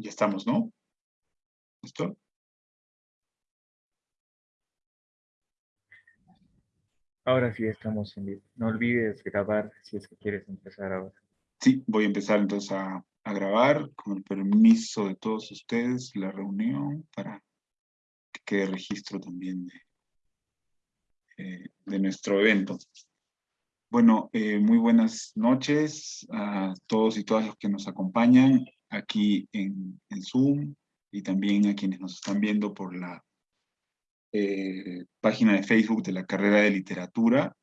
Ya estamos, ¿no? ¿Listo? Ahora sí estamos en vivo. No olvides grabar si es que quieres empezar ahora. Sí, voy a empezar entonces a, grabar con el permiso de todos ustedes la reunión para que quede registro también de, eh, de nuestro evento. Bueno, eh, muy buenas noches a todos y todas los que nos acompañan aquí en, en Zoom y también a quienes nos están viendo por la eh, página de Facebook de la carrera de literatura.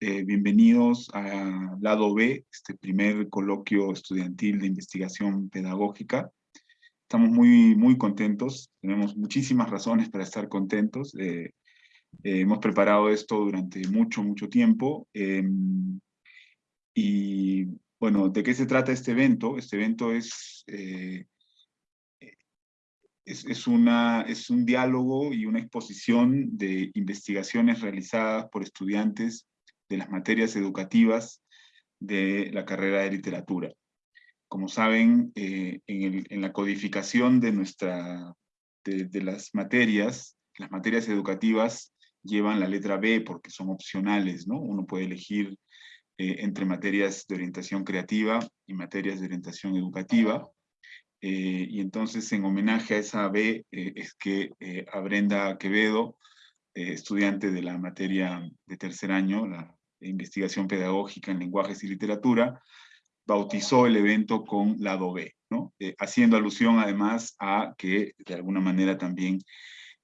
Eh, bienvenidos a Lado B, este primer coloquio estudiantil de investigación pedagógica. Estamos muy, muy contentos, tenemos muchísimas razones para estar contentos. Eh, hemos preparado esto durante mucho, mucho tiempo. Em, y bueno, ¿de qué se trata este evento? Este evento es es, una, es un diálogo y una exposición de investigaciones realizadas por estudiantes de las materias educativas de la carrera de literatura. Como saben, eh, en, la codificación de, nuestra, de, las materias, las materias educativas llevan la letra B porque son opcionales, ¿no? Uno puede elegir eh, entre materias de orientación creativa y materias de orientación educativa. Eh, y entonces en homenaje a esa B eh, es que a Brenda Quevedo, estudiante de la materia de tercer año, la investigación pedagógica en lenguajes y literatura, bautizó el evento con lado B, haciendo alusión además a que de alguna manera también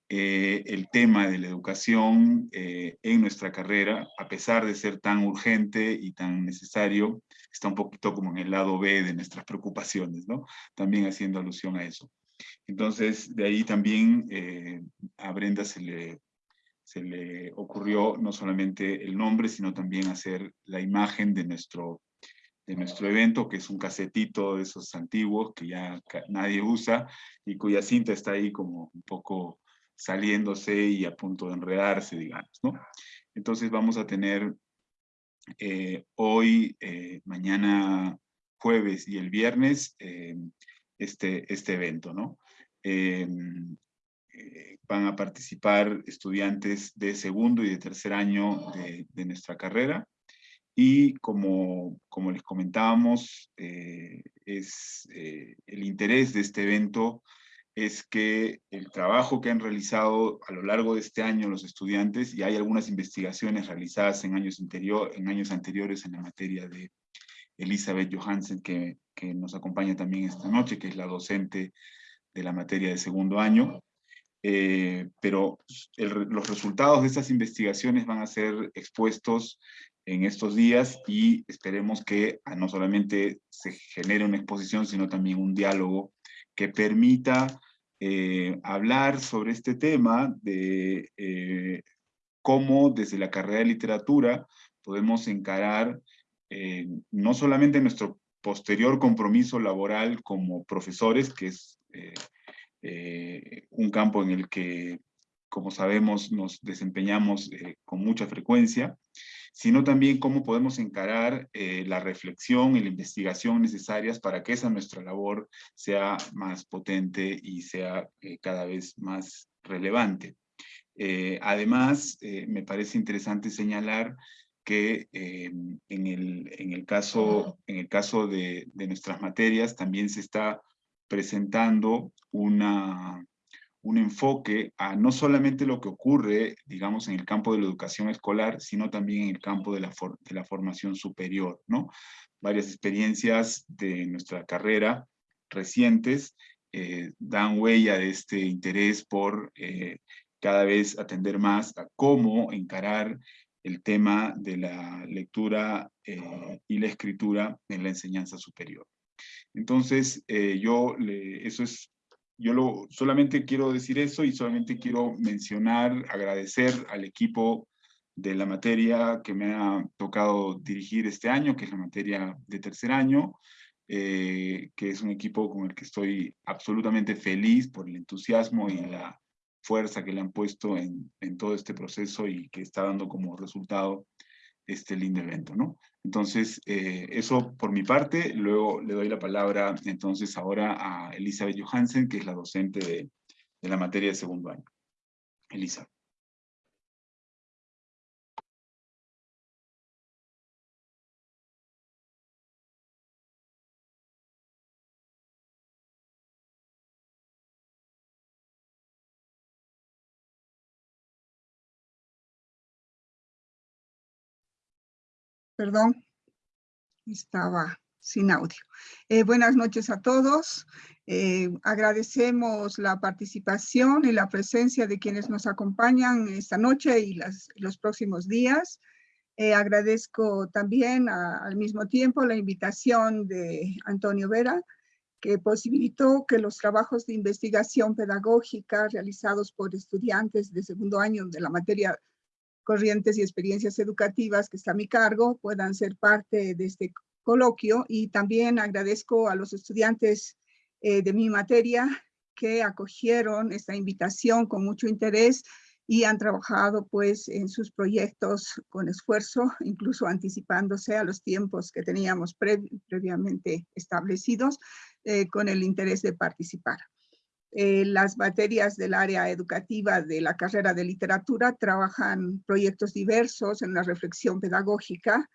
eh, el tema de la educación eh, en nuestra carrera, a pesar de ser tan urgente y tan necesario, está un poquito como en el lado B de nuestras preocupaciones, ¿no? También haciendo alusión a eso. Entonces, de ahí también eh, a Brenda se le, se le ocurrió no solamente el nombre, sino también hacer la imagen de nuestro, de nuestro evento, que es un casetito de esos antiguos que ya nadie usa y cuya cinta está ahí como un poco saliéndose y a punto de enredarse, digamos, ¿no? Entonces vamos a tener eh, hoy, eh, mañana jueves y el viernes eh, este, este evento, ¿no? van a participar estudiantes de segundo y de tercer año de, de nuestra carrera y como, como les comentábamos, es el interés de este evento es que el trabajo que han realizado a lo largo de este año los estudiantes, y hay algunas investigaciones realizadas en años, anterior, en años anteriores en la materia de Elizabeth Johansen, que, que nos acompaña también esta noche, que es la docente de la materia de segundo año, eh, pero los resultados de estas investigaciones van a ser expuestos en estos días y esperemos que no solamente se genere una exposición, sino también un diálogo que permita eh, hablar sobre este tema de eh, cómo desde la carrera de literatura podemos encarar eh, no solamente nuestro posterior compromiso laboral como profesores, que es un campo en el que, como sabemos, nos desempeñamos con mucha frecuencia, sino también cómo podemos encarar eh, la reflexión y la investigación necesarias para que esa nuestra labor sea más potente y sea eh, cada vez más relevante. Eh, además, me parece interesante señalar que en el, en, el, caso, en el caso de, de nuestras materias también se está presentando una, un enfoque a no solamente lo que ocurre, digamos, en el campo de la educación escolar, sino también en el campo de la, de la formación superior, ¿no? Varias experiencias de nuestra carrera recientes eh, dan huella de este interés por eh, cada vez atender más a cómo encarar el tema de la lectura eh, y la escritura en la enseñanza superior. Entonces, yo, eso es yo lo, solamente quiero decir eso y solamente quiero mencionar, agradecer al equipo de la materia que me ha tocado dirigir este año, que es la materia de tercer año, eh, que es un equipo con el que estoy absolutamente feliz por el entusiasmo y la fuerza que le han puesto en, en todo este proceso y que está dando como resultado este lindo evento, ¿no? Entonces, eh, eso por mi parte, luego le doy la palabra entonces ahora a Elizabeth Johansen, que es la docente de, de la materia de segundo año. Elizabeth. Perdón, estaba sin audio. Eh, buenas noches a todos. Eh, agradecemos la participación y la presencia de quienes nos acompañan esta noche y los próximos días. Eh, agradezco también al mismo tiempo la invitación de Antonio Vera, que posibilitó que los trabajos de investigación pedagógica realizados por estudiantes de segundo año de la materia corrientes y experiencias educativas que está a mi cargo puedan ser parte de este coloquio y también agradezco a los estudiantes eh, de mi materia que acogieron esta invitación con mucho interés y han trabajado pues en sus proyectos con esfuerzo, incluso anticipándose a los tiempos que teníamos previamente establecidos eh, con el interés de participar. Eh, las materias del área educativa de la carrera de literatura trabajan proyectos diversos en la reflexión pedagógica,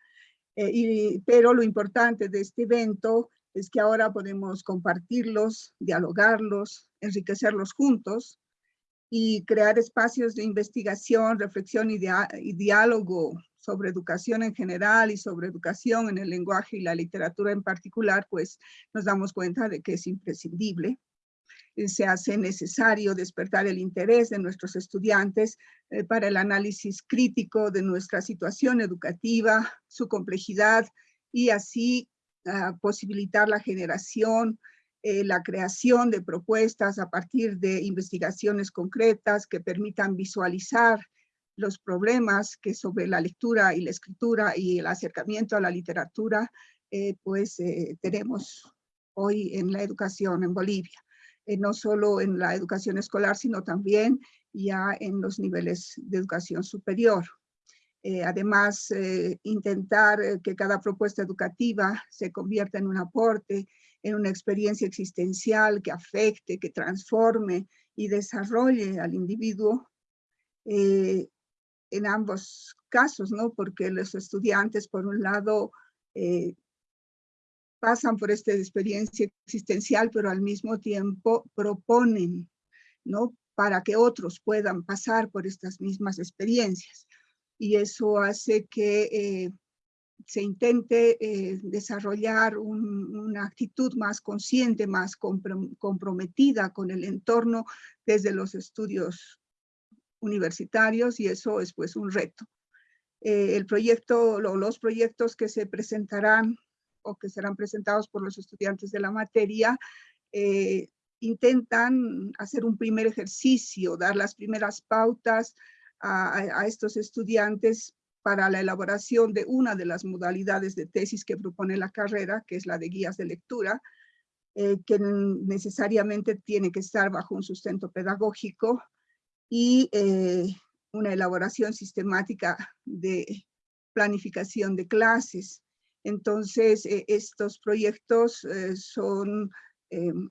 eh, pero lo importante de este evento es que ahora podemos compartirlos, dialogarlos, enriquecerlos juntos y crear espacios de investigación, reflexión y, y diálogo sobre educación en general y sobre educación en el lenguaje y la literatura en particular, pues nos damos cuenta de que es imprescindible. Eh, se hace necesario despertar el interés de nuestros estudiantes eh, para el análisis crítico de nuestra situación educativa, su complejidad y así ah, posibilitar la generación, eh, la creación de propuestas a partir de investigaciones concretas que permitan visualizar los problemas que sobre la lectura y la escritura y el acercamiento a la literatura, pues tenemos hoy en la educación en Bolivia. Eh, no solo en la educación escolar, sino también ya en los niveles de educación superior. Eh, además, eh, intentar que cada propuesta educativa se convierta en un aporte, en una experiencia existencial que afecte, que transforme y desarrolle al individuo en ambos casos, ¿no? Porque los estudiantes, por un lado, pasan por esta experiencia existencial, pero al mismo tiempo proponen, ¿no? Para que otros puedan pasar por estas mismas experiencias. Y eso hace que eh, se intente eh, desarrollar una actitud más consciente, más comprometida con el entorno desde los estudios universitarios y eso es pues un reto. Eh, el proyecto, los proyectos que se presentarán o que serán presentados por los estudiantes de la materia, eh, intentan hacer un primer ejercicio, dar las primeras pautas a, estos estudiantes para la elaboración de una de las modalidades de tesis que propone la carrera, que es la de guías de lectura, eh, que necesariamente tiene que estar bajo un sustento pedagógico y eh, una elaboración sistemática de planificación de clases. Entonces, eh, estos proyectos eh, son em,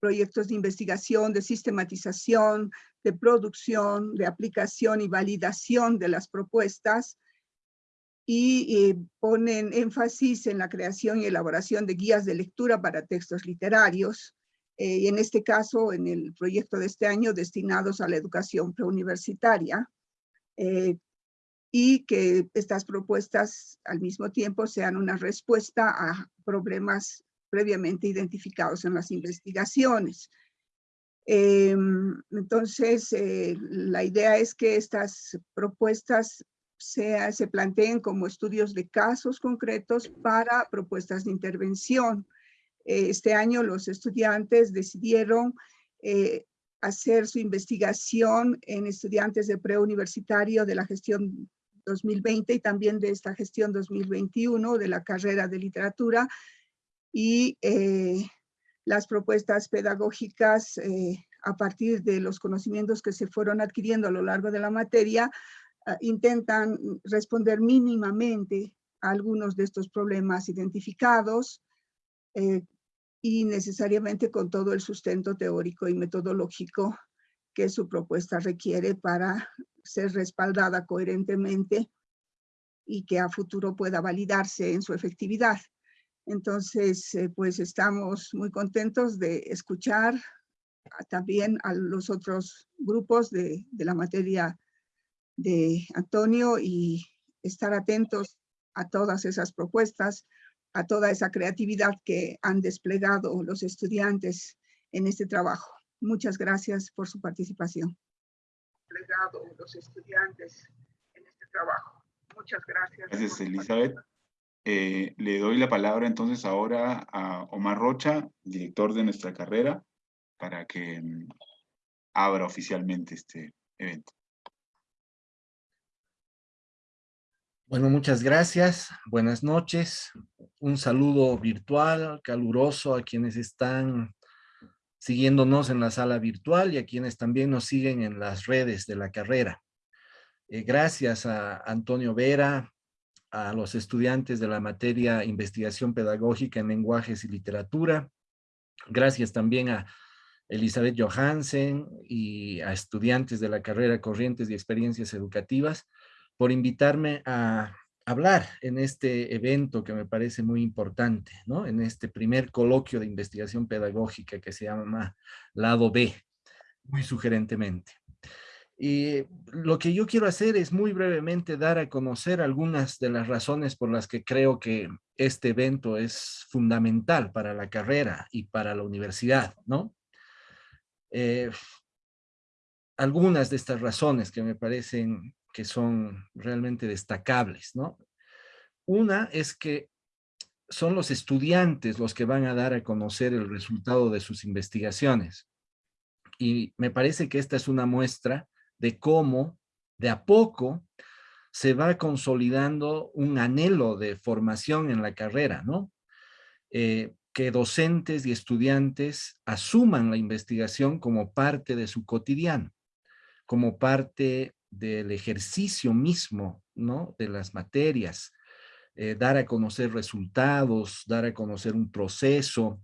proyectos de investigación, de sistematización, de producción, de aplicación y validación de las propuestas y ponen énfasis en la creación y elaboración de guías de lectura para textos literarios, eh, y en este caso, en el proyecto de este año, destinados a la educación preuniversitaria, y que estas propuestas al mismo tiempo sean una respuesta a problemas previamente identificados en las investigaciones. Em, entonces, eh, la idea es que estas propuestas se planteen como estudios de casos concretos para propuestas de intervención. Eh, este año los estudiantes decidieron eh, hacer su investigación en estudiantes de preuniversitario de la gestión 2020 y también de esta gestión 2021 de la carrera de literatura y eh, las propuestas pedagógicas eh, a partir de los conocimientos que se fueron adquiriendo a lo largo de la materia ah, intentan responder mínimamente a algunos de estos problemas identificados eh, y necesariamente con todo el sustento teórico y metodológico que su propuesta requiere para ser respaldada coherentemente y que a futuro pueda validarse en su efectividad. Entonces, eh, pues estamos muy contentos de escuchar también a los otros grupos de, de la materia de Antonio y estar atentos a todas esas propuestas, a toda esa creatividad que han desplegado los estudiantes en este trabajo. Muchas gracias por su participación. Desplegado los estudiantes en este trabajo. Muchas gracias. Gracias, Elizabeth. Eh, le doy la palabra entonces ahora a Omar Rocha, director de nuestra carrera, para que mm, abra oficialmente este evento. Bueno, muchas gracias. Buenas noches. Un saludo virtual, caluroso a quienes están siguiéndonos en la sala virtual y a quienes también nos siguen en las redes de la carrera. Eh, gracias a Antonio Vera, a los estudiantes de la materia Investigación Pedagógica en Lenguajes y Literatura. Gracias también a Elizabeth Johansen y a estudiantes de la carrera Corrientes y Experiencias Educativas por invitarme a hablar en este evento que me parece muy importante, ¿no? En este primer coloquio de investigación pedagógica que se llama Lado B, muy sugerentemente. Y lo que yo quiero hacer es muy brevemente dar a conocer algunas de las razones por las que creo que este evento es fundamental para la carrera y para la universidad, ¿no? Eh, algunas de estas razones que me parecen que son realmente destacables, ¿no? Una es que son los estudiantes los que van a dar a conocer el resultado de sus investigaciones. Y me parece que esta es una muestra de cómo de a poco se va consolidando un anhelo de formación en la carrera, ¿no? Eh, que docentes y estudiantes asuman la investigación como parte de su cotidiano, como parte del ejercicio mismo, ¿no? De las materias, eh, dar a conocer resultados, dar a conocer un proceso,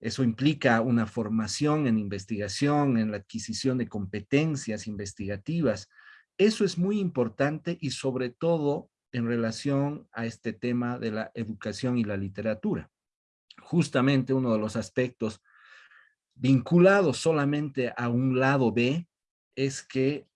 eso implica una formación en investigación, en la adquisición de competencias investigativas. Eso es muy importante y sobre todo en relación a este tema de la educación y la literatura. Justamente uno de los aspectos vinculados solamente a un lado B es que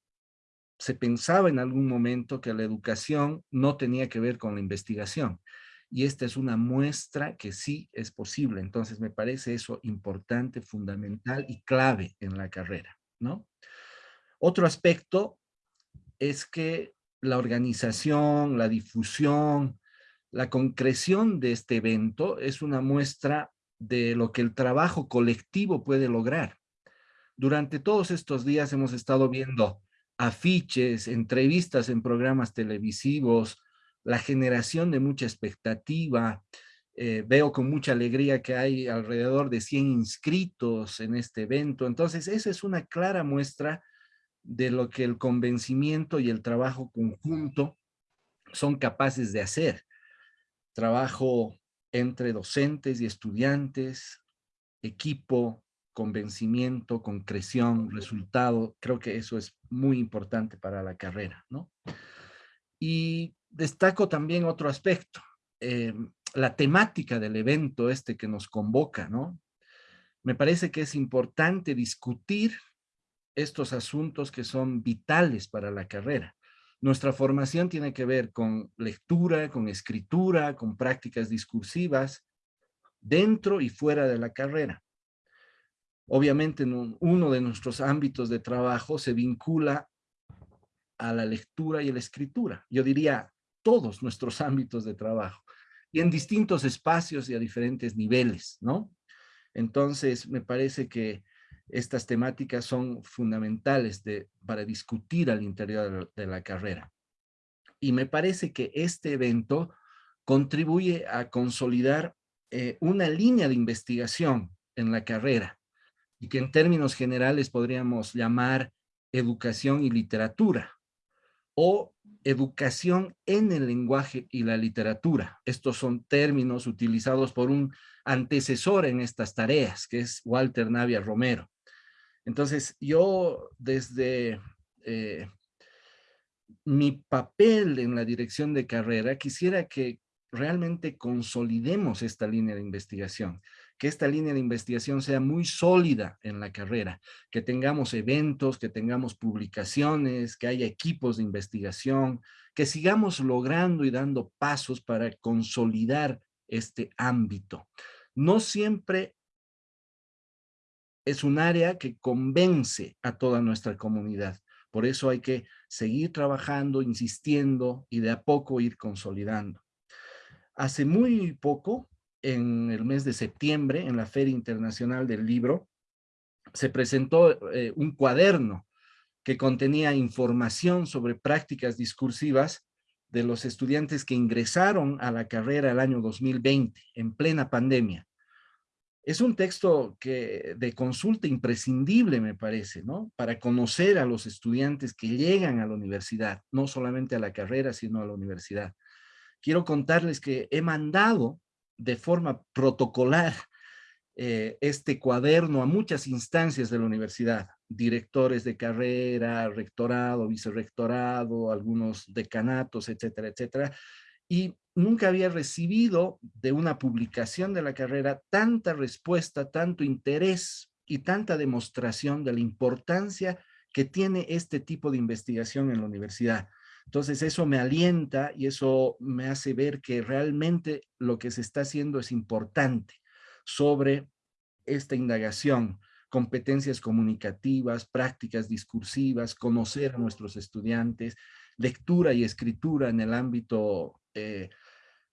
se pensaba en algún momento que la educación no tenía que ver con la investigación y esta es una muestra que sí es posible. Entonces me parece eso importante, fundamental y clave en la carrera, ¿no? Otro aspecto es que la organización, la difusión, la concreción de este evento es una muestra de lo que el trabajo colectivo puede lograr. Durante todos estos días hemos estado viendo afiches, entrevistas en programas televisivos, la generación de mucha expectativa. Eh, veo con mucha alegría que hay alrededor de 100 inscritos en este evento. Entonces, esa es una clara muestra de lo que el convencimiento y el trabajo conjunto son capaces de hacer. Trabajo entre docentes y estudiantes, equipo, convencimiento, concreción, resultado. Creo que eso es muy importante para la carrera, ¿no? Y destaco también otro aspecto, eh, la temática del evento este que nos convoca, ¿no? Me parece que es importante discutir estos asuntos que son vitales para la carrera. Nuestra formación tiene que ver con lectura, con escritura, con prácticas discursivas, dentro y fuera de la carrera. Obviamente, en uno de nuestros ámbitos de trabajo se vincula a la lectura y a la escritura. Yo diría todos nuestros ámbitos de trabajo y en distintos espacios y a diferentes niveles, ¿no? Entonces, me parece que estas temáticas son fundamentales de, para discutir al interior de la carrera. Y me parece que este evento contribuye a consolidar eh, una línea de investigación en la carrera y que en términos generales podríamos llamar educación y literatura, o educación en el lenguaje y la literatura. Estos son términos utilizados por un antecesor en estas tareas, que es Walter Navia Romero. Entonces, yo desde eh, mi papel en la dirección de carrera, quisiera que realmente consolidemos esta línea de investigación, que esta línea de investigación sea muy sólida en la carrera, que tengamos eventos, que tengamos publicaciones, que haya equipos de investigación, que sigamos logrando y dando pasos para consolidar este ámbito. No siempre es un área que convence a toda nuestra comunidad. Por eso hay que seguir trabajando, insistiendo y de a poco ir consolidando. Hace muy poco, en el mes de septiembre, en la Feria Internacional del Libro, se presentó eh, un cuaderno que contenía información sobre prácticas discursivas de los estudiantes que ingresaron a la carrera el año 2020, en plena pandemia. Es un texto que de consulta imprescindible, me parece, ¿no? Para conocer a los estudiantes que llegan a la universidad, no solamente a la carrera, sino a la universidad quiero contarles que he mandado de forma protocolar eh, este cuaderno a muchas instancias de la universidad, directores de carrera, rectorado, vicerrectorado, algunos decanatos, etcétera, etcétera, y nunca había recibido de una publicación de la carrera tanta respuesta, tanto interés y tanta demostración de la importancia que tiene este tipo de investigación en la universidad. Entonces eso me alienta y eso me hace ver que realmente lo que se está haciendo es importante sobre esta indagación, competencias comunicativas, prácticas discursivas, conocer a nuestros estudiantes, lectura y escritura en el ámbito eh,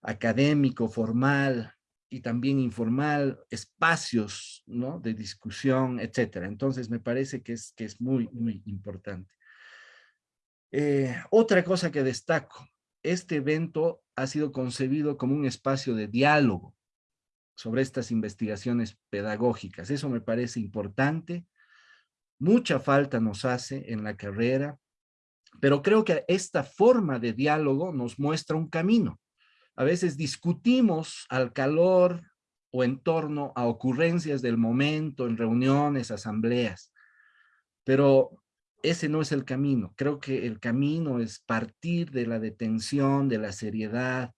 académico, formal y también informal, espacios ¿no? de discusión, etcétera. Entonces me parece que es, que es muy, muy importante. Eh, otra cosa que destaco, este evento ha sido concebido como un espacio de diálogo sobre estas investigaciones pedagógicas. Eso me parece importante. Mucha falta nos hace en la carrera, pero creo que esta forma de diálogo nos muestra un camino. A veces discutimos al calor o en torno a ocurrencias del momento, en reuniones, asambleas, pero ese no es el camino. Creo que el camino es partir de la detención, de la seriedad,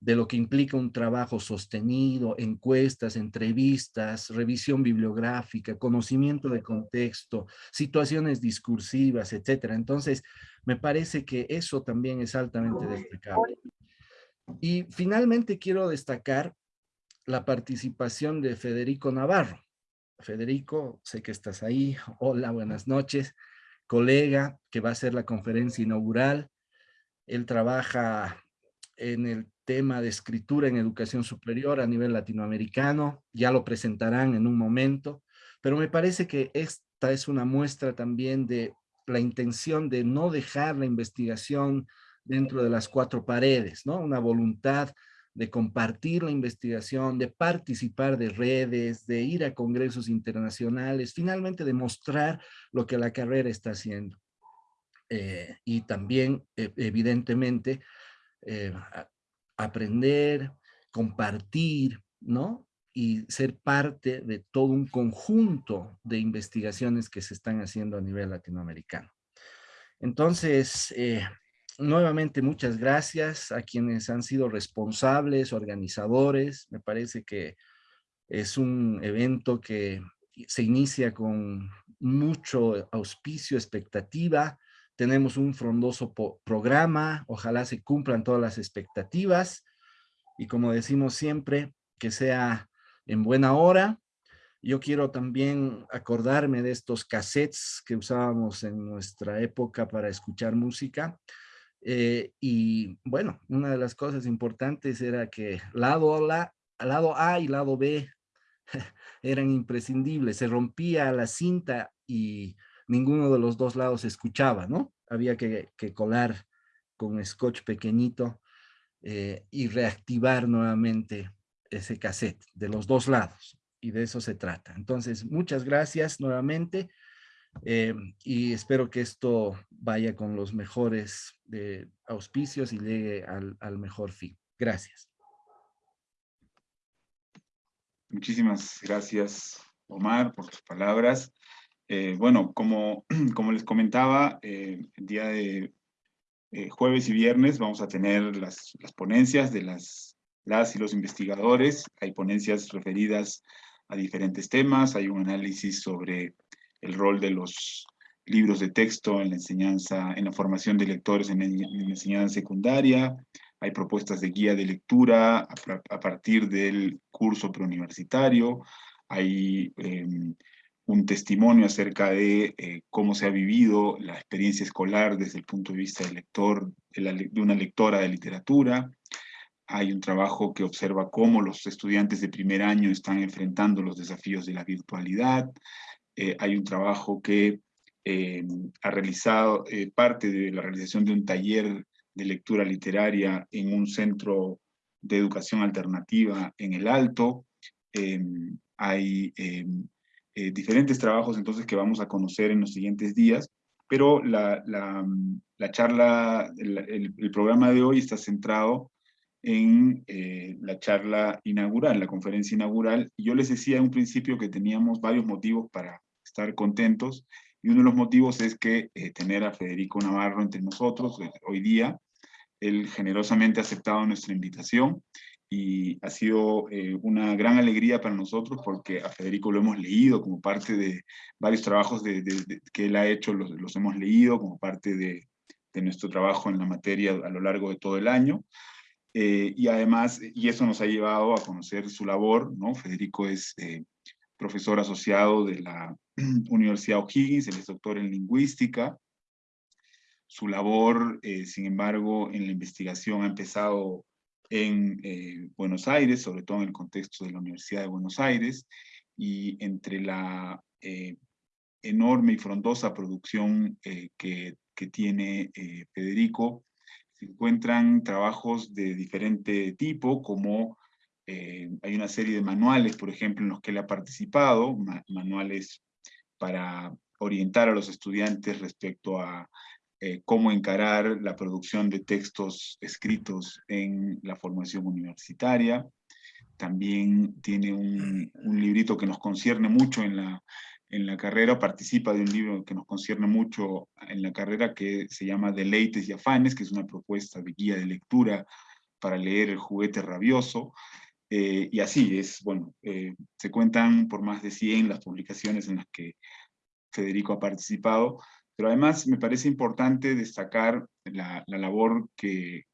de lo que implica un trabajo sostenido, encuestas, entrevistas, revisión bibliográfica, conocimiento de contexto, situaciones discursivas, etcétera. Entonces, me parece que eso también es altamente destacable. Y finalmente quiero destacar la participación de Federico Navarro. Federico, sé que estás ahí. Hola, buenas noches colega que va a hacer la conferencia inaugural. Él trabaja en el tema de escritura en educación superior a nivel latinoamericano. Ya lo presentarán en un momento. Pero me parece que esta es una muestra también de la intención de no dejar la investigación dentro de las cuatro paredes, ¿no? Una voluntad de compartir la investigación, de participar de redes, de ir a congresos internacionales, finalmente de mostrar lo que la carrera está haciendo. Eh, y también, e, evidentemente, eh, aprender, compartir, ¿no? Y ser parte de todo un conjunto de investigaciones que se están haciendo a nivel latinoamericano. Entonces, eh, nuevamente muchas gracias a quienes han sido responsables, organizadores. Me parece que es un evento que se inicia con mucho auspicio, expectativa. Tenemos un frondoso programa, ojalá se cumplan todas las expectativas. Y como decimos siempre, que sea en buena hora. Yo quiero también acordarme de estos cassettes que usábamos en nuestra época para escuchar música. Eh, y bueno, una de las cosas importantes era que lado A, lado A y lado B eran imprescindibles. Se rompía la cinta y ninguno de los dos lados escuchaba, ¿no? Había que, colar con scotch pequeñito eh, y reactivar nuevamente ese cassette de los dos lados. Y de eso se trata. Entonces, muchas gracias nuevamente. Eh, y espero que esto vaya con los mejores auspicios y llegue al, al mejor fin. Gracias. Muchísimas gracias, Omar, por tus palabras. Eh, bueno, como, como les comentaba, eh, el día de eh, jueves y viernes vamos a tener las, las, ponencias de las, las y los investigadores. Hay ponencias referidas a diferentes temas. Hay un análisis sobre el rol de los libros de texto en la enseñanza, en la formación de lectores en, la enseñanza secundaria. Hay propuestas de guía de lectura a, partir del curso preuniversitario, hay em, un testimonio acerca de eh, cómo se ha vivido la experiencia escolar desde el punto de vista del lector, de, una lectora de literatura, hay un trabajo que observa cómo los estudiantes de primer año están enfrentando los desafíos de la virtualidad, eh, hay un trabajo que em, ha realizado eh, parte de la realización de un taller de lectura literaria en un centro de educación alternativa en el Alto. Em, hay em, eh, diferentes trabajos entonces que vamos a conocer en los siguientes días, pero la, la, charla, el, programa de hoy está centrado en eh, la charla inaugural, la conferencia inaugural. Yo les decía en un principio que teníamos varios motivos para estar contentos y uno de los motivos es que eh, tener a Federico Navarro entre nosotros eh, hoy día, él generosamente ha aceptado nuestra invitación y ha sido eh, una gran alegría para nosotros porque a Federico lo hemos leído como parte de varios trabajos de, que él ha hecho, los, los hemos leído como parte de, nuestro trabajo en la materia a lo largo de todo el año. Y además, y eso nos ha llevado a conocer su labor, ¿no? Federico es profesor asociado de la Universidad O'Higgins, él es doctor en lingüística. Su labor, eh, sin embargo, en la investigación ha empezado en eh, Buenos Aires, sobre todo en el contexto de la Universidad de Buenos Aires, y entre la eh, enorme y frondosa producción que, que, tiene Federico, se encuentran trabajos de diferente tipo, como hay una serie de manuales, por ejemplo, en los que él ha participado, manuales para orientar a los estudiantes respecto a eh, cómo encarar la producción de textos escritos en la formación universitaria. También tiene un, librito que nos concierne mucho en la, en la carrera, participa de un libro que nos concierne mucho en la carrera que se llama Deleites y Afanes, que es una propuesta de guía de lectura para leer El juguete rabioso. Eh, y así es, bueno, eh, se cuentan por más de 100 las publicaciones en las que Federico ha participado, pero además me parece importante destacar la, labor que,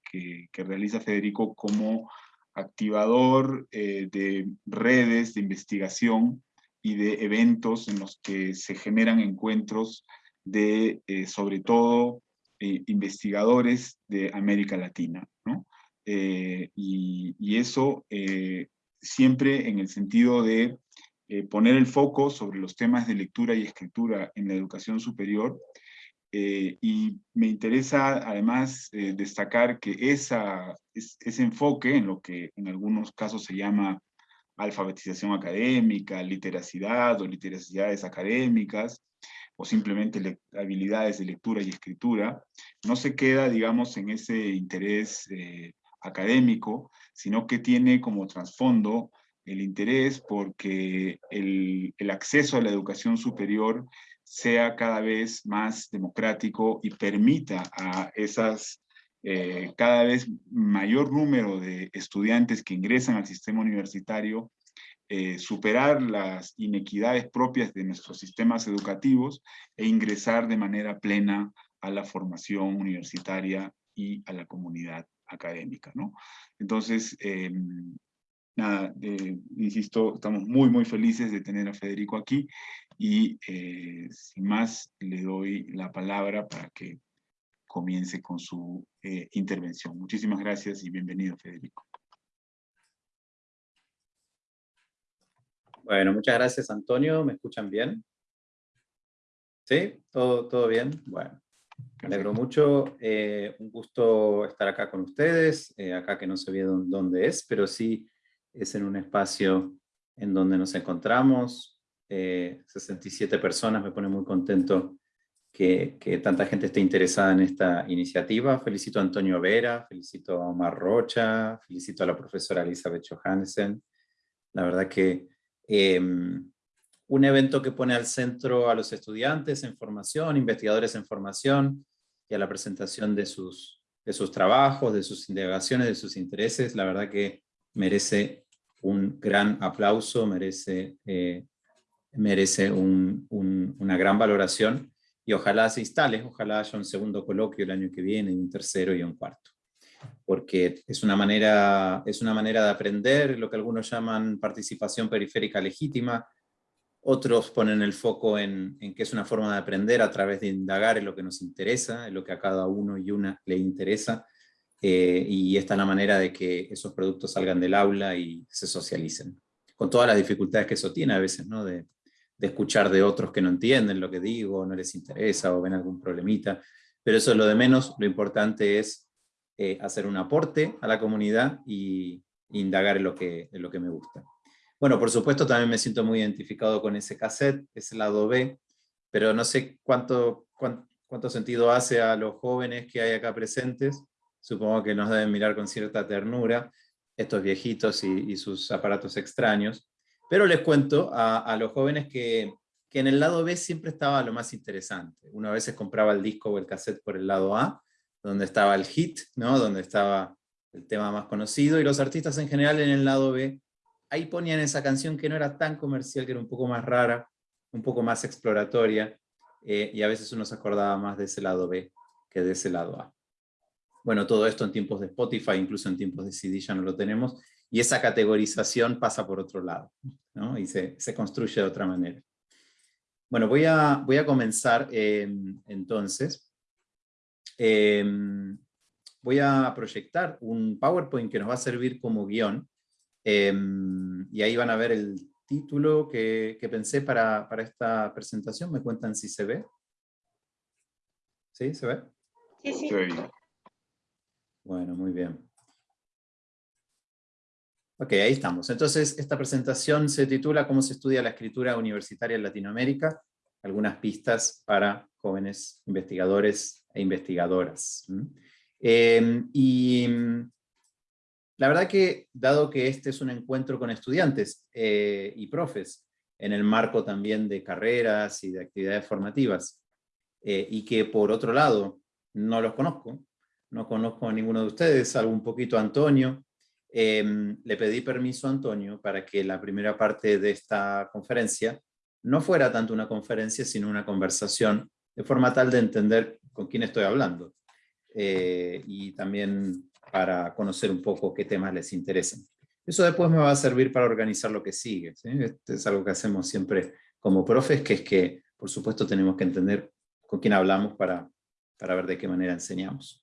realiza Federico como activador eh, de redes de investigación y de eventos en los que se generan encuentros de, sobre todo, investigadores de América Latina. ¿no? Eh, y, eso eh, siempre en el sentido de eh, poner el foco sobre los temas de lectura y escritura en la educación superior. y me interesa además destacar que esa, ese enfoque en lo que en algunos casos se llama alfabetización académica, literacidad o literacidades académicas, o simplemente habilidades de lectura y escritura, no se queda, digamos, en ese interés académico, sino que tiene como trasfondo el interés porque el, acceso a la educación superior sea cada vez más democrático y permita a esas eh, cada vez mayor número de estudiantes que ingresan al sistema universitario eh, superar las inequidades propias de nuestros sistemas educativos e ingresar de manera plena a la formación universitaria y a la comunidad académica, ¿no? Entonces, em, nada, insisto, estamos muy, muy felices de tener a Federico aquí y eh, sin más le doy la palabra para que comience con su eh, intervención. Muchísimas gracias y bienvenido, Federico. Bueno, muchas gracias, Antonio. ¿Me escuchan bien? ¿Sí? ¿Todo, todo bien? Bueno. Me alegro mucho, eh, un gusto estar acá con ustedes, eh, acá que no sé bien dónde es, pero sí es en un espacio en donde nos encontramos, 67 personas, me pone muy contento que, tanta gente esté interesada en esta iniciativa. Felicito a Antonio Vera, felicito a Omar Rocha, felicito a la profesora Elizabeth Johansen. La verdad que em, un evento que pone al centro a los estudiantes en formación, investigadores en formación, y a la presentación de sus, de sus trabajos, de sus indagaciones, de sus intereses, la verdad que merece un gran aplauso, merece, eh, merece una gran valoración, y ojalá se instale, ojalá haya un segundo coloquio el año que viene, un tercero y un cuarto. Porque es una, manera, es una manera de aprender, lo que algunos llaman participación periférica legítima, otros ponen el foco en, que es una forma de aprender a través de indagar en lo que nos interesa, en lo que a cada uno y una le interesa, eh, y esta es la manera de que esos productos salgan del aula y se socialicen. Con todas las dificultades que eso tiene a veces, ¿no? De, de escuchar de otros que no entienden lo que digo, no les interesa o ven algún problemita, pero eso es lo de menos, lo importante es eh, hacer un aporte a la comunidad y, indagar en lo, que, en lo que me gusta. Bueno, por supuesto también me siento muy identificado con ese cassette, ese lado B, pero no sé cuánto, cuánto, sentido hace a los jóvenes que hay acá presentes, supongo que nos deben mirar con cierta ternura, estos viejitos y sus aparatos extraños, pero les cuento a, los jóvenes que, en el lado B siempre estaba lo más interesante. Uno a veces compraba el disco o el cassette por el lado A, donde estaba el hit, ¿no? donde estaba el tema más conocido, y los artistas en general en el lado B, ahí ponían esa canción que no era tan comercial, que era un poco más rara, un poco más exploratoria, eh, y a veces uno se acordaba más de ese lado B que de ese lado A. Bueno, todo esto en tiempos de Spotify, incluso en tiempos de CD ya no lo tenemos, y esa categorización pasa por otro lado, ¿no? y se, se, construye de otra manera. Bueno, voy a, voy a comenzar em, entonces. Em, voy a proyectar un PowerPoint que nos va a servir como guion, em, y ahí van a ver el título que, que pensé para, para, esta presentación. ¿Me cuentan si se ve? ¿Sí? ¿Se ve? Sí, sí. Bueno, muy bien. Ok, ahí estamos. Entonces, esta presentación se titula ¿Cómo se estudia la escritura universitaria en Latinoamérica? Algunas pistas para jóvenes investigadores e investigadoras. Em, y la verdad que, dado que este es un encuentro con estudiantes eh, y profes, en el marco también de carreras y de actividades formativas, eh, y que por otro lado, no los conozco, no conozco a ninguno de ustedes, salvo un poquito Antonio, Em, le pedí permiso a Antonio para que la primera parte de esta conferencia no fuera tanto una conferencia, sino una conversación, de forma tal de entender con quién estoy hablando, eh, y también para conocer un poco qué temas les interesan. Eso después me va a servir para organizar lo que sigue. Este es algo que hacemos siempre como profes, que es que, por supuesto, tenemos que entender con quién hablamos para, para ver de qué manera enseñamos.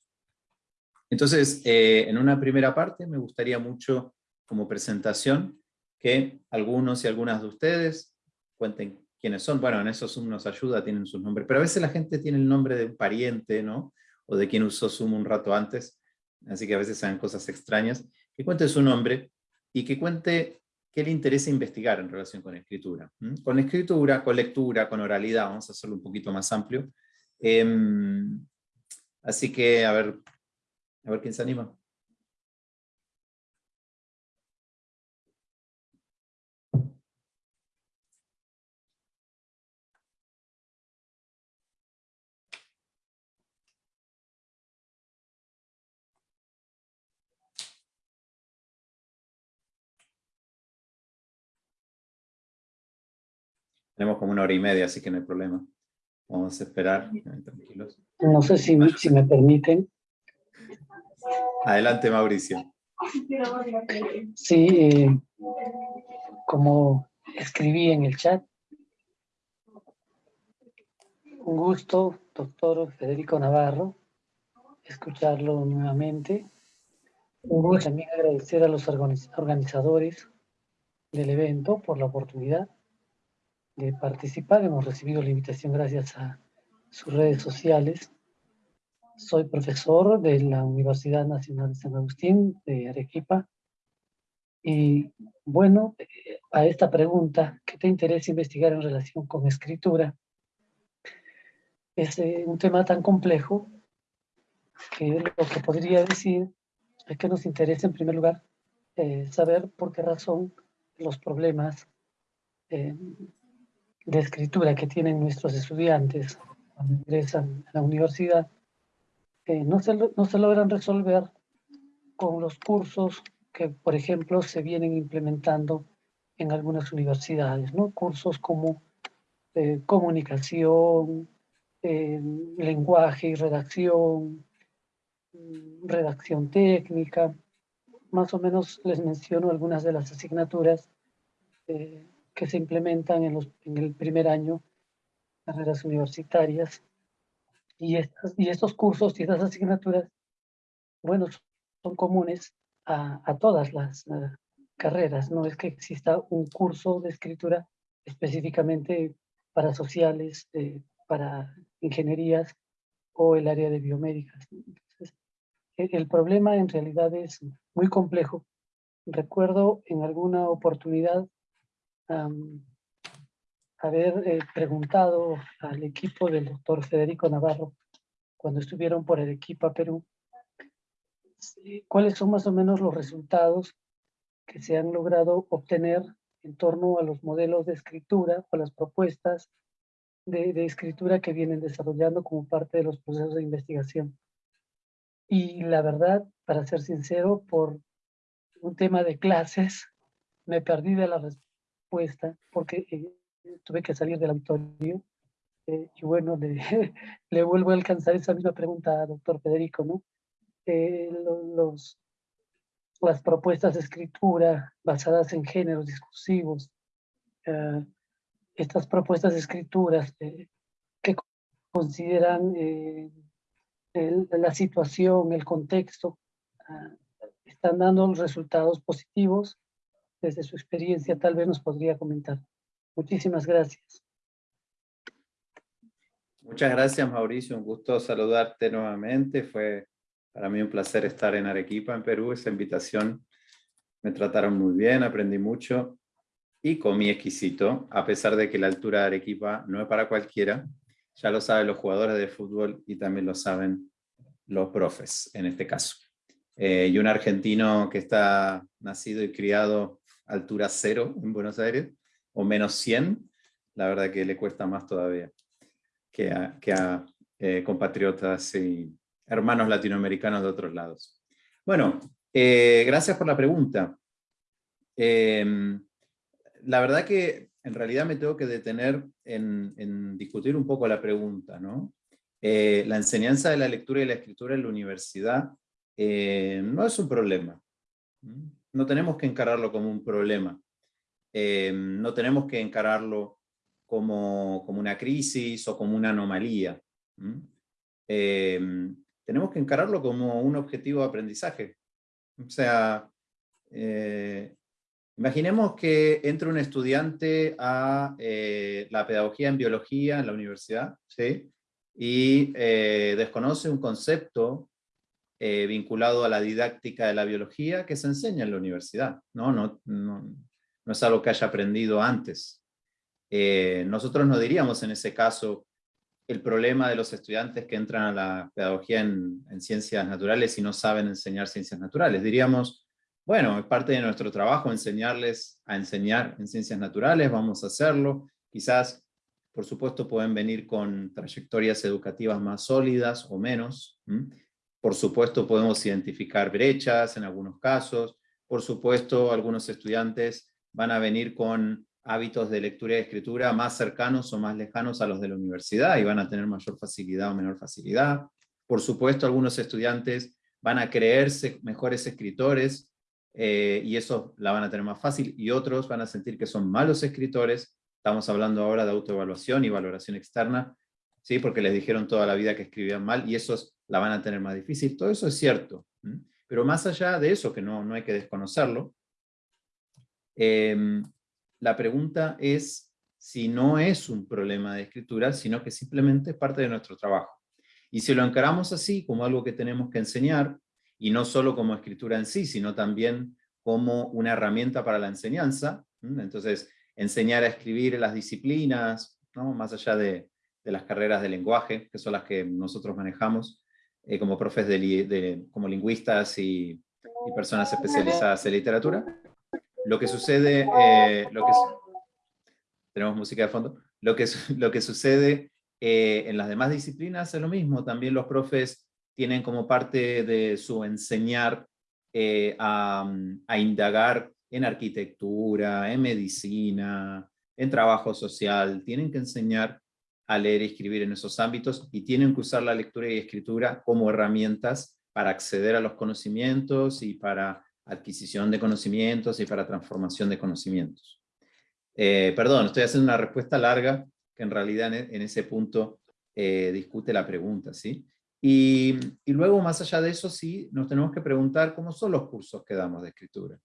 Entonces, eh, en una primera parte me gustaría mucho, como presentación, que algunos y algunas de ustedes cuenten quiénes son. Bueno, en eso Zoom nos ayuda, tienen sus nombres, pero a veces la gente tiene el nombre de un pariente, ¿no? O de quien usó Zoom un rato antes, así que a veces saben cosas extrañas. Que cuente su nombre y que cuente qué le interesa investigar en relación con escritura. Con escritura, con lectura, con oralidad, vamos a hacerlo un poquito más amplio. Em, así que, a ver, a ver quién se anima. Tenemos como una hora y media, así que no hay problema. Vamos a esperar. Tranquilos. No sé si, me permiten. Adelante, Mauricio. Sí, como escribí en el chat, un gusto, doctor Federico Navarro, escucharlo nuevamente. Un gusto también agradecer a los organizadores del evento por la oportunidad de participar. Hemos recibido la invitación gracias a sus redes sociales soy profesor de la Universidad Nacional de San Agustín de Arequipa Y bueno, eh, a esta pregunta, ¿qué te interesa investigar en relación con escritura? Es eh, un tema tan complejo que lo que podría decir es que nos interesa en primer lugar eh, saber por qué razón los problemas de escritura que tienen nuestros estudiantes cuando ingresan a la universidad no, se, no se logran resolver con los cursos que, por ejemplo, se vienen implementando en algunas universidades, ¿no? Cursos como eh, comunicación, eh, lenguaje y redacción, mm, redacción técnica. Más o menos les menciono algunas de las asignaturas eh, que se implementan en, los, en el primer año, carreras universitarias. Y, estos cursos y estas asignaturas, bueno, son comunes a, todas las eh, carreras. No es que exista un curso de escritura específicamente para sociales, eh, para ingenierías o el área de biomédicas. E, el problema en realidad es muy complejo. Recuerdo en alguna oportunidad haber eh, preguntado al equipo del doctor Federico Navarro cuando estuvieron por el equipo a Perú cuáles son más o menos los resultados que se han logrado obtener en torno a los modelos de escritura o las propuestas de, de, escritura que vienen desarrollando como parte de los procesos de investigación. Y la verdad, para ser sincero, por un tema de clases, me perdí de la respuesta porque eh, tuve que salir del auditorio. Eh, y bueno, le, le vuelvo a alcanzar esa misma pregunta doctor Federico, ¿no? Eh, los, las propuestas de escritura basadas en géneros discursivos, eh, estas propuestas de escrituras eh, que consideran la situación, el contexto, están dando resultados positivos. Desde su experiencia tal vez nos podría comentar. Muchísimas gracias. Muchas gracias Mauricio, un gusto saludarte nuevamente. Fue para mí un placer estar en Arequipa, en Perú. Esa invitación me trataron muy bien, aprendí mucho y comí exquisito, a pesar de que la altura de Arequipa no es para cualquiera. Ya lo saben los jugadores de fútbol y también lo saben los profes, en este caso. Eh, y un argentino que está nacido y criado altura cero en Buenos Aires, o menos 100, la verdad que le cuesta más todavía que a, eh, compatriotas y, hermanos latinoamericanos de otros lados. Bueno, eh, gracias por la pregunta. Em, la verdad que en realidad me tengo que detener en, discutir un poco la pregunta. ¿no? Eh, la enseñanza de la lectura y la escritura en la universidad no es un problema. No tenemos que encararlo como un problema. Em, no tenemos que encararlo como, como, una crisis o como una anomalía tenemos que encararlo como un objetivo de aprendizaje. O sea, eh, imaginemos que entre un estudiante a eh, la pedagogía en biología en la universidad, ¿sí? y eh, desconoce un concepto vinculado a la didáctica de la biología que se enseña en la universidad. No, no, no es algo que haya aprendido antes. nosotros no diríamos en ese caso el problema de los estudiantes que entran a la pedagogía en, ciencias naturales y no saben enseñar ciencias naturales. Diríamos, bueno, es parte de nuestro trabajo enseñarles a enseñar en ciencias naturales, vamos a hacerlo. Quizás, por supuesto, pueden venir con trayectorias educativas más sólidas o menos. Por supuesto, podemos identificar brechas en algunos casos. Por supuesto, algunos estudiantes van a venir con hábitos de lectura y escritura más cercanos o más lejanos a los de la universidad y van a tener mayor facilidad o menor facilidad. Por supuesto, algunos estudiantes van a creerse mejores escritores eh, y eso la van a tener más fácil, y otros van a sentir que son malos escritores. Estamos hablando ahora de autoevaluación y valoración externa, ¿sí? porque les dijeron toda la vida que escribían mal, y esos la van a tener más difícil. Todo eso es cierto. Pero más allá de eso, que no, no hay que desconocerlo, eh, la pregunta es si no es un problema de escritura, sino que simplemente es parte de nuestro trabajo. Y si lo encaramos así, como algo que tenemos que enseñar, y no solo como escritura en sí, sino también como una herramienta para la enseñanza. Entonces, enseñar a escribir en las disciplinas, ¿no? más allá de, las carreras de lenguaje, que son las que nosotros manejamos, eh, como profes de, como lingüistas y, personas especializadas en literatura. Lo que sucede, eh, que, tenemos música de fondo, lo que, lo que sucede eh, en las demás disciplinas es lo mismo, también los profes tienen como parte de su enseñar a, a indagar en arquitectura, en medicina, en trabajo social, tienen que enseñar a leer y escribir en esos ámbitos y tienen que usar la lectura y escritura como herramientas para acceder a los conocimientos y para adquisición de conocimientos y para transformación de conocimientos. Eh, perdón, estoy haciendo una respuesta larga que en realidad en, ese punto eh, discute la pregunta, ¿sí? Y, luego, más allá de eso, sí, nos tenemos que preguntar cómo son los cursos que damos de escritura.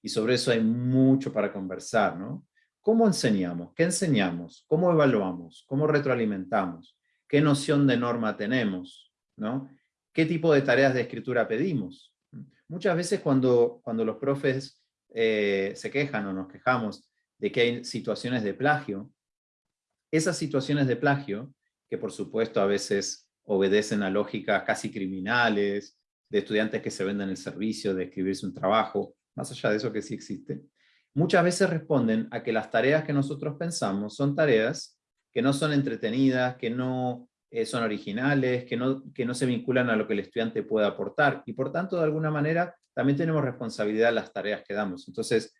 Y sobre eso hay mucho para conversar, ¿no? ¿Cómo enseñamos? ¿Qué enseñamos? ¿Cómo evaluamos? ¿Cómo retroalimentamos? ¿Qué noción de norma tenemos? ¿no? ¿Qué tipo de tareas de escritura pedimos? Muchas veces cuando, cuando los profes eh, se quejan o nos quejamos de que hay situaciones de plagio, esas situaciones de plagio, que por supuesto a veces obedecen a lógicas casi criminales, de estudiantes que se venden el servicio de escribirse un trabajo, más allá de eso que sí existe, muchas veces responden a que las tareas que nosotros pensamos son tareas que no son entretenidas, que no eh, son originales, que no, que no se vinculan a lo que el estudiante puede aportar, y por tanto, de alguna manera, también tenemos responsabilidad en las tareas que damos. Entonces,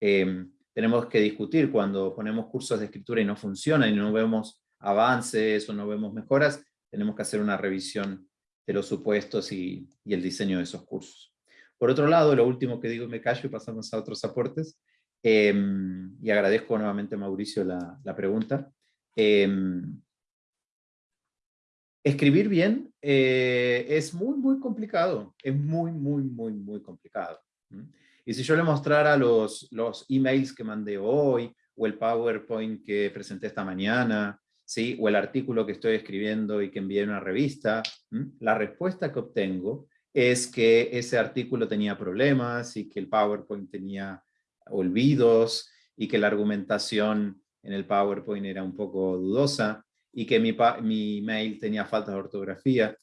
em, tenemos que discutir cuando ponemos cursos de escritura y no funcionan, y no vemos avances o no vemos mejoras, tenemos que hacer una revisión de los supuestos y, y el diseño de esos cursos. Por otro lado, lo último que digo me callo y pasamos a otros aportes, Em, y agradezco nuevamente a Mauricio la, la pregunta. Em, escribir bien eh, es muy, muy complicado. Es muy, muy, muy, muy complicado. Y si yo le mostrara los, los emails que mandé hoy, o el PowerPoint que presenté esta mañana, ¿sí? o el artículo que estoy escribiendo y que envié en una revista, la respuesta que obtengo es que ese artículo tenía problemas y que el PowerPoint tenía olvidos y que la argumentación en el PowerPoint era un poco dudosa y que mi, mail tenía falta de ortografía.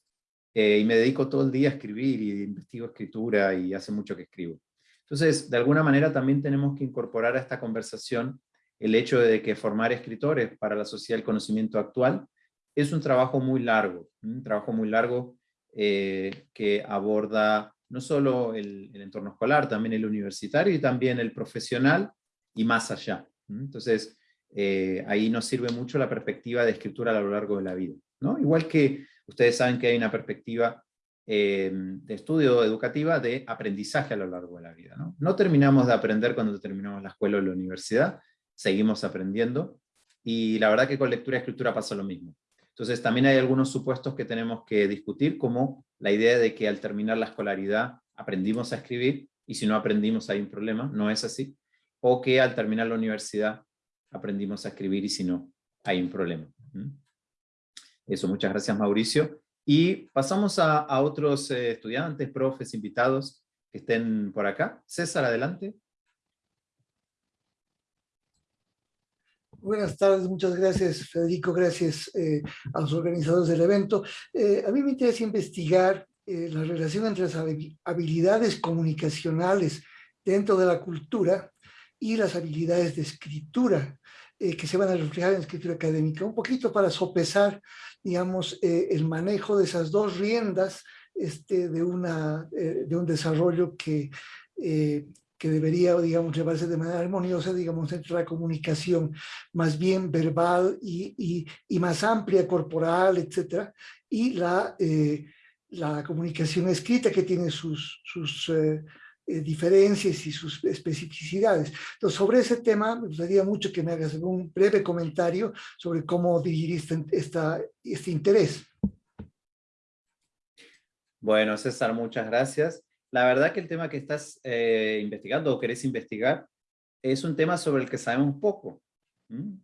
Eh, y me dedico todo el día a escribir y investigo escritura y hace mucho que escribo. Entonces, de alguna manera también tenemos que incorporar a esta conversación el hecho de que formar escritores para la sociedad del conocimiento actual es un trabajo muy largo, un trabajo muy largo eh, que aborda no solo el, entorno escolar, también el universitario y también el profesional y más allá. Entonces, eh, ahí nos sirve mucho la perspectiva de escritura a lo largo de la vida. ¿no? Igual que ustedes saben que hay una perspectiva eh, de estudio educativa de aprendizaje a lo largo de la vida. ¿no? no terminamos de aprender cuando terminamos la escuela o la universidad, seguimos aprendiendo, y la verdad que con lectura y escritura pasa lo mismo. Entonces también hay algunos supuestos que tenemos que discutir, como la idea de que al terminar la escolaridad aprendimos a escribir, y si no aprendimos hay un problema, no es así. O que al terminar la universidad aprendimos a escribir y si no hay un problema. Eso, muchas gracias Mauricio. Y pasamos a, otros eh, estudiantes, profes, invitados que estén por acá. César, adelante. Buenas tardes, muchas gracias Federico, gracias eh, a los organizadores del evento. Eh, a mí me interesa investigar la relación entre las habilidades comunicacionales dentro de la cultura y las habilidades de escritura que se van a reflejar en escritura académica, un poquito para sopesar, digamos, el manejo de esas dos riendas este, de, una, de un desarrollo que que debería, digamos, llevarse de manera armoniosa, digamos, entre la comunicación más bien verbal y, y, más amplia, corporal, etcétera, y la, eh, la comunicación escrita que tiene sus, sus eh, eh, diferencias y sus especificidades. Entonces, sobre ese tema, me gustaría mucho que me hagas un breve comentario sobre cómo dirigir esta, este interés. Bueno, César, muchas gracias la verdad que el tema que estás eh, investigando o querés investigar es un tema sobre el que sabemos poco.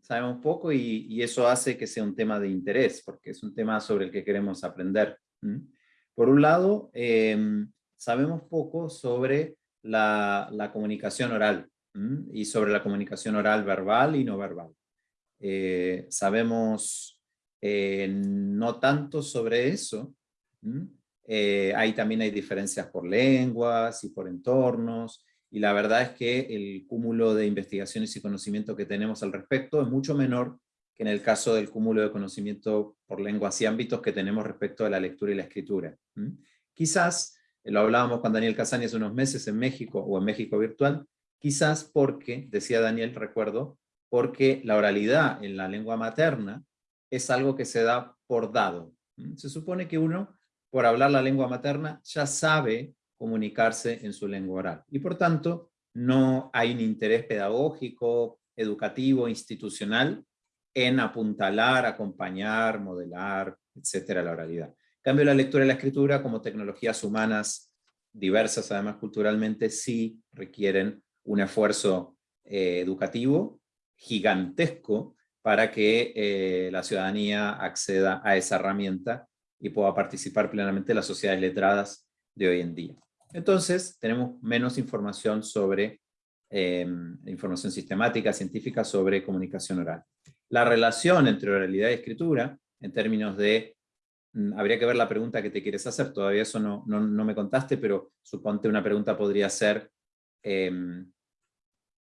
Sabemos poco y, eso hace que sea un tema de interés, porque es un tema sobre el que queremos aprender. Por un lado, em, sabemos poco sobre la, la comunicación oral y sobre la comunicación oral verbal y no verbal. Eh, sabemos eh, no tanto sobre eso, eh, ahí también hay diferencias por lenguas y por entornos, y la verdad es que el cúmulo de investigaciones y conocimiento que tenemos al respecto es mucho menor que en el caso del cúmulo de conocimiento por lenguas y ámbitos que tenemos respecto a la lectura y la escritura. Quizás, lo hablábamos con Daniel Casani hace unos meses en México, o en México Virtual, quizás porque, decía Daniel, recuerdo, porque la oralidad en la lengua materna es algo que se da por dado. Se supone que uno, por hablar la lengua materna, ya sabe comunicarse en su lengua oral. Y por tanto, no hay un interés pedagógico, educativo, institucional, en apuntalar, acompañar, modelar, etcétera, la oralidad. Cambio, la lectura y la escritura, como tecnologías humanas diversas, además culturalmente, sí requieren un esfuerzo eh, educativo gigantesco para que eh, la ciudadanía acceda a esa herramienta y pueda participar plenamente en las sociedades letradas de hoy en día. Entonces, tenemos menos información sobre, em, información sistemática, científica sobre comunicación oral. La relación entre oralidad y escritura, en términos de, habría que ver la pregunta que te quieres hacer, todavía eso no, no, me contaste, pero suponte una pregunta podría ser, em,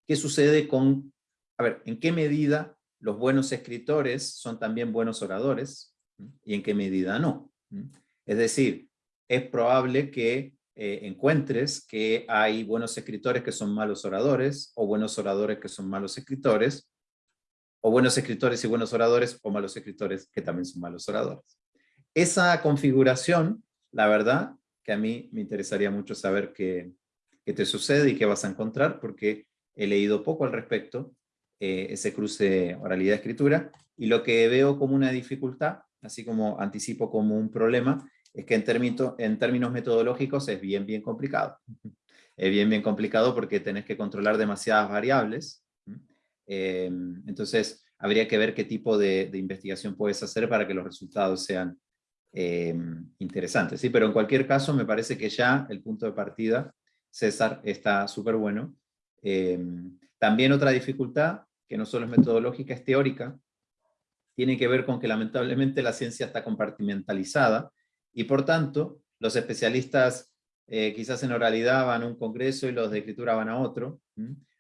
¿qué sucede con, a ver, en qué medida los buenos escritores son también buenos oradores, y en qué medida no? Es decir, es probable que eh, encuentres que hay buenos escritores que son malos oradores, o buenos oradores que son malos escritores, o buenos escritores y buenos oradores, o malos escritores que también son malos oradores. Esa configuración, la verdad, que a mí me interesaría mucho saber qué, qué te sucede y qué vas a encontrar, porque he leído poco al respecto, eh, ese cruce oralidad-escritura, y lo que veo como una dificultad, así como anticipo como un problema, es que en, términos, en términos metodológicos es bien, bien complicado. Es bien, bien complicado porque tenés que controlar demasiadas variables. Em, entonces, habría que ver qué tipo de, investigación puedes hacer para que los resultados sean em, interesantes. ¿sí? Pero en cualquier caso, me parece que ya el punto de partida, César, está súper bueno. Em, también otra dificultad, que no solo es metodológica, es teórica, tiene que ver con que lamentablemente la ciencia está compartimentalizada, y por tanto, los especialistas eh, quizás en oralidad van a un congreso y los de escritura van a otro.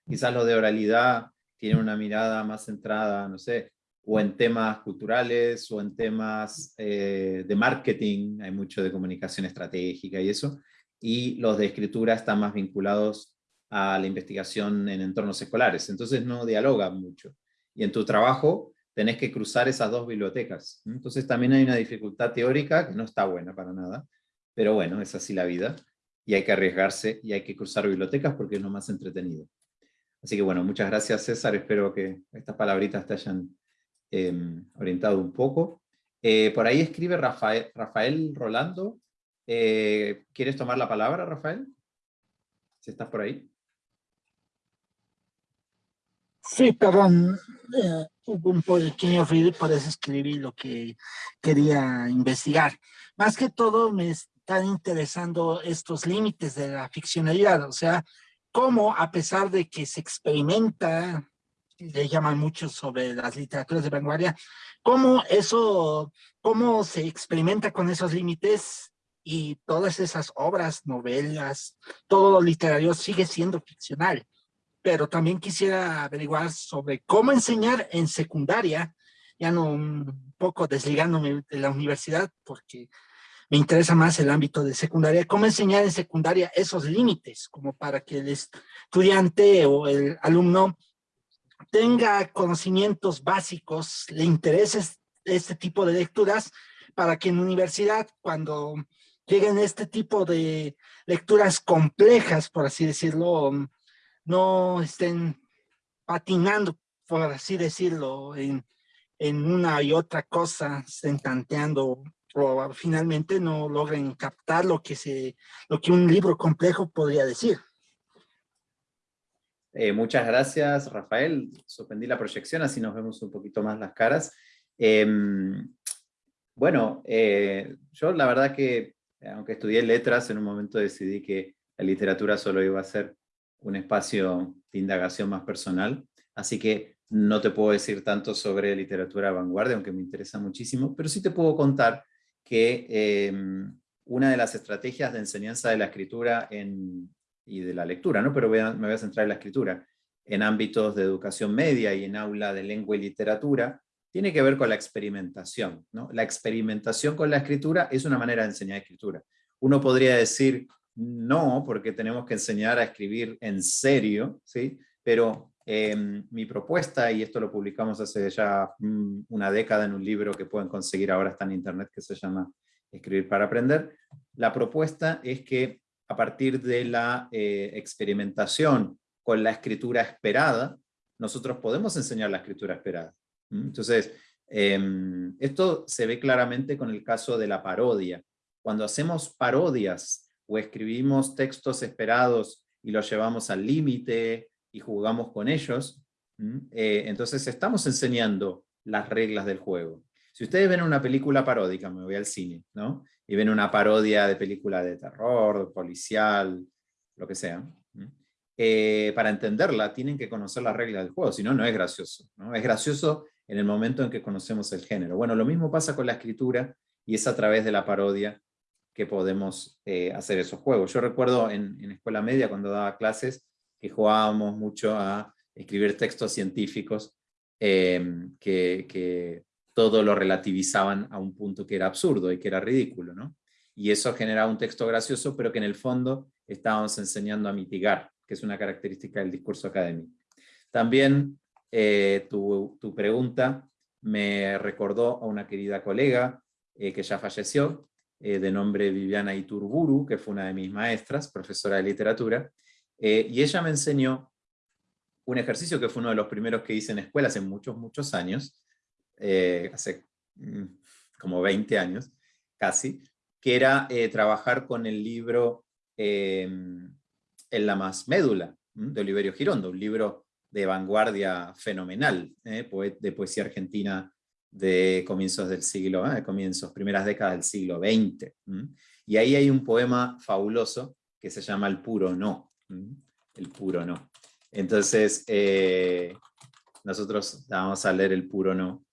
Quizás los de oralidad tienen una mirada más centrada, no sé, o en temas culturales, o en temas eh, de marketing, hay mucho de comunicación estratégica y eso, y los de escritura están más vinculados a la investigación en entornos escolares, entonces no dialogan mucho. Y en tu trabajo tenés que cruzar esas dos bibliotecas. Entonces también hay una dificultad teórica que no está buena para nada, pero bueno, es así la vida, y hay que arriesgarse y hay que cruzar bibliotecas porque es lo más entretenido. Así que bueno, muchas gracias César, espero que estas palabritas te hayan em, orientado un poco. Eh, por ahí escribe Rafael, Rafael Rolando. Eh, ¿Quieres tomar la palabra, Rafael? Si estás por ahí. Sí, perdón, eh, hubo un pequeño ruido eso escribí lo que quería investigar. Más que todo me están interesando estos límites de la ficcionalidad, o sea, cómo a pesar de que se experimenta, le llaman mucho sobre las literaturas de vanguardia, cómo eso, cómo se experimenta con esos límites y todas esas obras, novelas, todo lo literario sigue siendo ficcional pero también quisiera averiguar sobre cómo enseñar en secundaria, ya no un poco desligándome de la universidad, porque me interesa más el ámbito de secundaria, cómo enseñar en secundaria esos límites, como para que el estudiante o el alumno tenga conocimientos básicos, le interese este tipo de lecturas, para que en universidad, cuando lleguen este tipo de lecturas complejas, por así decirlo, no estén patinando, por así decirlo, en, una y otra cosa, estén tanteando o finalmente no logren captar lo que, se, lo que un libro complejo podría decir. Eh, muchas gracias, Rafael. Suspendí la proyección, así nos vemos un poquito más las caras. Em, bueno, eh, yo la verdad que, aunque estudié letras, en un momento decidí que la literatura solo iba a ser un espacio de indagación más personal, así que no te puedo decir tanto sobre literatura vanguardia, aunque me interesa muchísimo, pero sí te puedo contar que em, una de las estrategias de enseñanza de la escritura y de la lectura, ¿no? pero me voy a centrar en la escritura, en ámbitos de educación media y en aula de lengua y literatura, tiene que ver con la experimentación. ¿no? La experimentación con la escritura es una manera de enseñar escritura. Uno podría decir, no, porque tenemos que enseñar a escribir en serio, ¿sí? pero em, mi propuesta, y esto lo publicamos hace ya mm, una década en un libro que pueden conseguir ahora, está en internet, que se llama Escribir para Aprender, la propuesta es que a partir de la eh, experimentación con la escritura esperada, nosotros podemos enseñar la escritura esperada. Entonces, em, esto se ve claramente con el caso de la parodia. Cuando hacemos parodias o escribimos textos esperados y los llevamos al límite y jugamos con ellos, eh, entonces estamos enseñando las reglas del juego. Si ustedes ven una película paródica, me voy al cine, ¿no? Y ven una parodia de película de terror, policial, lo que sea, eh, para entenderla tienen que conocer las reglas del juego, si no, no es gracioso. ¿no? Es gracioso en el momento en que conocemos el género. Bueno, lo mismo pasa con la escritura y es a través de la parodia que podemos eh, hacer esos juegos. Yo recuerdo en, escuela media cuando daba clases que jugábamos mucho a escribir textos científicos em, que, todo lo relativizaban a un punto que era absurdo y que era ridículo. ¿no? Y eso generaba un texto gracioso, pero que en el fondo estábamos enseñando a mitigar que es una característica del discurso académico. También eh, tu, pregunta me recordó a una querida colega eh, que ya falleció, eh, de nombre Viviana Iturburu, que fue una de mis maestras, profesora de literatura, y ella me enseñó un ejercicio que fue uno de los primeros que hice en escuela hace muchos, muchos años, hace mm, como 20 años, casi, que era trabajar con el libro en la más médula, de Oliverio Girondo, un libro de vanguardia fenomenal, ¿eh? de poesía argentina de comienzos del siglo, ¿eh? comienzos, primeras décadas del siglo XX. Y ahí hay un poema fabuloso que se llama El puro no. El puro no. Entonces, eh, nosotros vamos a leer El puro no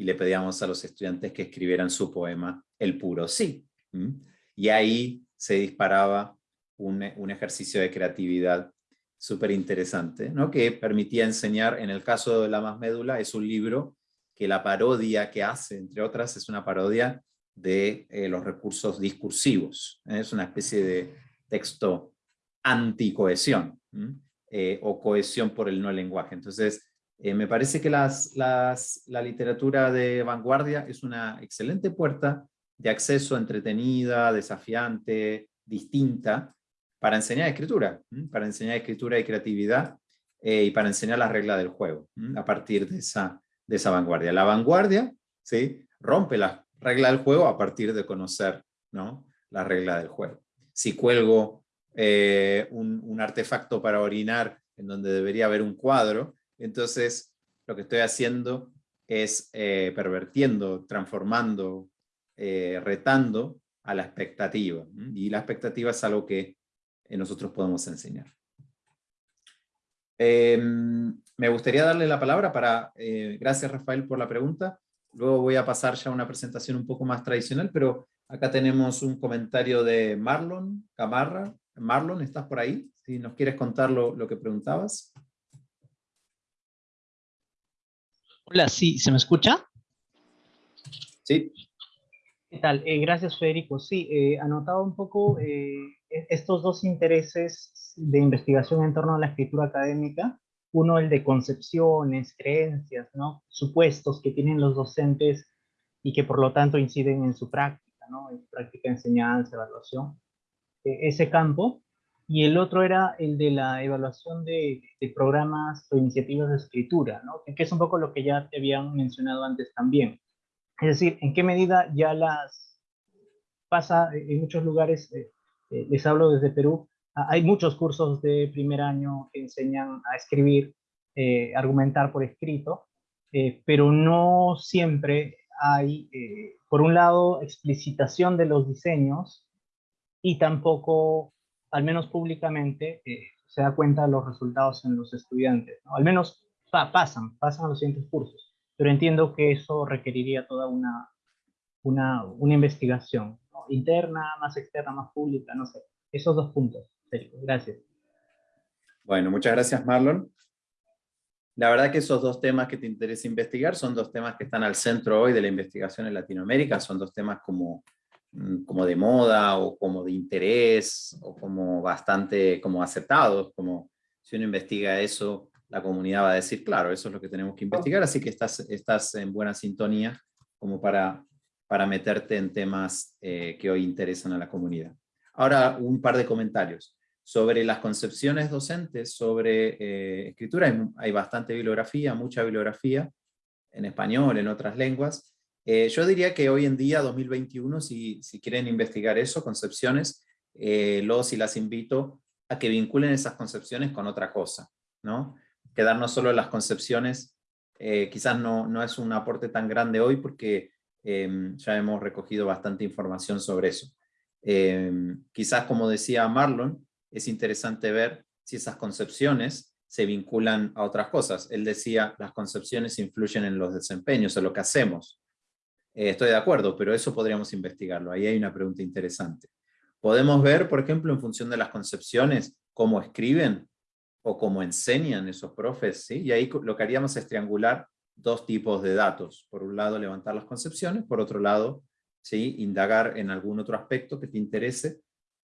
y le pedíamos a los estudiantes que escribieran su poema El puro sí. Y ahí se disparaba un, ejercicio de creatividad súper interesante, ¿no? que permitía enseñar, en el caso de La Más Médula, es un libro que la parodia que hace, entre otras, es una parodia de eh, los recursos discursivos. ¿eh? Es una especie de texto anticohesión, eh, o cohesión por el no lenguaje. Entonces, me parece que las, las, la literatura de vanguardia es una excelente puerta de acceso entretenida, desafiante, distinta, para enseñar escritura, para enseñar escritura y creatividad eh, y para enseñar las reglas del juego, a partir de esa, de esa vanguardia. La vanguardia ¿sí? rompe las reglas del juego a partir de conocer ¿no? la regla del juego. Si cuelgo eh, un, artefacto para orinar en donde debería haber un cuadro, entonces lo que estoy haciendo es eh, pervertiendo, transformando, retando a la expectativa. Y la expectativa es algo que nosotros podemos enseñar. Em, me gustaría darle la palabra para, eh, gracias Rafael por la pregunta, luego voy a pasar ya a una presentación un poco más tradicional, pero acá tenemos un comentario de Marlon Camarra. Marlon, ¿estás por ahí? Si nos quieres contar lo, lo que preguntabas. Hola, sí, ¿se me escucha? Sí. ¿Qué tal? Eh, gracias, Federico. Sí, eh, anotaba un poco eh, e-, estos dos intereses de investigación en torno a la escritura académica. Uno, el de concepciones, creencias, ¿no? supuestos que tienen los docentes y que por lo tanto inciden en su práctica, ¿no? en su práctica de enseñanza, evaluación. E-, ese campo. Y el otro era el de la evaluación de, programas o iniciativas de escritura, ¿no? que es un poco lo que ya te habían mencionado antes también es decir, en qué medida ya las pasa en muchos lugares, eh, eh, les hablo desde Perú, ah, hay muchos cursos de primer año que enseñan a escribir, eh, argumentar por escrito, pero no siempre hay, por un lado, explicitación de los diseños y tampoco al menos públicamente, eh, se da cuenta de los resultados en los estudiantes. ¿no? Al menos pasan, pasan a los siguientes cursos. Pero entiendo que eso requeriría toda una, una, una investigación interna, más externa, más pública, no sé. Esos dos puntos. Gracias. Bueno, muchas gracias Marlon. La verdad que esos dos temas que te interesa investigar son dos temas que están al centro hoy de la investigación en Latinoamérica, son dos temas como, como de moda o como de interés o como bastante como aceptados, como si uno investiga eso, la comunidad va a decir, claro, eso es lo que tenemos que investigar, así que estás, estás en buena sintonía como para, para meterte en temas eh, que hoy interesan a la comunidad. Ahora un par de comentarios sobre las concepciones docentes sobre eh, escritura, hay, bastante bibliografía, mucha bibliografía, en español, en otras lenguas. Eh, yo diría que hoy en día, 2021, si, quieren investigar eso, concepciones, eh, los y las invito a que vinculen esas concepciones con otra cosa, ¿no? Quedarnos solo en las concepciones, quizás no, no es un aporte tan grande hoy porque em, ya hemos recogido bastante información sobre eso. Em, quizás, como decía Marlon, es interesante ver si esas concepciones se vinculan a otras cosas. Él decía, las concepciones influyen en los desempeños, en lo que hacemos. Eh, estoy de acuerdo, pero eso podríamos investigarlo. Ahí hay una pregunta interesante. Podemos ver, por ejemplo, en función de las concepciones, cómo escriben o cómo enseñan esos profes. Y ahí lo que haríamos es triangular dos tipos de datos. Por un lado, levantar las concepciones, por otro lado, ¿sí? indagar en algún otro aspecto que te interese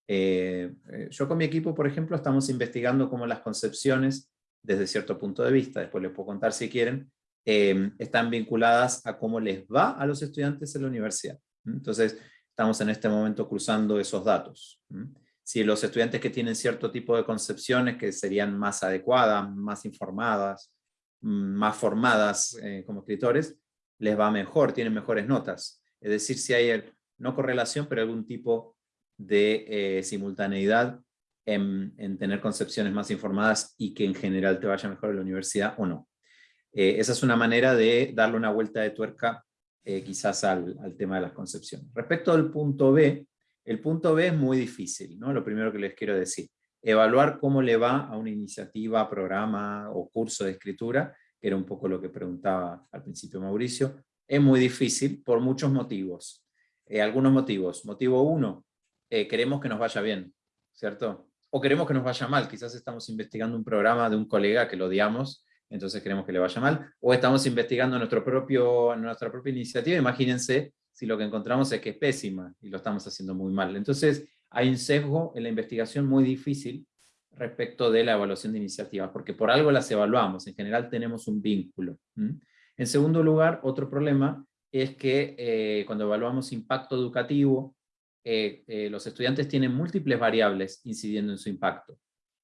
eh, eh, yo con mi equipo, por ejemplo, estamos investigando cómo las concepciones, desde cierto punto de vista, después les puedo contar si quieren, em, están vinculadas a cómo les va a los estudiantes en la universidad. Entonces, estamos en este momento cruzando esos datos. Si los estudiantes que tienen cierto tipo de concepciones que serían más adecuadas, más informadas, más formadas eh, como escritores, les va mejor, tienen mejores notas. Es decir, si hay no correlación, pero algún tipo de eh, simultaneidad en, tener concepciones más informadas y que en general te vaya mejor en la universidad o no. Eh, esa es una manera de darle una vuelta de tuerca eh, quizás al, tema de las concepciones. Respecto al punto B, el punto B es muy difícil, ¿no? lo primero que les quiero decir. Evaluar cómo le va a una iniciativa, programa o curso de escritura, que era un poco lo que preguntaba al principio Mauricio, es muy difícil por muchos motivos. algunos motivos. Motivo uno, eh, queremos que nos vaya bien, ¿cierto? O queremos que nos vaya mal, quizás estamos investigando un programa de un colega que lo odiamos, entonces queremos que le vaya mal, o estamos investigando nuestro propio, nuestra propia iniciativa, imagínense si lo que encontramos es que es pésima y lo estamos haciendo muy mal. Entonces hay un sesgo en la investigación muy difícil respecto de la evaluación de iniciativas, porque por algo las evaluamos, en general tenemos un vínculo. En segundo lugar, otro problema es que eh, cuando evaluamos impacto educativo, eh, eh, los estudiantes tienen múltiples variables incidiendo en su impacto.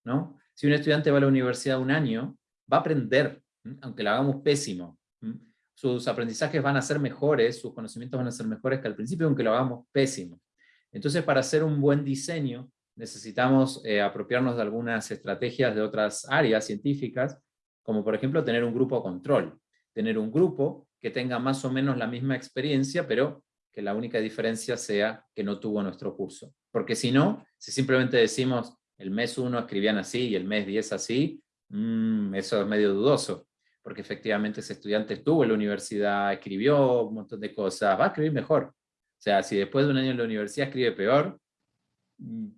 ¿no? Si un estudiante va a la universidad un año, va a aprender, aunque lo hagamos pésimo. Sus aprendizajes van a ser mejores, sus conocimientos van a ser mejores que al principio, aunque lo hagamos pésimo. Entonces, para hacer un buen diseño, necesitamos eh, apropiarnos de algunas estrategias de otras áreas científicas, como por ejemplo tener un grupo control. Tener un grupo que tenga más o menos la misma experiencia, pero que la única diferencia sea que no tuvo nuestro curso. Porque si no, si simplemente decimos el mes 1 escribían así y el mes 10 así, mm, eso es medio dudoso, porque efectivamente ese estudiante estuvo en la universidad, escribió un montón de cosas, va a escribir mejor. O sea, si después de un año en la universidad escribe peor, mm,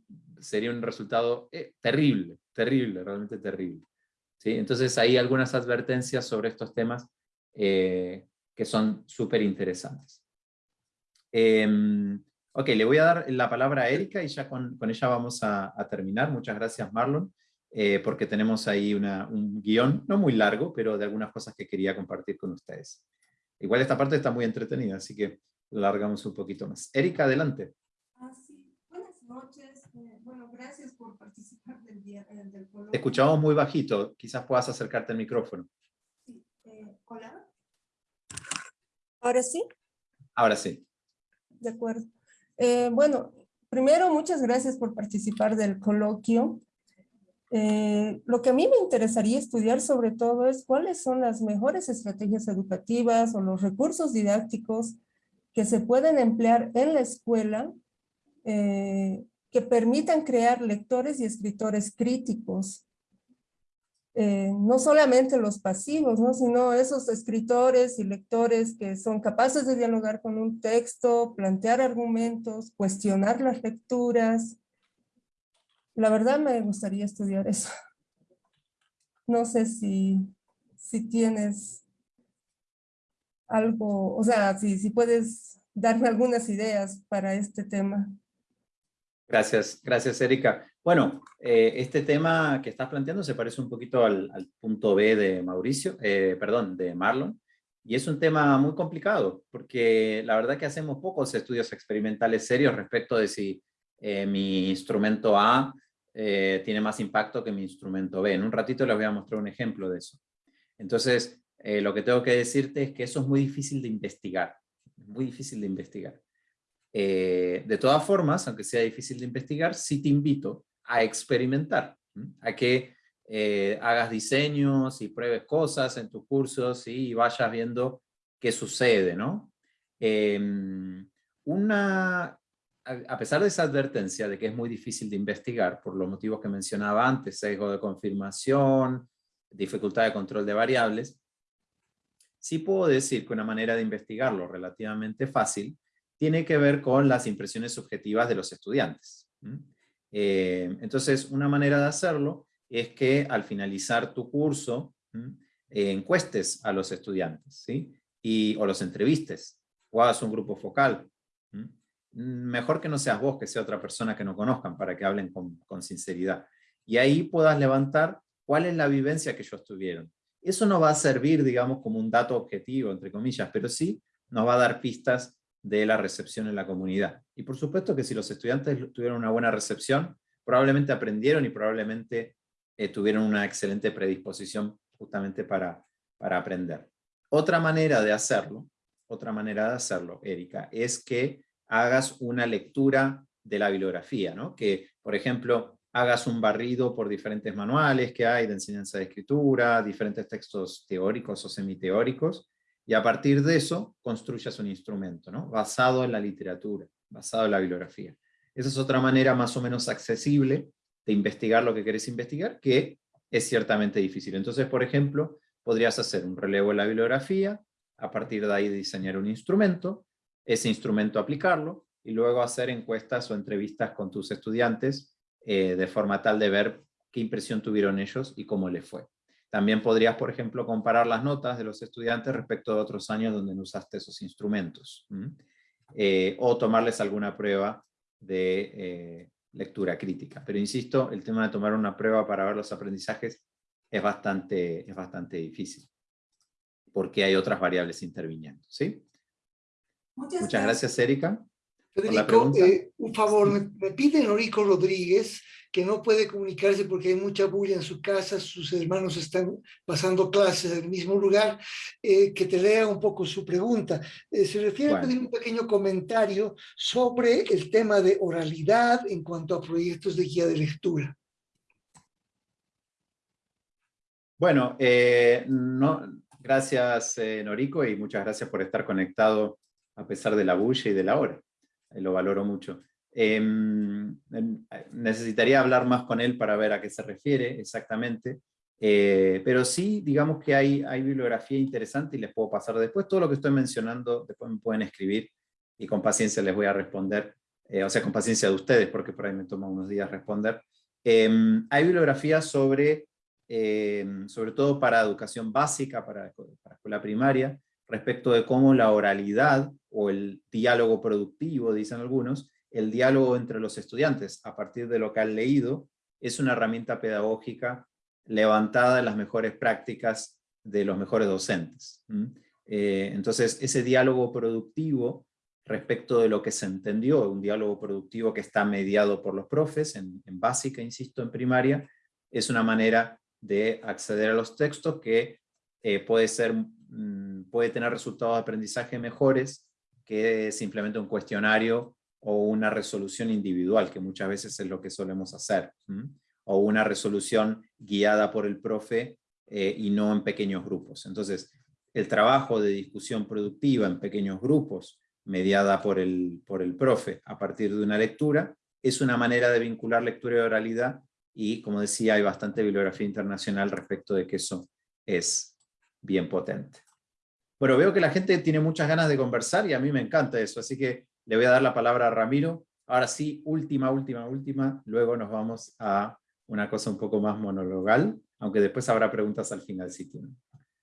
sería un resultado eh, terrible, terrible, realmente terrible. ¿Sí? Entonces hay algunas advertencias sobre estos temas eh, que son súper interesantes. Em, ok, le voy a dar la palabra a Erika y ya con, ella vamos a, terminar. Muchas gracias Marlon, eh, porque tenemos ahí un guion, no muy largo, pero de algunas cosas que quería compartir con ustedes. Igual esta parte está muy entretenida, así que largamos un poquito más. Erika, adelante. Ah, sí. Buenas noches. Eh, bueno, gracias por participar del, día, eh, del. Te escuchamos muy bajito, quizás puedas acercarte al micrófono. Sí. ¿Hola? ¿Ahora sí? Ahora sí. De acuerdo. Eh, bueno, primero, muchas gracias por participar del coloquio. Eh, lo que a mí me interesaría estudiar sobre todo es cuáles son las mejores estrategias educativas o los recursos didácticos que se pueden emplear en la escuela, eh, que permitan crear lectores y escritores críticos. Eh, no solamente los pasivos, ¿no? sino esos escritores y lectores que son capaces de dialogar con un texto, plantear argumentos, cuestionar las lecturas. La verdad me gustaría estudiar eso. No sé si, si tienes algo, o sea, si, si puedes darme algunas ideas para este tema. Gracias, gracias Erika. Bueno, eh, este tema que estás planteando se parece un poquito al, punto B de Mauricio, eh, perdón, de Marlon, y es un tema muy complicado, porque la verdad que hacemos pocos estudios experimentales serios respecto de si eh, mi instrumento A tiene más impacto que mi instrumento B. En un ratito les voy a mostrar un ejemplo de eso. Entonces, lo que tengo que decirte es que eso es muy difícil de investigar, muy difícil de investigar. de todas formas, aunque sea difícil de investigar, sí te invito a experimentar, a que eh, hagas diseños y pruebes cosas en tus cursos y vayas viendo qué sucede, ¿no? Em, una, a pesar de esa advertencia de que es muy difícil de investigar, por los motivos que mencionaba antes, sesgo de confirmación, dificultad de control de variables, sí puedo decir que una manera de investigarlo relativamente fácil tiene que ver con las impresiones subjetivas de los estudiantes. Eh, entonces, una manera de hacerlo es que al finalizar tu curso, eh, encuestes a los estudiantes, ¿sí? Y, o los entrevistes, o hagas un grupo focal. Mejor que no seas vos, que sea otra persona que no conozcan, para que hablen con, sinceridad. Y ahí puedas levantar cuál es la vivencia que ellos tuvieron. Eso no va a servir, digamos, como un dato objetivo, entre comillas, pero sí nos va a dar pistas de la recepción en la comunidad. Y por supuesto que si los estudiantes tuvieron una buena recepción, probablemente aprendieron y probablemente eh, tuvieron una excelente predisposición justamente para, para aprender. Otra manera de hacerlo, otra manera de hacerlo, Erika, es que hagas una lectura de la bibliografía, ¿no? Que, por ejemplo, hagas un barrido por diferentes manuales que hay de enseñanza de escritura, diferentes textos teóricos o semiteóricos, y a partir de eso construyas un instrumento, ¿no? basado en la literatura, basado en la bibliografía. Esa es otra manera más o menos accesible de investigar lo que querés investigar, que es ciertamente difícil. Entonces, por ejemplo, podrías hacer un relevo en la bibliografía, a partir de ahí diseñar un instrumento, ese instrumento aplicarlo, y luego hacer encuestas o entrevistas con tus estudiantes eh, de forma tal de ver qué impresión tuvieron ellos y cómo les fue. También podrías, por ejemplo, comparar las notas de los estudiantes respecto de otros años donde no usaste esos instrumentos. Eh, o tomarles alguna prueba de eh, lectura crítica. Pero insisto, el tema de tomar una prueba para ver los aprendizajes es bastante, es bastante difícil, porque hay otras variables interviniendo. ¿sí? Muchas, gracias, Erika. Federico, eh, un favor, me, me pide Norico Rodríguez que no puede comunicarse porque hay mucha bulla en su casa, sus hermanos están pasando clases en el mismo lugar, eh, que te lea un poco su pregunta. Eh, se refiere a pedir un pequeño comentario sobre el tema de oralidad en cuanto a proyectos de guía de lectura. Bueno, eh, no, gracias Norico y muchas gracias por estar conectado a pesar de la bulla y de la hora. Lo valoro mucho. Em, em, necesitaría hablar más con él para ver a qué se refiere exactamente, eh, pero sí, digamos que hay, hay bibliografía interesante y les puedo pasar después. Todo lo que estoy mencionando, después me pueden escribir y con paciencia les voy a responder, eh, o sea, con paciencia de ustedes, porque por ahí me toma unos días responder. Em, hay bibliografía sobre, sobre todo para educación básica, para escuela primaria, respecto de cómo la oralidad o el diálogo productivo, dicen algunos, el diálogo entre los estudiantes a partir de lo que han leído es una herramienta pedagógica levantada en las mejores prácticas de los mejores docentes. Eh, entonces, ese diálogo productivo respecto de lo que se entendió, un diálogo productivo que está mediado por los profes, en, básica, insisto, en primaria, es una manera de acceder a los textos que eh, puede, ser, puede tener resultados de aprendizaje mejores que simplemente un cuestionario o una resolución individual, que muchas veces es lo que solemos hacer, o una resolución guiada por el profe eh, y no en pequeños grupos. Entonces, el trabajo de discusión productiva en pequeños grupos, mediada por el, por el profe a partir de una lectura, es una manera de vincular lectura y oralidad, y como decía, hay bastante bibliografía internacional respecto de que eso es bien potente. Bueno, veo que la gente tiene muchas ganas de conversar y a mí me encanta eso, así que le voy a dar la palabra a Ramiro. Ahora sí, última, última, última, luego nos vamos a una cosa un poco más monologal, aunque después habrá preguntas al final si tienen.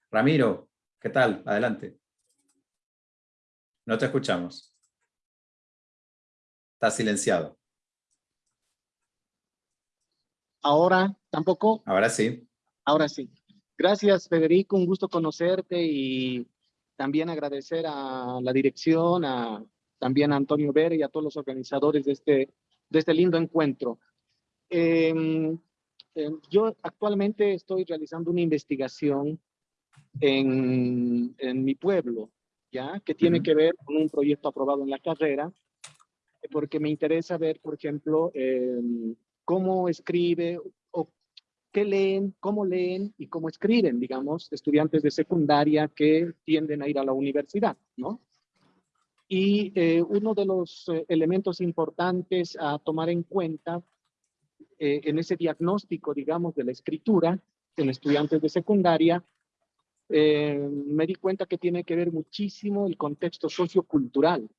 Ramiro, ¿qué tal? Adelante. No te escuchamos. Está silenciado. Ahora, tampoco. Ahora sí. Ahora sí. Gracias, Federico. Un gusto conocerte y también agradecer a la dirección, a, también a Antonio Vera y a todos los organizadores de este, de este lindo encuentro. Em, em, yo actualmente estoy realizando una investigación en, en mi pueblo, ¿ya? Que tiene que ver con un proyecto aprobado en la carrera, porque me interesa ver, por ejemplo, em, cómo escribe qué leen, cómo leen y cómo escriben, digamos, estudiantes de secundaria que tienden a ir a la universidad, ¿no? Y eh, uno de los eh, elementos importantes a tomar en cuenta eh, en ese diagnóstico, digamos, de la escritura en estudiantes de secundaria, me di cuenta que tiene que ver muchísimo el contexto sociocultural,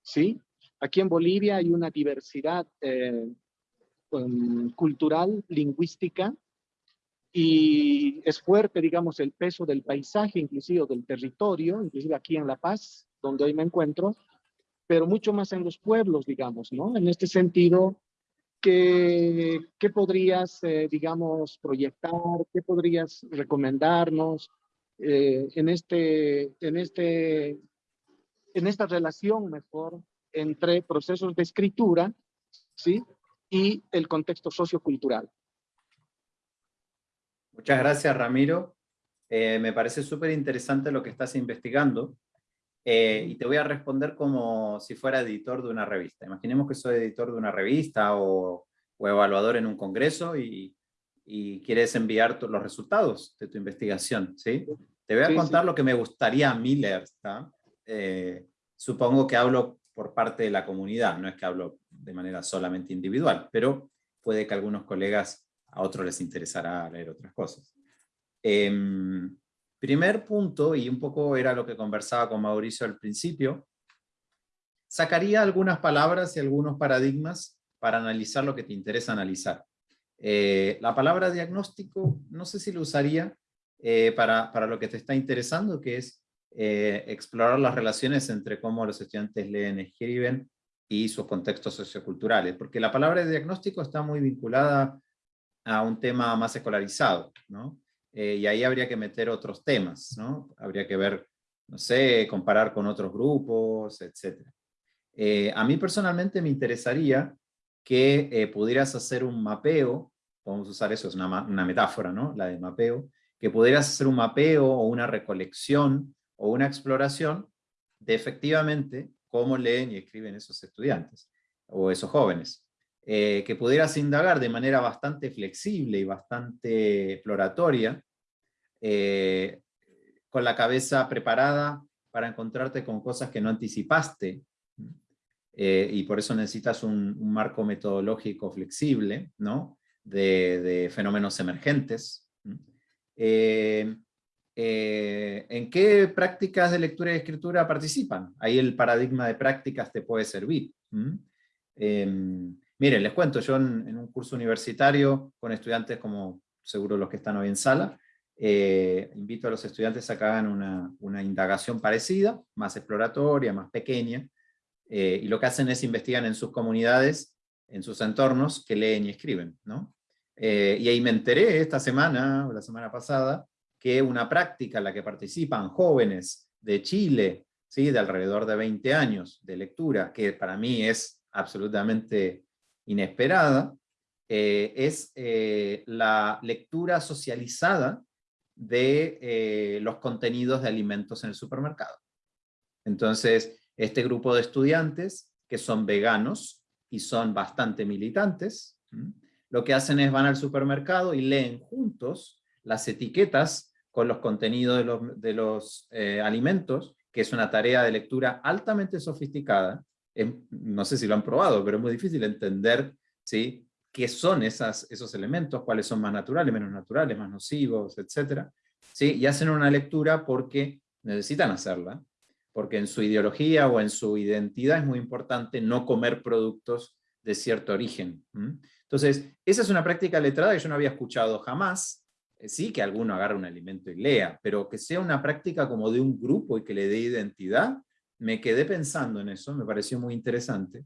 ¿sí? Aquí en Bolivia hay una diversidad um, cultural, lingüística, y es fuerte, digamos, el peso del paisaje, inclusive del territorio, inclusive aquí en La Paz, donde hoy me encuentro, pero mucho más en los pueblos, digamos, ¿no? En este sentido, ¿qué, qué podrías, eh, digamos, proyectar? ¿Qué podrías recomendarnos eh, en, este, en, este, en esta relación mejor entre procesos de escritura, ¿sí? Y el contexto sociocultural. Muchas gracias, Ramiro. Eh, me parece súper interesante lo que estás investigando. Eh, y te voy a responder como si fuera editor de una revista. Imaginemos que soy editor de una revista o, o evaluador en un congreso y, y quieres enviar los resultados de tu investigación. ¿sí? Te voy a contar lo que me gustaría a mí leer. Eh, supongo que hablo por parte de la comunidad, no es que hablo de manera solamente individual, pero puede que algunos colegas a otros les interesará leer otras cosas. Eh, Primer punto, y un poco era lo que conversaba con Mauricio al principio, sacaría algunas palabras y algunos paradigmas para analizar lo que te interesa analizar. Eh, la palabra diagnóstico, no sé si lo usaría eh, para, para, lo que te está interesando, que es eh, explorar las relaciones entre cómo los estudiantes leen, escriben y sus contextos socioculturales, porque la palabra diagnóstico está muy vinculada a un tema más escolarizado, ¿no? Eh, y ahí habría que meter otros temas, ¿no? Habría que ver, no sé, comparar con otros grupos, etc. Eh, a mí personalmente me interesaría que eh, pudieras hacer un mapeo, podemos usar eso, es una, una, metáfora, ¿no? La de mapeo, que pudieras hacer un mapeo o una recolección o una exploración de efectivamente cómo leen y escriben esos estudiantes o esos jóvenes. Eh, que pudieras indagar de manera bastante flexible y bastante exploratoria, eh, con la cabeza preparada para encontrarte con cosas que no anticipaste, eh, y por eso necesitas un, marco metodológico flexible, ¿no? de, fenómenos emergentes. ¿En qué prácticas de lectura y escritura participan? Ahí el paradigma de prácticas te puede servir. Miren, les cuento, yo en, un curso universitario con estudiantes como seguro los que están hoy en sala, eh, invito a los estudiantes a que hagan una, indagación parecida, más exploratoria, más pequeña, eh, y lo que hacen es investigar en sus comunidades, en sus entornos, que leen y escriben. ¿no? Eh, y ahí me enteré esta semana, o la semana pasada, que una práctica en la que participan jóvenes de Chile, ¿sí? de alrededor de 20 años de lectura, que para mí es absolutamente inesperada, eh, es eh, la lectura socializada de eh, los contenidos de alimentos en el supermercado. Entonces, este grupo de estudiantes, que son veganos y son bastante militantes, lo que hacen es van al supermercado y leen juntos las etiquetas con los contenidos de los, de los alimentos, que es una tarea de lectura altamente sofisticada, no sé si lo han probado, pero es muy difícil entender ¿sí? qué son esas, esos elementos, cuáles son más naturales, menos naturales, más nocivos, etc. ¿sí? Y hacen una lectura porque necesitan hacerla, porque en su ideología o en su identidad es muy importante no comer productos de cierto origen. Entonces, esa es una práctica letrada que yo no había escuchado jamás, eh, sí que alguno agarre un alimento y lea, pero que sea una práctica como de un grupo y que le dé identidad, me quedé pensando en eso, me pareció muy interesante,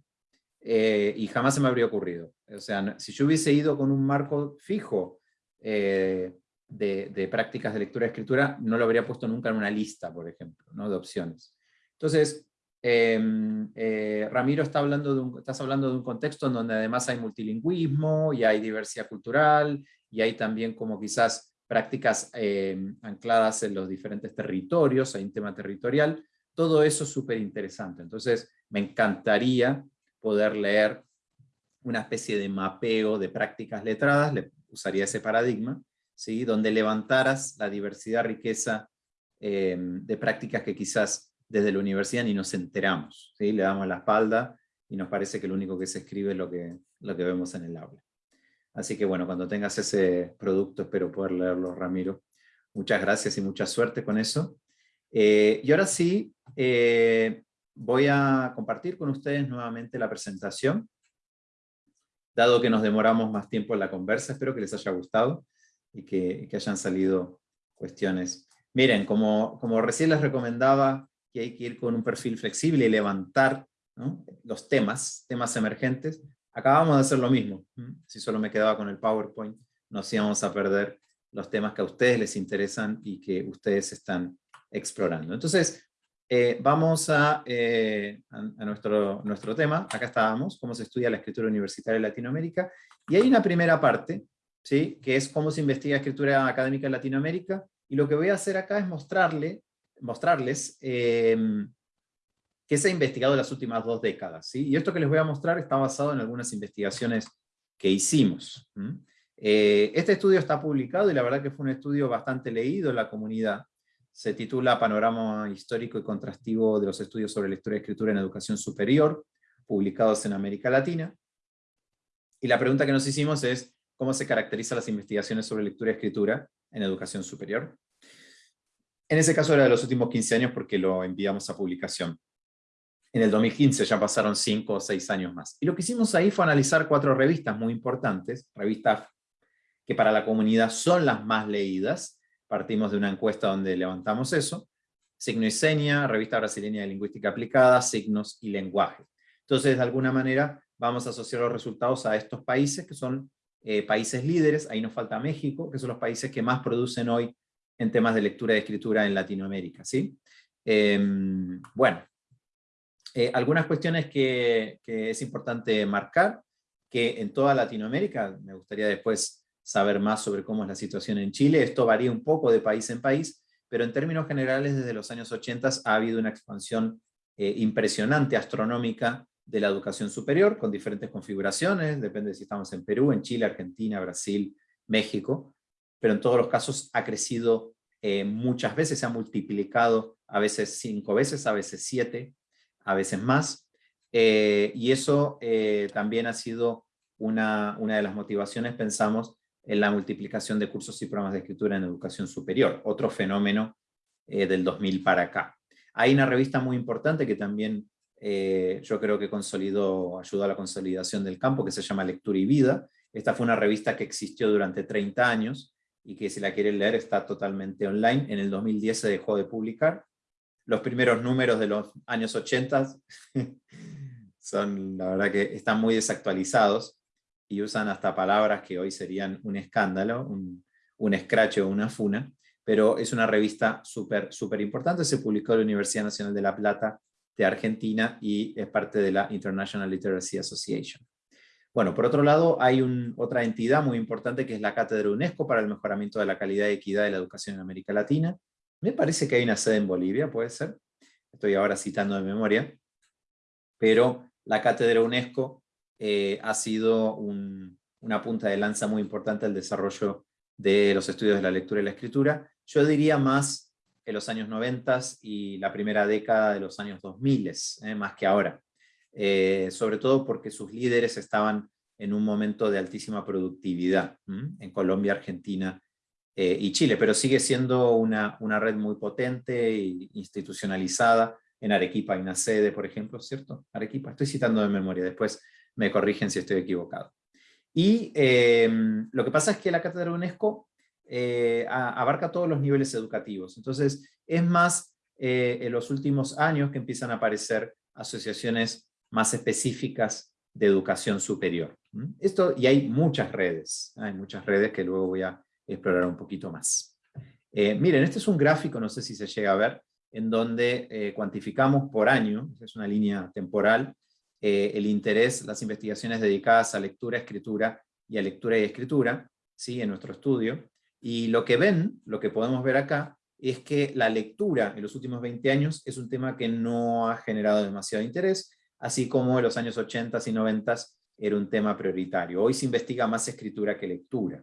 eh, y jamás se me habría ocurrido. O sea, si yo hubiese ido con un marco fijo eh, de, prácticas de lectura y escritura, no lo habría puesto nunca en una lista, por ejemplo, ¿no? de opciones. Entonces, em, eh, Ramiro, está hablando de un, estás hablando de un contexto en donde además hay multilingüismo, y hay diversidad cultural, y hay también como quizás prácticas em, ancladas en los diferentes territorios, hay un tema territorial, todo eso es súper interesante. Entonces, me encantaría poder leer una especie de mapeo de prácticas letradas, le usaría ese paradigma, ¿sí? donde levantaras la diversidad, riqueza em, de prácticas que quizás desde la universidad ni nos enteramos. ¿sí? Le damos la espalda y nos parece que lo único que se escribe es lo que, lo que vemos en el aula. Así que bueno, cuando tengas ese producto espero poder leerlo, Ramiro. Muchas gracias y mucha suerte con eso. Eh, y ahora sí, eh, voy a compartir con ustedes nuevamente la presentación. Dado que nos demoramos más tiempo en la conversa, espero que les haya gustado y que, hayan salido cuestiones. Miren, como, como recién les recomendaba que hay que ir con un perfil flexible y levantar los temas, temas emergentes, acabamos de hacer lo mismo. Si solo me quedaba con el PowerPoint, nos íbamos a perder los temas que a ustedes les interesan y que ustedes están explorando. Entonces, eh, vamos a, eh, nuestro, tema. Acá estábamos, cómo se estudia la escritura universitaria en Latinoamérica. Y hay una primera parte, ¿sí? que es cómo se investiga escritura académica en Latinoamérica. Y lo que voy a hacer acá es mostrarle, mostrarles eh, qué se ha investigado en las últimas dos décadas. ¿sí? Y esto que les voy a mostrar está basado en algunas investigaciones que hicimos. este estudio está publicado y la verdad que fue un estudio bastante leído en la comunidad se titula Panorama histórico y contrastivo de los estudios sobre lectura y escritura en educación superior, publicados en América Latina. Y la pregunta que nos hicimos es, ¿cómo se caracterizan las investigaciones sobre lectura y escritura en educación superior? En ese caso era de los últimos 15 años porque lo enviamos a publicación. En el 2015 ya pasaron 5 o 6 años más. Y lo que hicimos ahí fue analizar cuatro revistas muy importantes, revistas que para la comunidad son las más leídas, partimos de una encuesta donde levantamos eso, signo y seña, revista brasileña de lingüística aplicada, signos y lenguaje. Entonces, de alguna manera, vamos a asociar los resultados a estos países, que son eh, países líderes, ahí nos falta México, que son los países que más producen hoy en temas de lectura y escritura en Latinoamérica. ¿sí? Em, bueno, eh, algunas cuestiones que, que es importante marcar, que en toda Latinoamérica, me gustaría después saber más sobre cómo es la situación en Chile. Esto varía un poco de país en país, pero en términos generales desde los años 80 ha habido una expansión eh, impresionante, astronómica, de la educación superior, con diferentes configuraciones, depende si estamos en Perú, en Chile, Argentina, Brasil, México, pero en todos los casos ha crecido eh, muchas veces, se ha multiplicado a veces cinco veces, a veces siete, a veces más, eh, y eso también ha sido una, una de las motivaciones, pensamos, en la multiplicación de cursos y programas de escritura en educación superior, otro fenómeno eh, del 2000 para acá. Hay una revista muy importante que también eh, yo creo que consolidó, ayudó a la consolidación del campo, que se llama Lectura y Vida. Esta fue una revista que existió durante 30 años, y que si la quieren leer está totalmente online. En el 2010 se dejó de publicar. Los primeros números de los años 80 son, la verdad que están muy desactualizados, y usan hasta palabras que hoy serían un escándalo, un, un escrache o una funa, pero es una revista súper súper importante, se publicó en la Universidad Nacional de La Plata de Argentina y es parte de la International Literacy Association. Bueno, por otro lado, hay otra entidad muy importante que es la Cátedra UNESCO para el mejoramiento de la calidad y equidad de la educación en América Latina. Me parece que hay una sede en Bolivia, puede ser. Estoy ahora citando de memoria. Pero la Cátedra UNESCO eh, ha sido una punta de lanza muy importante al desarrollo de los estudios de la lectura y la escritura. Yo diría más en los años 90 y la primera década de los años 2000, eh, más que ahora. sobre todo porque sus líderes estaban en un momento de altísima productividad en Colombia, Argentina y Chile, pero sigue siendo una, una red muy potente e institucionalizada. En Arequipa hay una sede, por ejemplo, ¿cierto? Arequipa, estoy citando de memoria, después me corrigen si estoy equivocado. Y em, lo que pasa es que la Cátedra UNESCO eh, abarca todos los niveles educativos. Entonces, es más eh, en los últimos años que empiezan a aparecer asociaciones más específicas de educación superior. Esto, y hay muchas redes, hay muchas redes que luego voy a explorar un poquito más. Eh, miren, este es un gráfico, no sé si se llega a ver, en donde cuantificamos por año, es una línea temporal, el interés, las investigaciones dedicadas a lectura, escritura y a lectura y escritura, ¿sí? en nuestro estudio, y lo que ven, lo que podemos ver acá, es que la lectura en los últimos 20 años es un tema que no ha generado demasiado interés, así como en los años 80 y 90 era un tema prioritario. Hoy se investiga más escritura que lectura.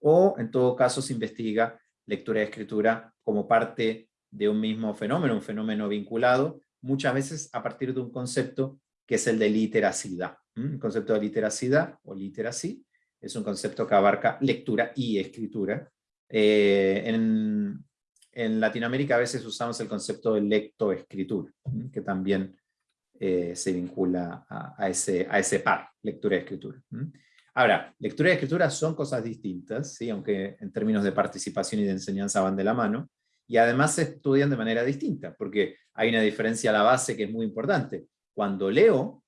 O en todo caso se investiga lectura y escritura como parte de un mismo fenómeno, un fenómeno vinculado, muchas veces a partir de un concepto que es el de literacidad. El concepto de literacidad o literacy es un concepto que abarca lectura y escritura. Eh, en, Latinoamérica a veces usamos el concepto de lectoescritura, que también eh, se vincula a, ese, a ese par, lectura y escritura. Ahora, lectura y escritura son cosas distintas, ¿sí? aunque en términos de participación y de enseñanza van de la mano, y además se estudian de manera distinta, porque hay una diferencia a la base que es muy importante. Cuando leo,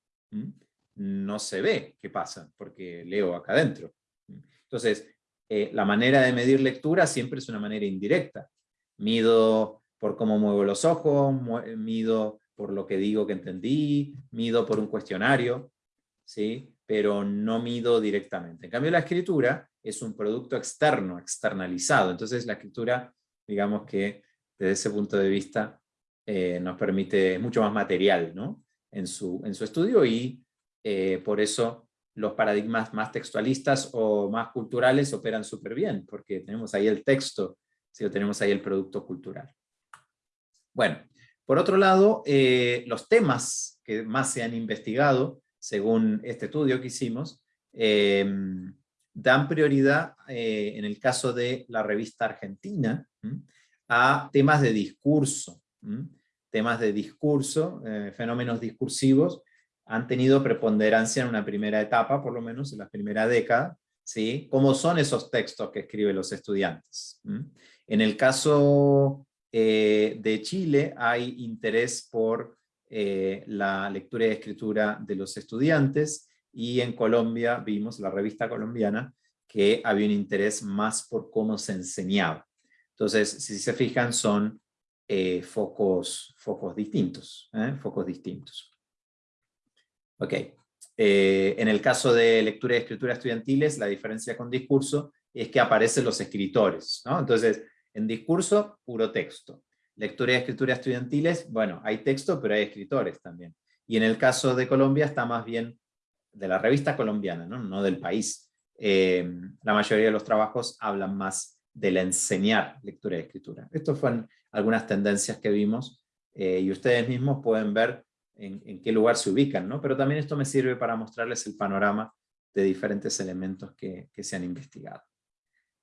no se ve qué pasa, porque leo acá adentro. Entonces, eh, la manera de medir lectura siempre es una manera indirecta. Mido por cómo muevo los ojos, mido por lo que digo que entendí, mido por un cuestionario, ¿sí? pero no mido directamente. En cambio, la escritura es un producto externo, externalizado. Entonces, la escritura, digamos que desde ese punto de vista, eh, nos permite mucho más material ¿no? En, su, en su estudio y eh, por eso los paradigmas más textualistas o más culturales operan súper bien, porque tenemos ahí el texto, si tenemos ahí el producto cultural. Bueno, por otro lado, eh, los temas que más se han investigado, según este estudio que hicimos, em, dan prioridad, eh, en el caso de la revista argentina, a temas de discurso, temas de discurso, fenómenos discursivos, han tenido preponderancia en una primera etapa, por lo menos en la primera década, ¿sí? ¿Cómo son esos textos que escriben los estudiantes? En el caso eh, de Chile hay interés por eh, la lectura y escritura de los estudiantes, y en Colombia vimos, la revista colombiana, que había un interés más por cómo se enseñaba. Entonces, si se fijan, son eh, focos, focos distintos, focos distintos. Ok. Eh, en el caso de lectura y escritura estudiantiles, la diferencia con discurso es que aparecen los escritores. ¿no? Entonces, en discurso, puro texto. Lectura y escritura estudiantiles, bueno, hay texto, pero hay escritores también. Y en el caso de Colombia está más bien de la revista colombiana, no, no del país. Eh, la mayoría de los trabajos hablan más del enseñar lectura y escritura. Estas fueron algunas tendencias que vimos eh, y ustedes mismos pueden ver en, qué lugar se ubican, ¿no? Pero también esto me sirve para mostrarles el panorama de diferentes elementos que, se han investigado.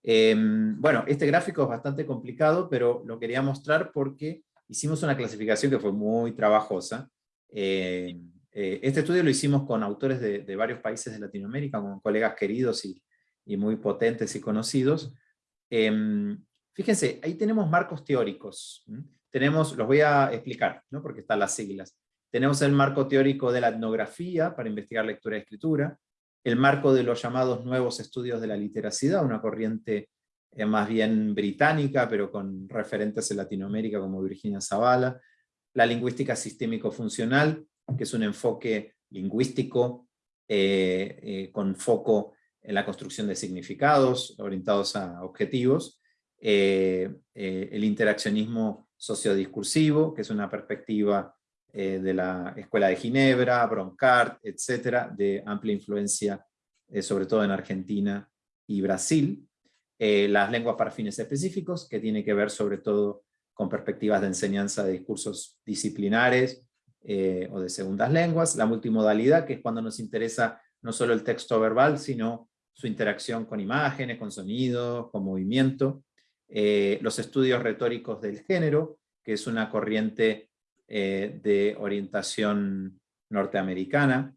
Em, bueno, este gráfico es bastante complicado, pero lo quería mostrar porque hicimos una clasificación que fue muy trabajosa. Em, eh, este estudio lo hicimos con autores de, varios países de Latinoamérica, con colegas queridos y, muy potentes y conocidos. Em, fíjense, ahí tenemos marcos teóricos. Tenemos, los voy a explicar, ¿no? porque están las siglas. Tenemos el marco teórico de la etnografía para investigar lectura y escritura, el marco de los llamados nuevos estudios de la literacidad, una corriente eh, más bien británica, pero con referentes en Latinoamérica como Virginia Zavala, la lingüística sistémico-funcional, que es un enfoque lingüístico eh, eh, con foco en la construcción de significados orientados a objetivos, el interaccionismo sociodiscursivo, que es una perspectiva eh, de la Escuela de Ginebra, Broncard, etcétera, de amplia influencia, eh, sobre todo en Argentina y Brasil. Eh, las lenguas para fines específicos, que tiene que ver sobre todo con perspectivas de enseñanza de discursos disciplinares, eh, o de segundas lenguas, la multimodalidad, que es cuando nos interesa no solo el texto verbal, sino su interacción con imágenes, con sonidos, con movimiento, eh, los estudios retóricos del género, que es una corriente eh, de orientación norteamericana,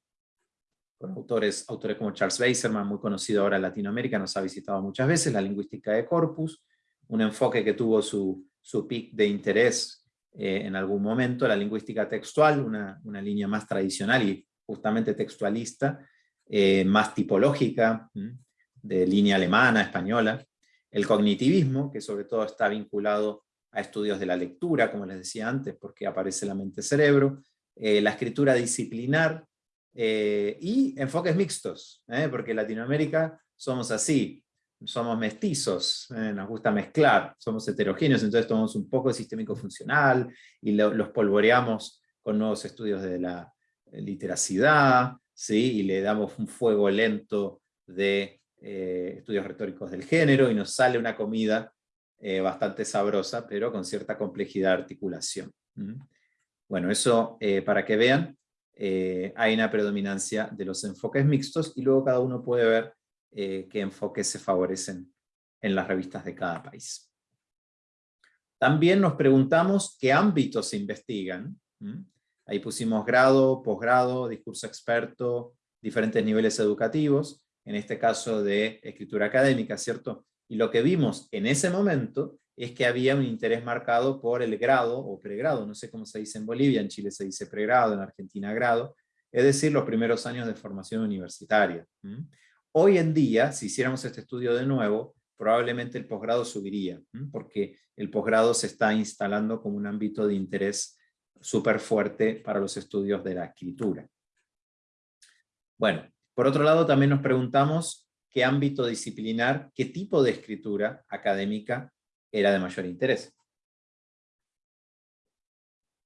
con autores, autores como Charles Weiserman, muy conocido ahora en Latinoamérica, nos ha visitado muchas veces, la lingüística de corpus, un enfoque que tuvo su, su pic de interés eh, en algún momento, la lingüística textual, una, una, línea más tradicional y justamente textualista, más tipológica, de línea alemana, española, el cognitivismo, que sobre todo está vinculado a estudios de la lectura, como les decía antes, porque aparece la mente-cerebro, eh, la escritura disciplinar, eh, y enfoques mixtos, ¿eh? porque en Latinoamérica somos así, somos mestizos, nos gusta mezclar, somos heterogéneos, entonces tomamos un poco de sistémico funcional y los polvoreamos con nuevos estudios de la literacidad, ¿sí? y le damos un fuego lento de estudios retóricos del género, y nos sale una comida eh, bastante sabrosa, pero con cierta complejidad de articulación. Bueno, eso eh, para que vean, eh, hay una predominancia de los enfoques mixtos, y luego cada uno puede ver qué enfoques se favorecen en las revistas de cada país. También nos preguntamos qué ámbitos se investigan. Ahí pusimos grado, posgrado, discurso experto, diferentes niveles educativos, en este caso de escritura académica, ¿cierto? Y lo que vimos en ese momento es que había un interés marcado por el grado o pregrado, no sé cómo se dice en Bolivia, en Chile se dice pregrado, en Argentina grado, es decir, los primeros años de formación universitaria. Hoy en día, si hiciéramos este estudio de nuevo, probablemente el posgrado subiría, porque el posgrado se está instalando como un ámbito de interés súper fuerte para los estudios de la escritura. Bueno, por otro lado también nos preguntamos qué ámbito disciplinar, qué tipo de escritura académica era de mayor interés.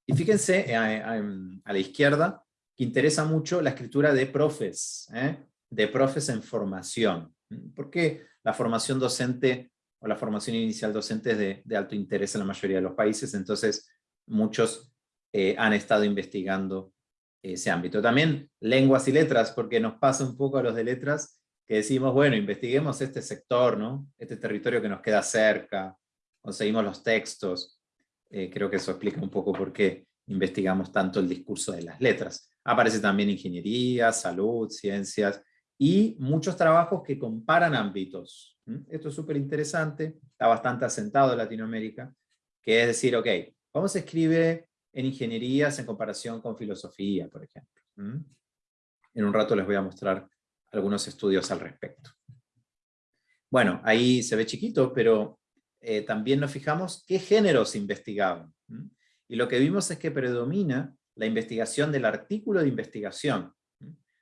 Y fíjense eh, a, la izquierda que interesa mucho la escritura de profes, ¿eh? de profes en formación. Porque la formación docente o la formación inicial docente es de, alto interés en la mayoría de los países, entonces muchos eh, han estado investigando ese ámbito. También lenguas y letras, porque nos pasa un poco a los de letras que decimos, bueno, investiguemos este sector, ¿no? Este territorio que nos queda cerca, conseguimos los textos. Eh, creo que eso explica un poco por qué investigamos tanto el discurso de las letras. Aparece también ingeniería, salud, ciencias, y muchos trabajos que comparan ámbitos. Esto es súper interesante, está bastante asentado en Latinoamérica, que es decir, ok, ¿cómo se escribe en ingenierías en comparación con filosofía, por ejemplo? En un rato les voy a mostrar algunos estudios al respecto. Bueno, ahí se ve chiquito, pero eh, también nos fijamos qué géneros investigaban. Y lo que vimos es que predomina la investigación del artículo de investigación.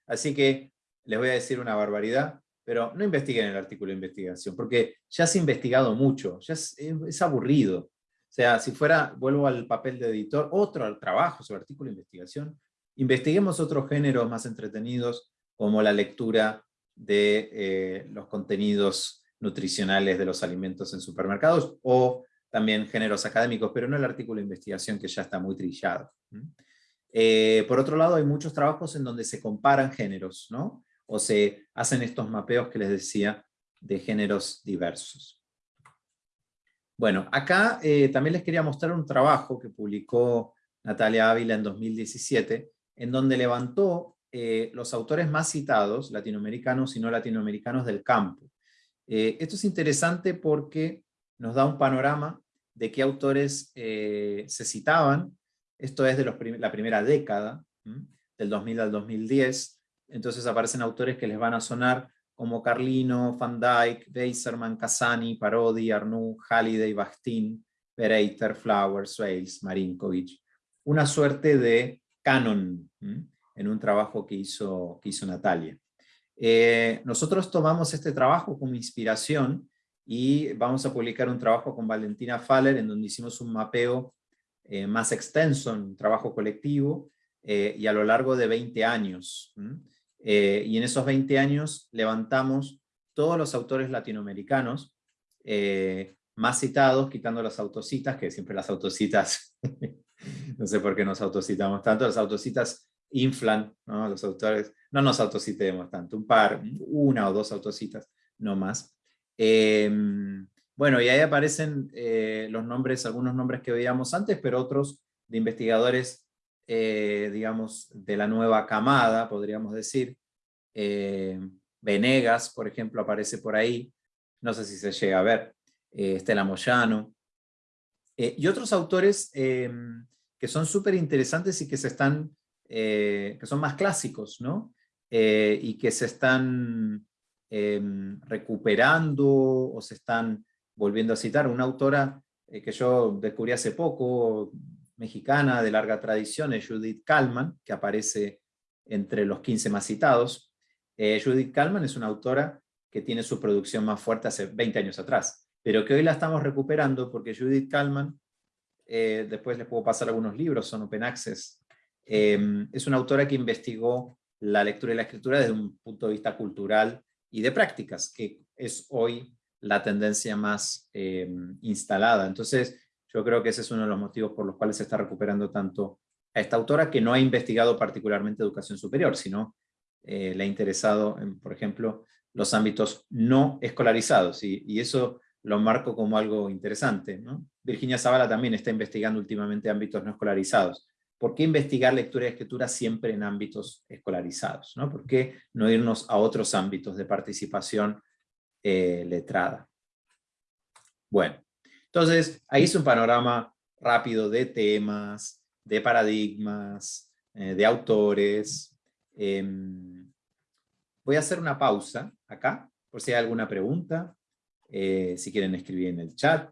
Así que les voy a decir una barbaridad, pero no investiguen el artículo de investigación, porque ya se ha investigado mucho, ya es, es aburrido. O sea, si fuera, vuelvo al papel de editor, otro trabajo sobre artículo de investigación, investiguemos otros géneros más entretenidos, como la lectura de eh, los contenidos nutricionales de los alimentos en supermercados, o también géneros académicos, pero no el artículo de investigación que ya está muy trillado. Eh, por otro lado, hay muchos trabajos en donde se comparan géneros, ¿no? o se hacen estos mapeos que les decía de géneros diversos. Bueno, acá eh, también les quería mostrar un trabajo que publicó Natalia Ávila en 2017, en donde levantó eh, los autores más citados, latinoamericanos y no latinoamericanos del campo. Eh, esto es interesante porque nos da un panorama de qué autores se citaban, esto es de la primera década, del 2000 al 2010, entonces aparecen autores que les van a sonar como Carlino, Van Dyck, Weiserman, Casani, Parodi, Arnoux, Halliday, Bakhtin, Pereiter, Flowers, Swales, Marinkovic. Una suerte de canon en un trabajo que hizo, que hizo Natalia. Eh, nosotros tomamos este trabajo como inspiración y vamos a publicar un trabajo con Valentina Faller en donde hicimos un mapeo eh, más extenso, un trabajo colectivo, eh, y a lo largo de 20 años. Y en esos 20 años levantamos todos los autores latinoamericanos más citados, quitando las autocitas, que siempre las autocitas, no sé por qué nos autocitamos tanto, las autocitas inflan, ¿no? los autores, no nos autocitemos tanto, un par, una o dos autocitas, no más. Em, bueno, y ahí aparecen eh, los nombres, algunos nombres que veíamos antes, pero otros de investigadores, eh, digamos, de la nueva camada, podríamos decir. Eh, Venegas, por ejemplo, aparece por ahí, no sé si se llega a ver, Estela Moyano, y otros autores que son súper interesantes y que se están, que son más clásicos, ¿no? y que se están recuperando o se están volviendo a citar, una autora eh, que yo descubrí hace poco, mexicana de larga tradición, es Judith Kalman, que aparece entre los 15 más citados. Eh, Judith Kalman es una autora que tiene su producción más fuerte hace 20 años atrás, pero que hoy la estamos recuperando porque Judith Kalman, eh, después les puedo pasar algunos libros, son open access, es una autora que investigó la lectura y la escritura desde un punto de vista cultural y de prácticas, que es hoy la tendencia más eh, instalada. Entonces, yo creo que ese es uno de los motivos por los cuales se está recuperando tanto a esta autora, que no ha investigado particularmente educación superior, sino eh, le ha interesado, por ejemplo, los ámbitos no escolarizados, y, eso lo marco como algo interesante. Virginia Zavala también está investigando últimamente ámbitos no escolarizados. ¿Por qué investigar lectura y escritura siempre en ámbitos escolarizados? ¿no? ¿Por qué no irnos a otros ámbitos de participación eh, letrada. Bueno, entonces ahí es un panorama rápido de temas, de paradigmas, eh, de autores. Em, voy a hacer una pausa acá, por si hay alguna pregunta, eh, si quieren escribir en el chat,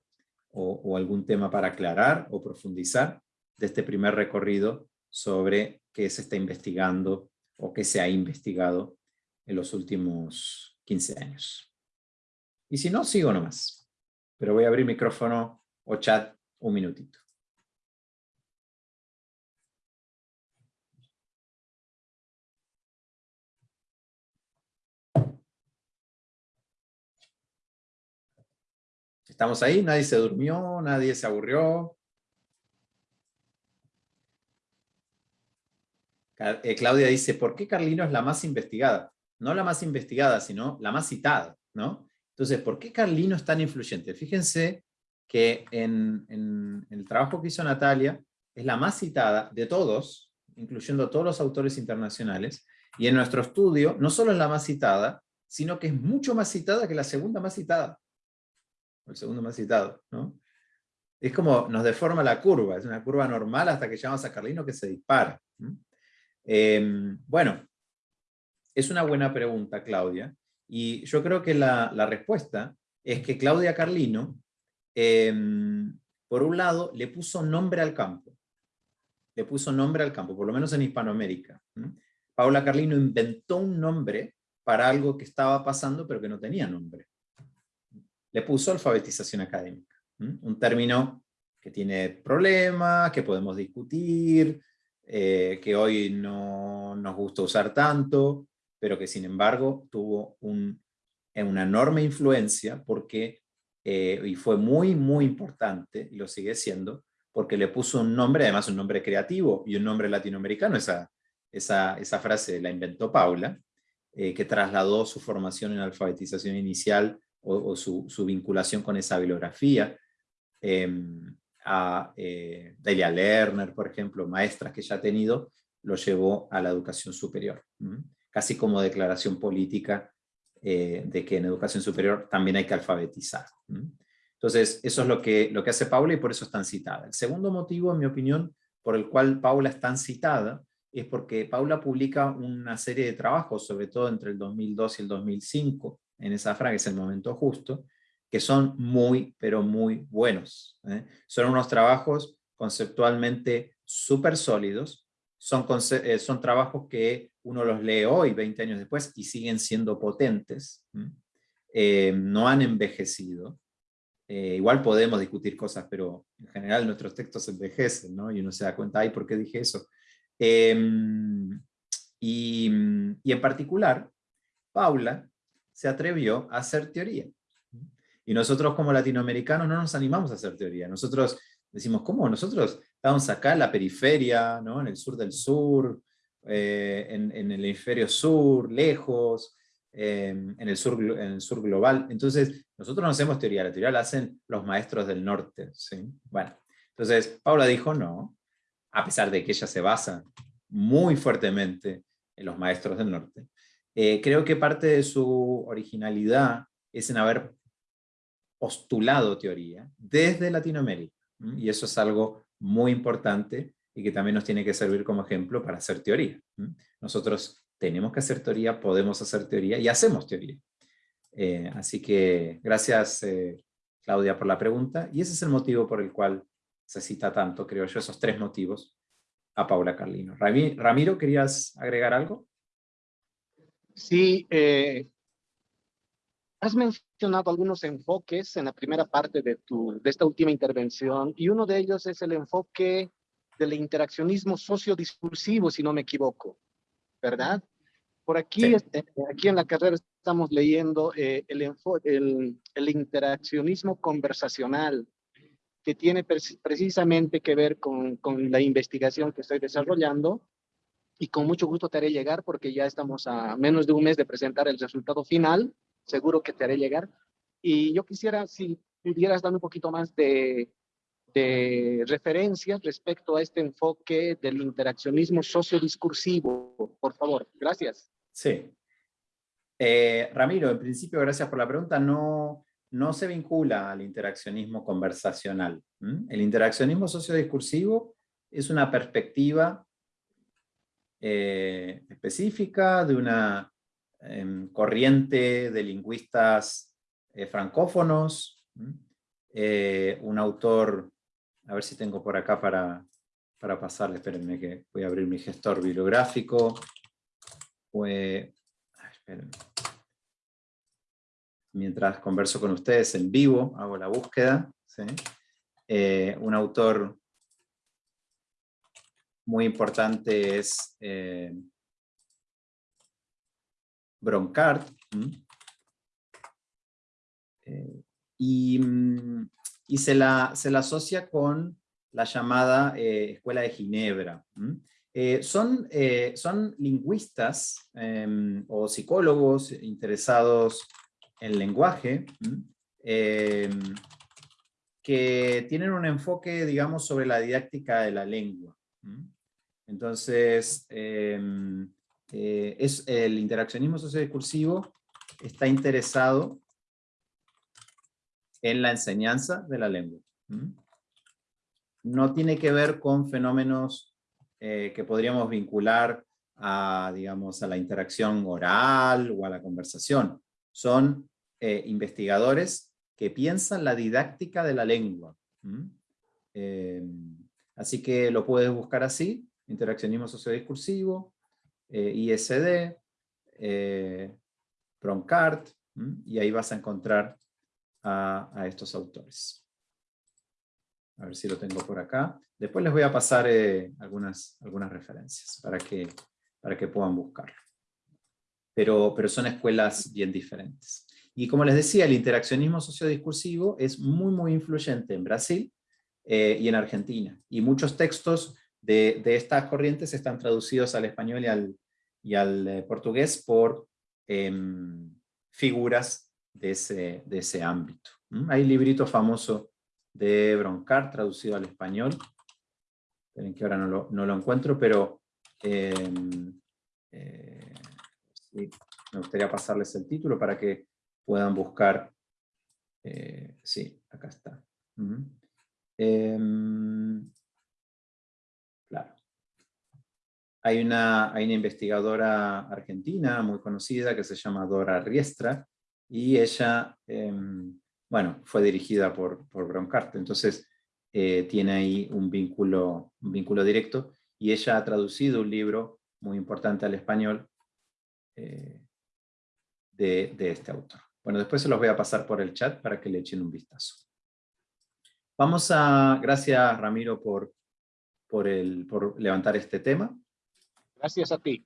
o, o algún tema para aclarar o profundizar de este primer recorrido sobre qué se está investigando o qué se ha investigado en los últimos 15 años. Y si no, sigo nomás. Pero voy a abrir micrófono o chat un minutito. ¿Estamos ahí? ¿Nadie se durmió? ¿Nadie se aburrió? Eh, Claudia dice, ¿por qué Carlino es la más investigada? No la más investigada, sino la más citada, ¿no? Entonces, ¿por qué Carlino es tan influyente? Fíjense que en, el trabajo que hizo Natalia, es la más citada de todos, incluyendo a todos los autores internacionales, y en nuestro estudio no solo es la más citada, sino que es mucho más citada que la segunda más citada. El segundo más citado, ¿no? Es como nos deforma la curva, es una curva normal hasta que llegamos a Carlino que se dispara. Em, bueno, es una buena pregunta, Claudia, y yo creo que la, respuesta es que Claudia Carlino, em, por un lado, le puso nombre al campo. Le puso nombre al campo, por lo menos en Hispanoamérica. Paula Carlino inventó un nombre para algo que estaba pasando pero que no tenía nombre. Le puso alfabetización académica. Un término que tiene problemas, que podemos discutir, eh, que hoy no nos gusta usar tanto, pero que sin embargo tuvo un, una enorme influencia porque, eh, y fue muy, muy importante, y lo sigue siendo, porque le puso un nombre, además un nombre creativo y un nombre latinoamericano, esa, esa, esa frase la inventó Paula, eh, que trasladó su formación en alfabetización inicial o, su, su, vinculación con esa bibliografía, em, a eh, Delia Lerner, por ejemplo, maestras que ya ha tenido, lo llevó a la educación superior casi como declaración política eh, de que en educación superior también hay que alfabetizar. Entonces, eso es lo que, lo que hace Paula y por eso es tan citada. El segundo motivo, en mi opinión, por el cual Paula es tan citada, es porque Paula publica una serie de trabajos, sobre todo entre el 2002 y el 2005, en esa frase, es el momento justo, que son muy, pero muy buenos. ¿eh? Son unos trabajos conceptualmente súper sólidos, son, eh, son trabajos que uno los lee hoy, 20 años después, y siguen siendo potentes, eh, no han envejecido. Eh, igual podemos discutir cosas, pero en general nuestros textos envejecen, ¿no? y uno se da cuenta, ay, ¿por qué dije eso? Em, y, y, en particular, Paula se atrevió a hacer teoría. Y nosotros como latinoamericanos no nos animamos a hacer teoría. Nosotros decimos, ¿cómo? Nosotros estamos acá en la periferia, ¿no? en el sur del sur, eh, en, el hemisferio sur, lejos, eh, en, el sur, en el sur global. Entonces, nosotros no hacemos teoría, la teoría la hacen los maestros del norte. ¿sí? Bueno, entonces Paula dijo no, a pesar de que ella se basa muy fuertemente en los maestros del norte. Eh, creo que parte de su originalidad es en haber postulado teoría desde Latinoamérica. Y eso es algo muy importante y que también nos tiene que servir como ejemplo para hacer teoría. Nosotros tenemos que hacer teoría, podemos hacer teoría y hacemos teoría. Eh, así que gracias eh, Claudia por la pregunta y ese es el motivo por el cual se cita tanto, creo yo, esos tres motivos a Paula Carlino. Ramiro, ¿querías agregar algo? Sí, eh, has mencionado algunos enfoques en la primera parte de, tu, de esta última intervención, y uno de ellos es el enfoque del interaccionismo sociodiscursivo, si no me equivoco, ¿verdad? Por aquí, este, aquí en la carrera estamos leyendo eh, el, el, el interaccionismo conversacional, que tiene precisamente que ver con, con, la investigación que estoy desarrollando y con mucho gusto te haré llegar porque ya estamos a menos de un mes de presentar el resultado final, seguro que te haré llegar. Y yo quisiera, si pudieras darme un poquito más de, de referencias respecto a este enfoque del interaccionismo sociodiscursivo, por favor. Gracias. Sí. Eh, Ramiro, en principio, gracias por la pregunta. No, no se vincula al interaccionismo conversacional. El interaccionismo sociodiscursivo es una perspectiva eh, específica de una em, corriente de lingüistas eh, francófonos, un autor, a ver si tengo por acá para, para pasarle, espérenme que voy a abrir mi gestor bibliográfico, espérenme mientras converso con ustedes en vivo, hago la búsqueda. Eh, un autor muy importante es eh, Broncard. Eh, y, se, la, se, la, asocia con la llamada Escuela de Ginebra. son, son lingüistas em, o psicólogos interesados el lenguaje, em, que tienen un enfoque, digamos, sobre la didáctica de la lengua. Entonces, em, eh, es, el interaccionismo sociodiscursivo está interesado en la enseñanza de la lengua. No tiene que ver con fenómenos eh, que podríamos vincular a, digamos, a la interacción oral o a la conversación. Son eh, investigadores que piensan la didáctica de la lengua. Eh, así que lo puedes buscar así, interaccionismo sociodiscursivo, ISD, Broncard, y ahí vas a encontrar a, estos autores. A ver si lo tengo por acá. Después les voy a pasar algunas, algunas referencias para que, para que puedan buscarlo. Pero, pero son escuelas bien diferentes. Y como les decía, el interaccionismo sociodiscursivo es muy, muy influyente en Brasil eh, y en Argentina. Y muchos textos de, estas corrientes están traducidos al español y al, y al eh, portugués por em, figuras de ese, de ese ámbito. Hay un librito famoso de Broncar traducido al español. Esperen que ahora no lo, no lo encuentro, pero em, eh, me gustaría pasarles el título para que puedan buscar. Eh, sí, acá está. Em, claro. Hay una, hay una investigadora argentina muy conocida que se llama Dora Riestra, y ella, em, bueno, fue dirigida por, por Broncart, entonces eh, tiene ahí un vínculo, vínculo directo, y ella ha traducido un libro muy importante al español eh, de, de este autor. Bueno, después se los voy a pasar por el chat para que le echen un vistazo. Vamos a, gracias Ramiro por, por, el, por levantar este tema. Gracias a ti.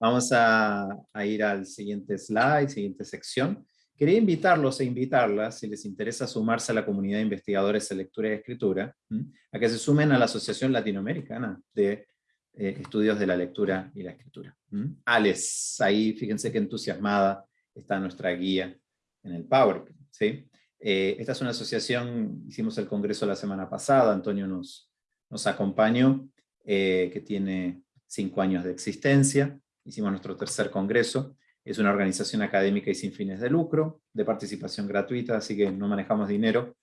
Vamos a, ir al siguiente slide, siguiente sección, quería invitarlos e invitarlas, si les interesa sumarse a la comunidad de investigadores de lectura y escritura, a que se sumen a la Asociación Latinoamericana de eh, Estudios de la Lectura y la Escritura. ALES, ahí fíjense qué entusiasmada está nuestra guía en el PowerPoint. Eh, esta es una asociación, hicimos el congreso la semana pasada, Antonio nos, nos acompañó, eh, que tiene cinco años de existencia, hicimos nuestro tercer congreso, es una organización académica y sin fines de lucro, de participación gratuita, así que no manejamos dinero,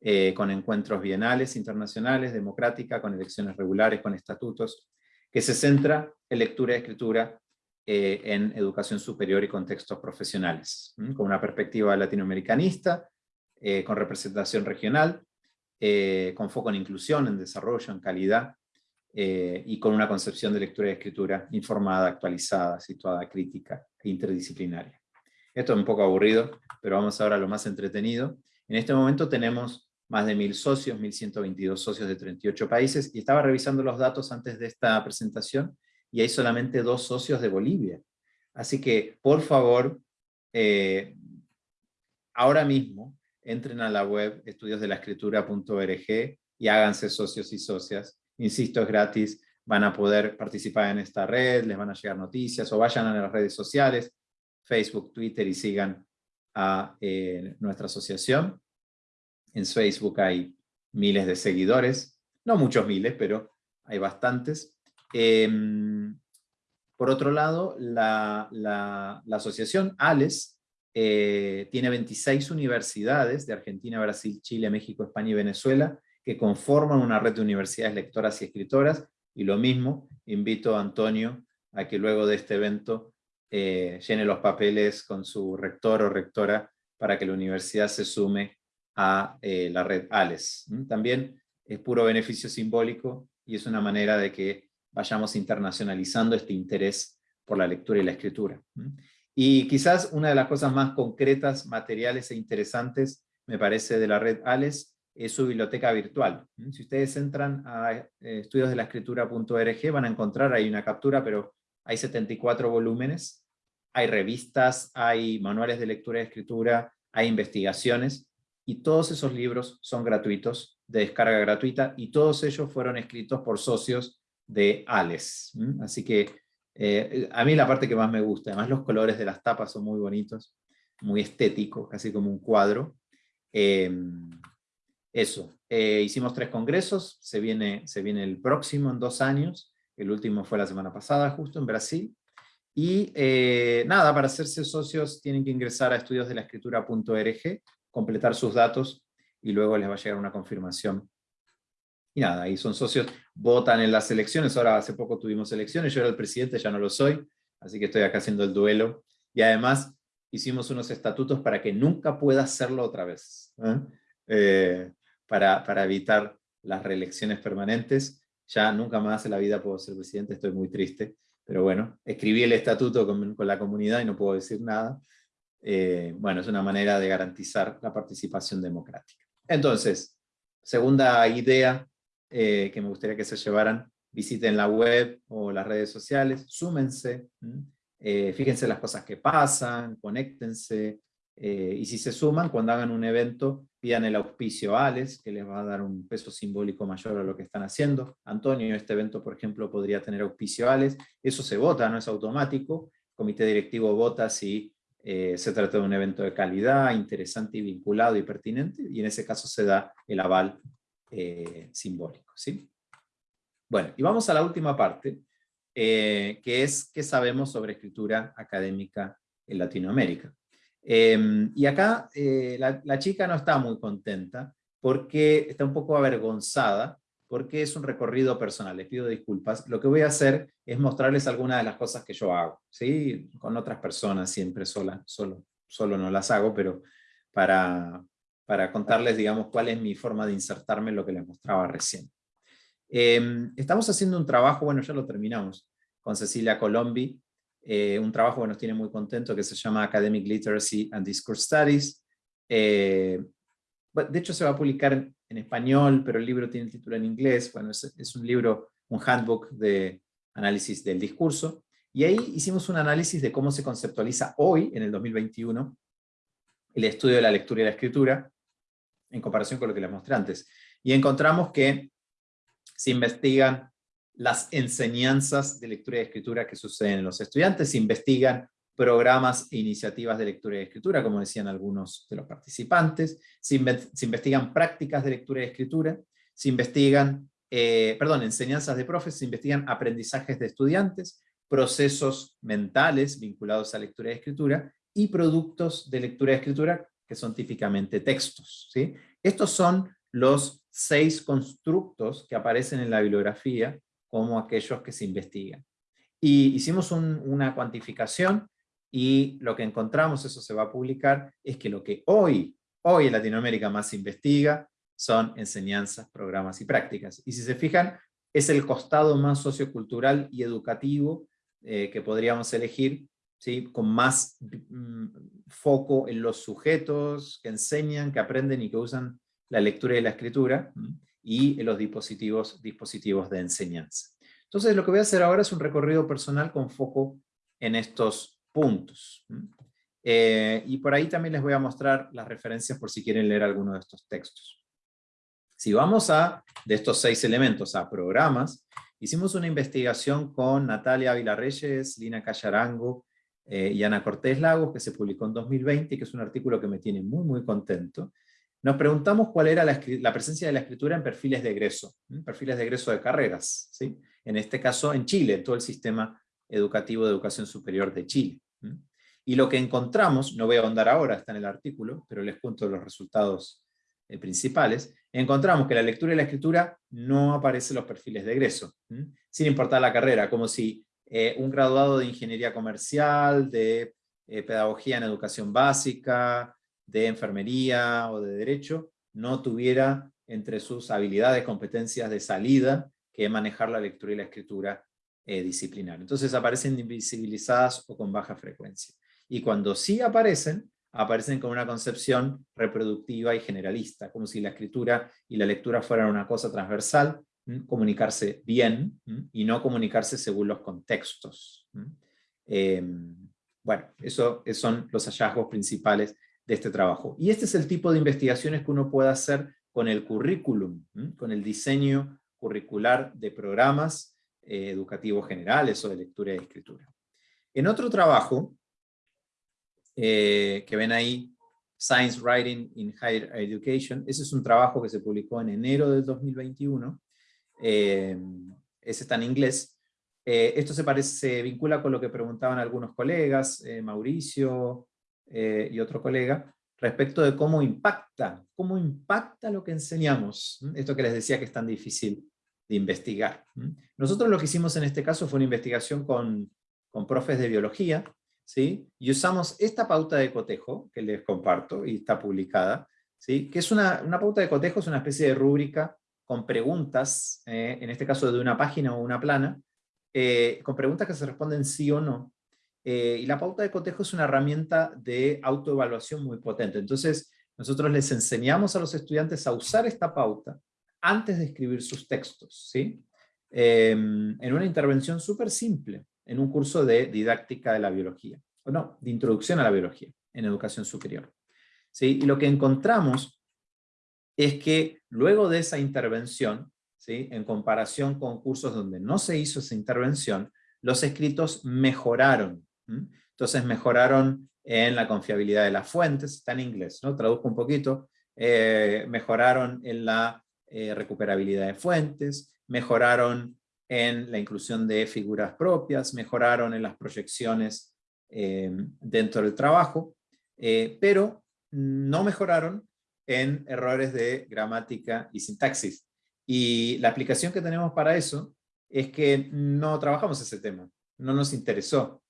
eh, con encuentros bienales, internacionales, democrática, con elecciones regulares, con estatutos, que se centra en lectura y escritura en educación superior y contextos profesionales, con una perspectiva latinoamericanista, eh, con representación regional, eh, con foco en inclusión, en desarrollo, en calidad, eh, y con una concepción de lectura y escritura informada, actualizada, situada, crítica e interdisciplinaria. Esto es un poco aburrido, pero vamos ahora a lo más entretenido. En este momento tenemos más de mil socios, 1122 socios de 38 países, y estaba revisando los datos antes de esta presentación, y hay solamente dos socios de Bolivia. Así que, por favor, ahora mismo, entren a la web estudiosdelaescritura.org y háganse socios y socias. Insisto, es gratis, van a poder participar en esta red, les van a llegar noticias, o vayan a las redes sociales, Facebook, Twitter, y sigan a eh, nuestra asociación. En Facebook hay miles de seguidores, no muchos miles, pero hay bastantes. Em, por otro lado, la, la asociación ALES eh, tiene 26 universidades de Argentina, Brasil, Chile, México, España y Venezuela, que conforman una red de universidades lectoras y escritoras, y lo mismo, invito a Antonio a que luego de este evento eh, llene los papeles con su rector o rectora para que la universidad se sume a eh, la red ALES. También es puro beneficio simbólico y es una manera de que vayamos internacionalizando este interés por la lectura y la escritura. Y quizás una de las cosas más concretas, materiales e interesantes, me parece, de la red ALES, es su biblioteca virtual. Si ustedes entran a eh, estudiosdelaescritura.org van a encontrar, hay una captura, pero hay 74 volúmenes, hay revistas, hay manuales de lectura y escritura, hay investigaciones, y todos esos libros son gratuitos, de descarga gratuita, y todos ellos fueron escritos por socios de ALES. Así que eh, a mí la parte que más me gusta, además los colores de las tapas son muy bonitos, muy estéticos, casi como un cuadro. Em, eso, eh, hicimos tres congresos, se viene, se viene el próximo en dos años, el último fue la semana pasada justo en Brasil, y eh, nada, para hacerse socios tienen que ingresar a estudiosdelaescritura.org, completar sus datos y luego les va a llegar una confirmación y nada, ahí son socios, votan en las elecciones, ahora hace poco tuvimos elecciones, yo era el presidente, ya no lo soy, así que estoy acá haciendo el duelo. Y además hicimos unos estatutos para que nunca pueda hacerlo otra vez, ¿eh? Para, evitar las reelecciones permanentes. Ya nunca más en la vida puedo ser presidente, estoy muy triste, pero bueno, escribí el estatuto con, con la comunidad y no puedo decir nada. Eh, bueno, es una manera de garantizar la participación democrática. Entonces, segunda idea eh, que me gustaría que se llevaran, visiten la web o las redes sociales, súmense, eh, fíjense las cosas que pasan, conéctense, eh, y si se suman, cuando hagan un evento, pidan el auspicio a ALES, que les va a dar un peso simbólico mayor a lo que están haciendo. Antonio, este evento, por ejemplo, podría tener auspicio a ALES. Eso se vota, no es automático. El comité directivo vota si se trata de un evento de calidad, interesante y vinculado y pertinente, y en ese caso se da el aval eh, simbólico. ¿sí? Bueno, y vamos a la última parte, eh, que es qué sabemos sobre escritura académica en Latinoamérica. Em, y acá eh, la, chica no está muy contenta, porque está un poco avergonzada, porque es un recorrido personal, les pido disculpas. Lo que voy a hacer es mostrarles algunas de las cosas que yo hago, ¿sí? con otras personas siempre sola, solo, solo no las hago, pero para, para contarles, digamos, cuál es mi forma de insertarme en lo que les mostraba recién. Em, estamos haciendo un trabajo, bueno, ya lo terminamos, con Cecilia Colombi, eh, un trabajo que nos tiene muy contento que se llama Academic Literacy and Discourse Studies. Eh, de hecho se va a publicar en, español, pero el libro tiene el título en inglés. Bueno, es, es un libro, un handbook de análisis del discurso. Y ahí hicimos un análisis de cómo se conceptualiza hoy, en el 2021, el estudio de la lectura y la escritura, en comparación con lo que les mostré antes. Y encontramos que se investigan las enseñanzas de lectura y escritura que suceden en los estudiantes, investigan programas e iniciativas de lectura y escritura, como decían algunos de los participantes, se, investigan prácticas de lectura y escritura, se investigan, eh, perdón, enseñanzas de profes, se investigan aprendizajes de estudiantes, procesos mentales vinculados a lectura y escritura, y productos de lectura y escritura que son típicamente textos. ¿sí? Estos son los seis constructos que aparecen en la bibliografía como aquellos que se investigan. Y hicimos una cuantificación y lo que encontramos, eso se va a publicar, es que lo que hoy, hoy en Latinoamérica más se investiga son enseñanzas, programas y prácticas. Y si se fijan, es el costado más sociocultural y educativo eh, que podríamos elegir, ¿sí? con más mm, foco en los sujetos que enseñan, que aprenden y que usan la lectura y la escritura, y los dispositivos, dispositivos de enseñanza. Entonces lo que voy a hacer ahora es un recorrido personal con foco en estos puntos. Eh, y por ahí también les voy a mostrar las referencias por si quieren leer alguno de estos textos. Si vamos a, de estos seis elementos, a programas, hicimos una investigación con Natalia Vilarreyes, Lina Callarango eh, y Ana Cortés Lagos, que se publicó en 2020, y que es un artículo que me tiene muy, muy contento. Nos preguntamos cuál era la, presencia de la escritura en perfiles de egreso, perfiles de egreso de carreras, ¿sí? en este caso en Chile, todo el sistema educativo de educación superior de Chile. Y lo que encontramos, no voy a ahondar ahora, está en el artículo, pero les cuento los resultados eh, principales, encontramos que la lectura y la escritura no aparecen los perfiles de egreso, sin importar la carrera, como si eh, un graduado de ingeniería comercial, de eh, pedagogía en educación básica, de enfermería o de derecho, no tuviera entre sus habilidades, competencias de salida, que manejar la lectura y la escritura eh, disciplinar. Entonces aparecen invisibilizadas o con baja frecuencia. Y cuando sí aparecen, aparecen con una concepción reproductiva y generalista, como si la escritura y la lectura fueran una cosa transversal, comunicarse bien y no comunicarse según los contextos. Em, bueno, esos son los hallazgos principales de este trabajo. Y este es el tipo de investigaciones que uno puede hacer con el currículum, con el diseño curricular de programas eh, educativos generales o de lectura y escritura. En otro trabajo, eh, que ven ahí, Science Writing in Higher Education, ese es un trabajo que se publicó en enero del 2021, eh, ese está en inglés, esto se, parece, se vincula con lo que preguntaban algunos colegas, Mauricio y otro colega, respecto de cómo impacta, cómo impacta lo que enseñamos. Esto que les decía que es tan difícil de investigar. Nosotros lo que hicimos en este caso fue una investigación con, con profes de biología, ¿sí? y usamos esta pauta de cotejo, que les comparto, y está publicada, ¿sí? que es una, una pauta de cotejo, es una especie de rúbrica con preguntas, eh, en este caso de una página o una plana, eh, con preguntas que se responden sí o no. Eh, y la pauta de cotejo es una herramienta de autoevaluación muy potente. Entonces, nosotros les enseñamos a los estudiantes a usar esta pauta antes de escribir sus textos, ¿sí? Em, en una intervención súper simple, en un curso de didáctica de la biología, o no, de introducción a la biología, en educación superior. ¿sí? Y lo que encontramos es que luego de esa intervención, ¿sí? en comparación con cursos donde no se hizo esa intervención, los escritos mejoraron. Entonces mejoraron en la confiabilidad de las fuentes, está en inglés, ¿no? traduzco un poquito, eh, mejoraron en la eh, recuperabilidad de fuentes, mejoraron en la inclusión de figuras propias, mejoraron en las proyecciones eh, dentro del trabajo, pero no mejoraron en errores de gramática y sintaxis. Y la aplicación que tenemos para eso es que no trabajamos ese tema, no nos interesó.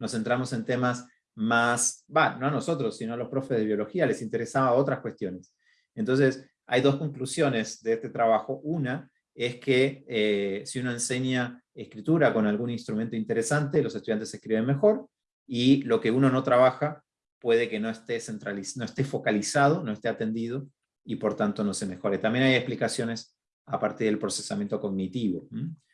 Nos centramos en temas más, no a nosotros, sino a los profes de biología, les interesaba otras cuestiones. Entonces, hay dos conclusiones de este trabajo. Una es que eh, si uno enseña escritura con algún instrumento interesante, los estudiantes escriben mejor, y lo que uno no trabaja puede que no esté, centralizado, no esté focalizado, no esté atendido, y por tanto no se mejore. También hay explicaciones a partir del procesamiento cognitivo.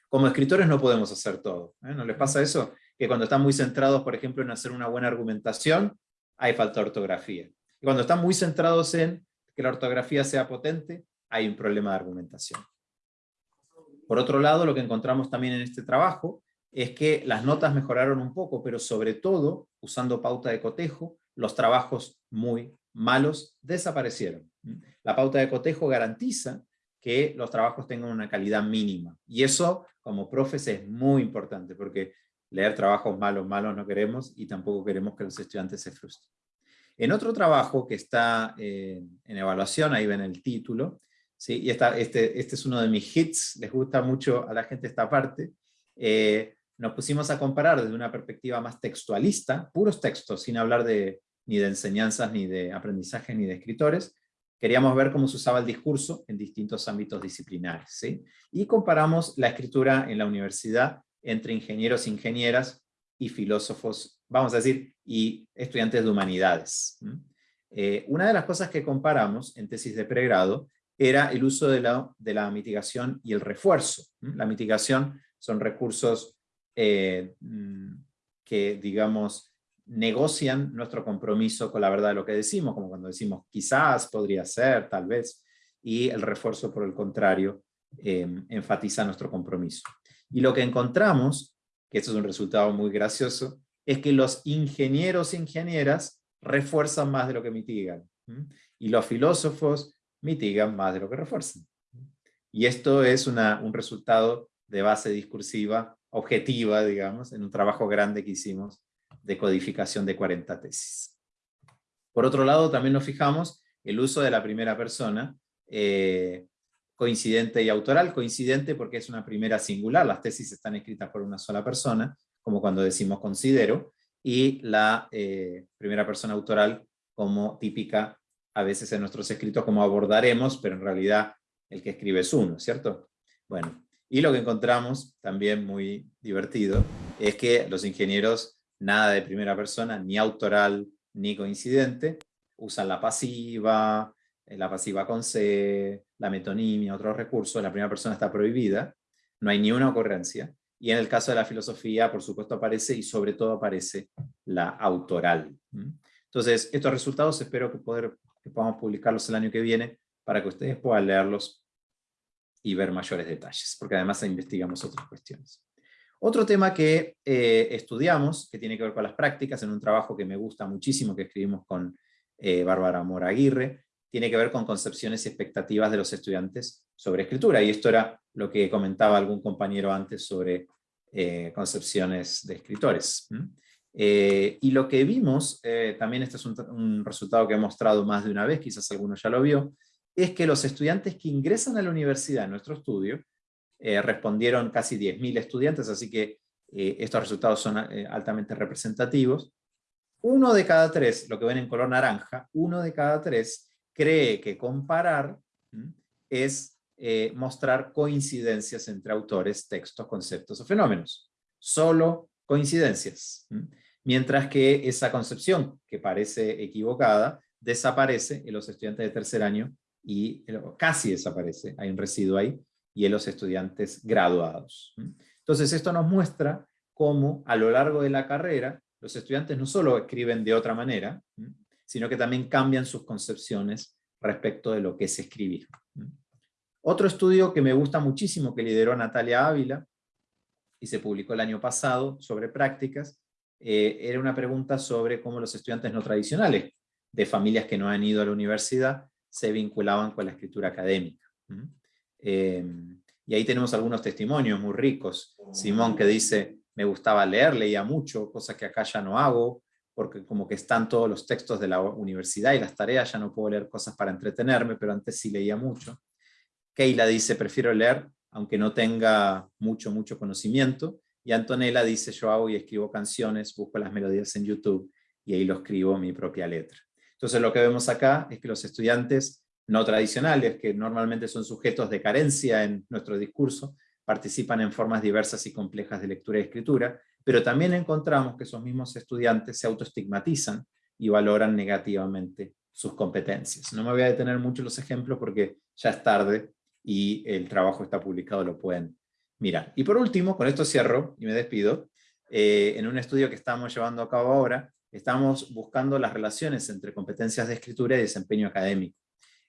Como escritores no podemos hacer todo. ¿eh? ¿No les pasa eso? Que cuando están muy centrados, por ejemplo, en hacer una buena argumentación, hay falta de ortografía. Y cuando están muy centrados en que la ortografía sea potente, hay un problema de argumentación. Por otro lado, lo que encontramos también en este trabajo es que las notas mejoraron un poco, pero sobre todo, usando pauta de cotejo, los trabajos muy malos desaparecieron. La pauta de cotejo garantiza que los trabajos tengan una calidad mínima. Y eso, como profes, es muy importante, porque leer trabajos malos, malos no queremos, y tampoco queremos que los estudiantes se frustren. En otro trabajo que está eh, en evaluación, ahí ven el título, ¿sí? y esta, este, este es uno de mis hits, les gusta mucho a la gente esta parte, eh, nos pusimos a comparar desde una perspectiva más textualista, puros textos, sin hablar de, ni de enseñanzas, ni de aprendizaje, ni de escritores, queríamos ver cómo se usaba el discurso en distintos ámbitos disciplinares. ¿sí? Y comparamos la escritura en la universidad entre ingenieros e ingenieras y filósofos, vamos a decir, y estudiantes de humanidades. Eh, una de las cosas que comparamos en tesis de pregrado era el uso de la, de la mitigación y el refuerzo. La mitigación son recursos eh, mm, que, digamos, negocian nuestro compromiso con la verdad de lo que decimos, como cuando decimos quizás, podría ser, tal vez, y el refuerzo, por el contrario, em, enfatiza nuestro compromiso. Y lo que encontramos, que esto es un resultado muy gracioso, es que los ingenieros e ingenieras refuerzan más de lo que mitigan, y los filósofos mitigan más de lo que refuerzan. Y esto es un resultado de base discursiva objetiva, digamos, en un trabajo grande que hicimos de codificación de 40 tesis. Por otro lado, también nos fijamos el uso de la primera persona, eh, coincidente y autoral, coincidente porque es una primera singular, las tesis están escritas por una sola persona, como cuando decimos considero, y la eh, primera persona autoral como típica a veces en nuestros escritos como abordaremos, pero en realidad el que escribe es uno, ¿cierto? Bueno, y lo que encontramos, también muy divertido, es que los ingenieros, nada de primera persona, ni autoral, ni coincidente, usan la pasiva, la pasiva con C, la metonimia, otros recursos, la primera persona está prohibida, no hay ni una ocurrencia, y en el caso de la filosofía, por supuesto, aparece, y sobre todo aparece la autoral. Entonces, estos resultados espero que, poder, que podamos publicarlos el año que viene, para que ustedes puedan leerlos y ver mayores detalles, porque además investigamos otras cuestiones. Otro tema que eh, estudiamos, que tiene que ver con las prácticas, en un trabajo que me gusta muchísimo, que escribimos con eh, Bárbara Mora Aguirre, tiene que ver con concepciones y expectativas de los estudiantes sobre escritura, y esto era lo que comentaba algún compañero antes sobre eh, concepciones de escritores. y lo que vimos, también este es un, un, resultado que he mostrado más de una vez, quizás alguno ya lo vio, es que los estudiantes que ingresan a la universidad en nuestro estudio, eh, respondieron casi 10.000 estudiantes, así que eh, estos resultados son eh, altamente representativos. Uno de cada tres, lo que ven en color naranja, uno de cada tres cree que comparar es mostrar coincidencias entre autores, textos, conceptos o fenómenos. Solo coincidencias. Mientras que esa concepción, que parece equivocada, desaparece en los estudiantes de tercer año y casi desaparece, hay un residuo ahí, y en los estudiantes graduados. Entonces esto nos muestra cómo a lo largo de la carrera los estudiantes no solo escriben de otra manera, sino que también cambian sus concepciones respecto de lo que es escribir. Otro estudio que me gusta muchísimo, que lideró Natalia Ávila, y se publicó el año pasado, sobre prácticas, eh, era una pregunta sobre cómo los estudiantes no tradicionales, de familias que no han ido a la universidad, se vinculaban con la escritura académica. Em, y ahí tenemos algunos testimonios muy ricos. Simón que dice, me gustaba leer, leía mucho, cosa que acá ya no hago, porque como que están todos los textos de la universidad y las tareas, ya no puedo leer cosas para entretenerme, pero antes sí leía mucho. Keila dice, prefiero leer aunque no tenga mucho, mucho conocimiento. Y Antonella dice, yo hago y escribo canciones, busco las melodías en YouTube y ahí lo escribo mi propia letra. Entonces lo que vemos acá es que los estudiantes no tradicionales, que normalmente son sujetos de carencia en nuestro discurso, participan en formas diversas y complejas de lectura y escritura, pero también encontramos que esos mismos estudiantes se autoestigmatizan y valoran negativamente sus competencias. No me voy a detener mucho en los ejemplos porque ya es tarde y el trabajo está publicado, lo pueden mirar. Y por último, con esto cierro y me despido, eh, en un estudio que estamos llevando a cabo ahora, estamos buscando las relaciones entre competencias de escritura y desempeño académico.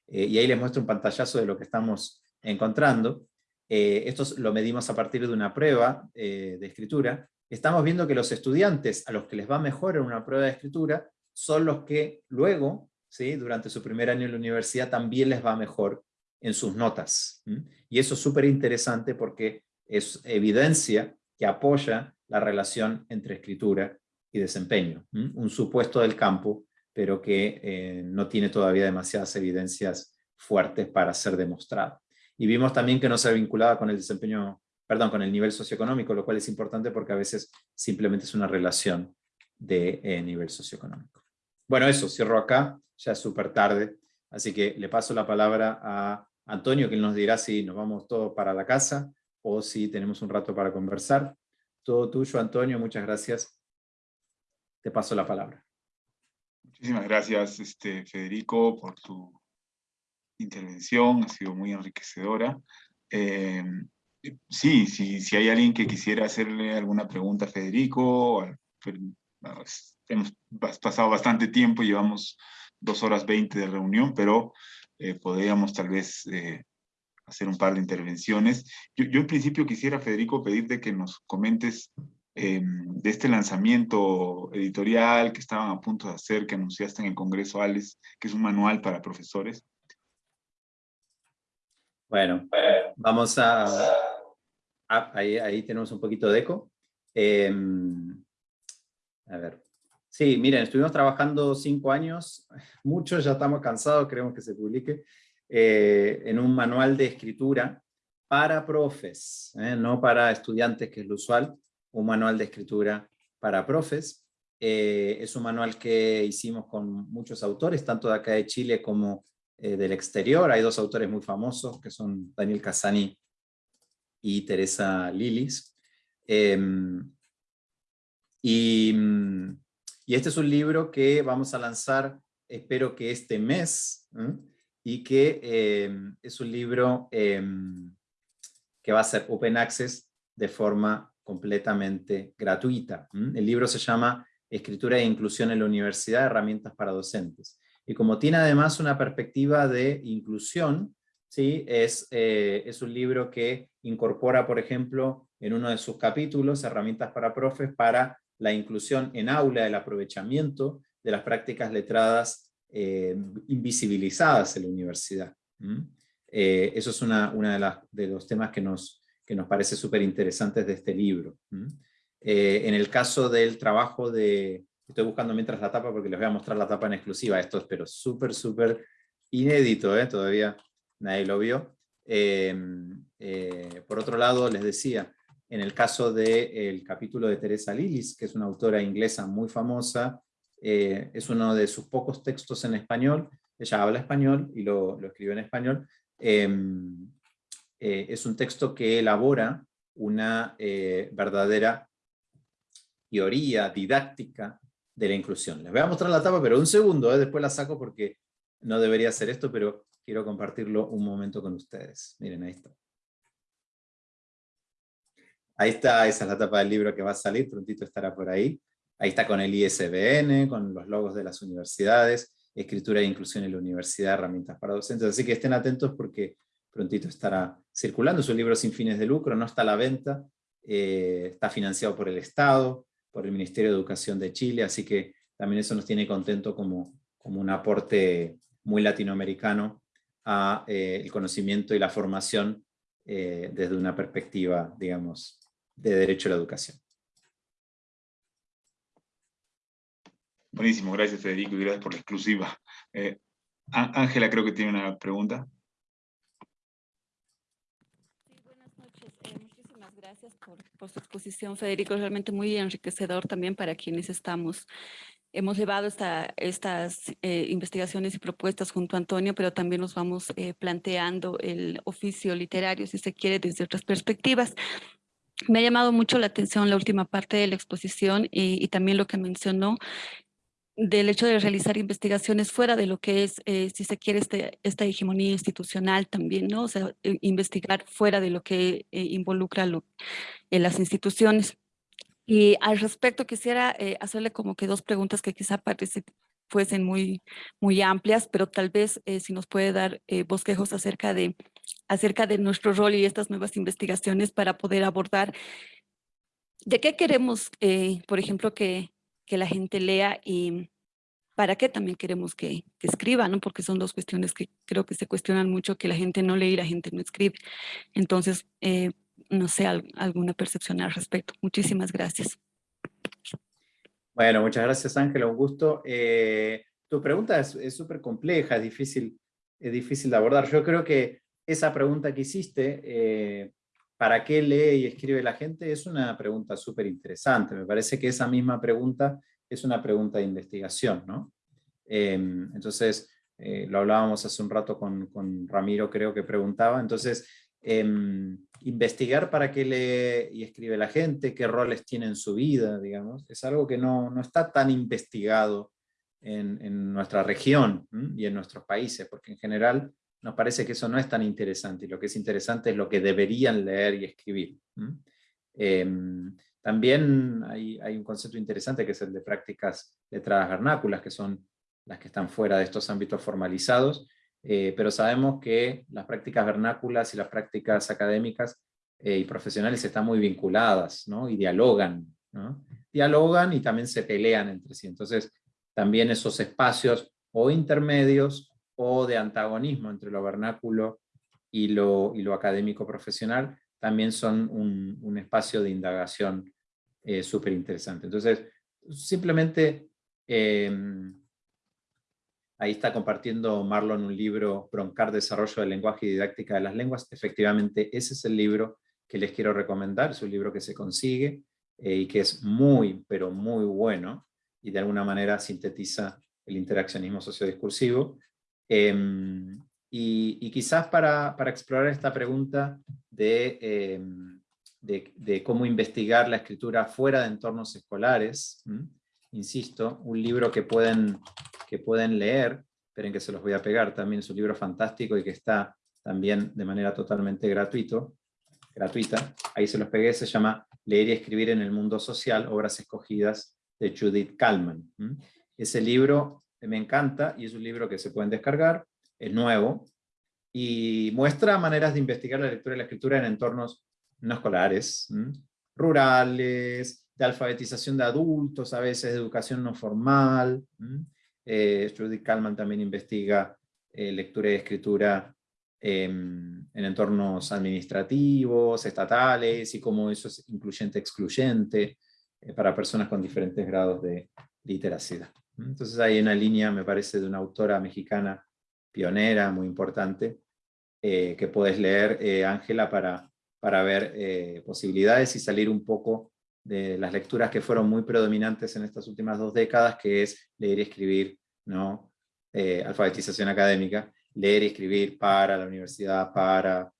Eh, y ahí les muestro un pantallazo de lo que estamos encontrando. Eh, esto lo medimos a partir de una prueba de escritura. Estamos viendo que los estudiantes a los que les va mejor en una prueba de escritura son los que luego, ¿sí? durante su primer año en la universidad, también les va mejor en sus notas. Y eso es súper interesante porque es evidencia que apoya la relación entre escritura y desempeño. Un supuesto del campo, pero que eh, no tiene todavía demasiadas evidencias fuertes para ser demostrado. Y vimos también que no se vinculaba con el desempeño, perdón, con el nivel socioeconómico, lo cual es importante porque a veces simplemente es una relación de eh, nivel socioeconómico. Bueno, eso, cierro acá, ya es súper tarde, así que le paso la palabra a Antonio, que nos dirá si nos vamos todos para la casa o si tenemos un rato para conversar. Todo tuyo, Antonio, muchas gracias. Te paso la palabra. Muchísimas gracias, este, Federico, por tu intervención, ha sido muy enriquecedora. Eh, sí, sí, si hay alguien que quisiera hacerle alguna pregunta a Federico, hemos pasado bastante tiempo, llevamos dos horas veinte de reunión, pero eh, podríamos tal vez eh, hacer un par de intervenciones. Yo, yo, en principio quisiera, Federico, pedirte que nos comentes eh, de este lanzamiento editorial que estaban a punto de hacer, que anunciaste en el Congreso ALES, que es un manual para profesores. Bueno, vamos a... Ah, ahí, tenemos un poquito de eco. Em, a ver. Sí, miren, estuvimos trabajando cinco años, muchos ya estamos cansados, queremos que se publique, eh, en un manual de escritura para profes, eh, no para estudiantes, que es lo usual, un manual de escritura para profes. Eh, es un manual que hicimos con muchos autores, tanto de acá de Chile como del exterior. Hay dos autores muy famosos, que son Daniel Casani y Teresa Lilis. Em, y mm, y este es un libro que vamos a lanzar, espero que este mes, y que em, es un libro em, que va a ser open access de forma completamente gratuita. El libro se llama Escritura e Inclusión en la Universidad, herramientas para docentes. Y como tiene además una perspectiva de inclusión, ¿sí? es, eh, es un libro que incorpora, por ejemplo, en uno de sus capítulos, herramientas para profes para la inclusión en aula, el aprovechamiento de las prácticas letradas eh, invisibilizadas en la universidad. Eh, eso es una, una de, los temas que nos, que nos parece súper interesantes de este libro. Eh, en el caso del trabajo de... Estoy buscando mientras la tapa porque les voy a mostrar la tapa en exclusiva. Esto es pero súper, súper inédito, todavía nadie lo vio. Por otro lado, les decía, en el caso del capítulo de Teresa Lilis, que es una autora inglesa muy famosa, eh, es uno de sus pocos textos en español, ella habla español y lo, lo escribe en español, em, eh, es un texto que elabora una eh, verdadera teoría didáctica de la inclusión. Les voy a mostrar la tapa, pero un segundo, después la saco porque no debería hacer esto, pero quiero compartirlo un momento con ustedes. Miren, ahí está. Ahí está, esa es la tapa del libro que va a salir, prontito estará por ahí. Ahí está con el ISBN, con los logos de las universidades, escritura e inclusión en la universidad, herramientas para docentes. Así que estén atentos porque prontito estará circulando. Es un libro sin fines de lucro, no está a la venta, eh, está financiado por el Estado, por el Ministerio de Educación de Chile, así que también eso nos tiene contento como, como un aporte muy latinoamericano a eh, el conocimiento y la formación eh, desde una perspectiva, digamos, de derecho a la educación. Buenísimo, gracias Federico y gracias por la exclusiva. Eh, Ángela creo que tiene una pregunta. Sí, buenas noches. Eh, muchísimas gracias por, por, su exposición, Federico. Es realmente muy enriquecedor también para quienes estamos. Hemos llevado esta, estas eh, investigaciones y propuestas junto a Antonio, pero también nos vamos eh, planteando el oficio literario, si se quiere, desde otras perspectivas. Me ha llamado mucho la atención la última parte de la exposición y, también lo que mencionó del hecho de realizar investigaciones fuera de lo que es, eh, si se quiere, este, esta hegemonía institucional también, ¿no? O sea, investigar fuera de lo que eh, involucra lo, en las instituciones. Y al respecto quisiera eh, hacerle como que dos preguntas que quizá parece, fuesen muy, muy amplias, pero tal vez eh, si nos puede dar eh, bosquejos acerca de, acerca de nuestro rol y estas nuevas investigaciones para poder abordar de qué queremos, por ejemplo, que, que, la gente lea y para qué también queremos que, que escriba, ¿no? Porque son dos cuestiones que creo que se cuestionan mucho, que la gente no lee y la gente no escribe. Entonces, eh, no sé, alguna percepción al respecto. Muchísimas gracias. Bueno, muchas gracias Ángela, un gusto. Eh, tu pregunta es súper compleja, es difícil, es difícil de abordar. Yo creo que esa pregunta que hiciste, eh, ¿para qué lee y escribe la gente? Es una pregunta súper interesante. Me parece que esa misma pregunta es una pregunta de investigación, ¿no? Em, entonces, eh, lo hablábamos hace un rato con, con, Ramiro, creo que preguntaba. Entonces, eh, investigar para qué lee y escribe la gente, qué roles tiene en su vida, digamos, es algo que no, no está tan investigado en, en nuestra región y en nuestros países, porque en general nos parece que eso no es tan interesante, y lo que es interesante es lo que deberían leer y escribir. Eh, también hay, hay, un concepto interesante que es el de prácticas letradas vernáculas, que son las que están fuera de estos ámbitos formalizados, eh, pero sabemos que las prácticas vernáculas y las prácticas académicas eh, y profesionales están muy vinculadas, ¿no? y dialogan, ¿no? dialogan y también se pelean entre sí, entonces también esos espacios o intermedios o de antagonismo entre lo vernáculo y lo, y lo académico profesional, también son un, un espacio de indagación eh, súper interesante. Entonces, simplemente eh, Ahí está compartiendo Marlon un libro, Broncar Desarrollo del Lenguaje y Didáctica de las Lenguas. Efectivamente, ese es el libro que les quiero recomendar. Es un libro que se consigue eh, y que es muy, pero muy bueno y de alguna manera sintetiza el interaccionismo sociodiscursivo. Em, y, quizás para, para, explorar esta pregunta em, de, de, cómo investigar la escritura fuera de entornos escolares, insisto, un libro que pueden que pueden leer, esperen que se los voy a pegar, también es un libro fantástico y que está también de manera totalmente gratuito, gratuita, ahí se los pegué, se llama Leer y escribir en el mundo social, obras escogidas de Judith Kalman. Ese libro me encanta y es un libro que se pueden descargar, es nuevo, y muestra maneras de investigar la lectura y la escritura en entornos no escolares, rurales, de alfabetización de adultos, a veces de educación no formal, eh, Judith Kalman también investiga eh, lectura y escritura em, en entornos administrativos, estatales, y cómo eso es incluyente-excluyente eh, para personas con diferentes grados de literacidad. Entonces hay una línea, me parece, de una autora mexicana pionera, muy importante, que puedes leer, Ángela, para, para ver posibilidades y salir un poco de las lecturas que fueron muy predominantes en estas últimas dos décadas, que es leer y escribir, ¿no? Eh, alfabetización académica, leer y escribir para la universidad, para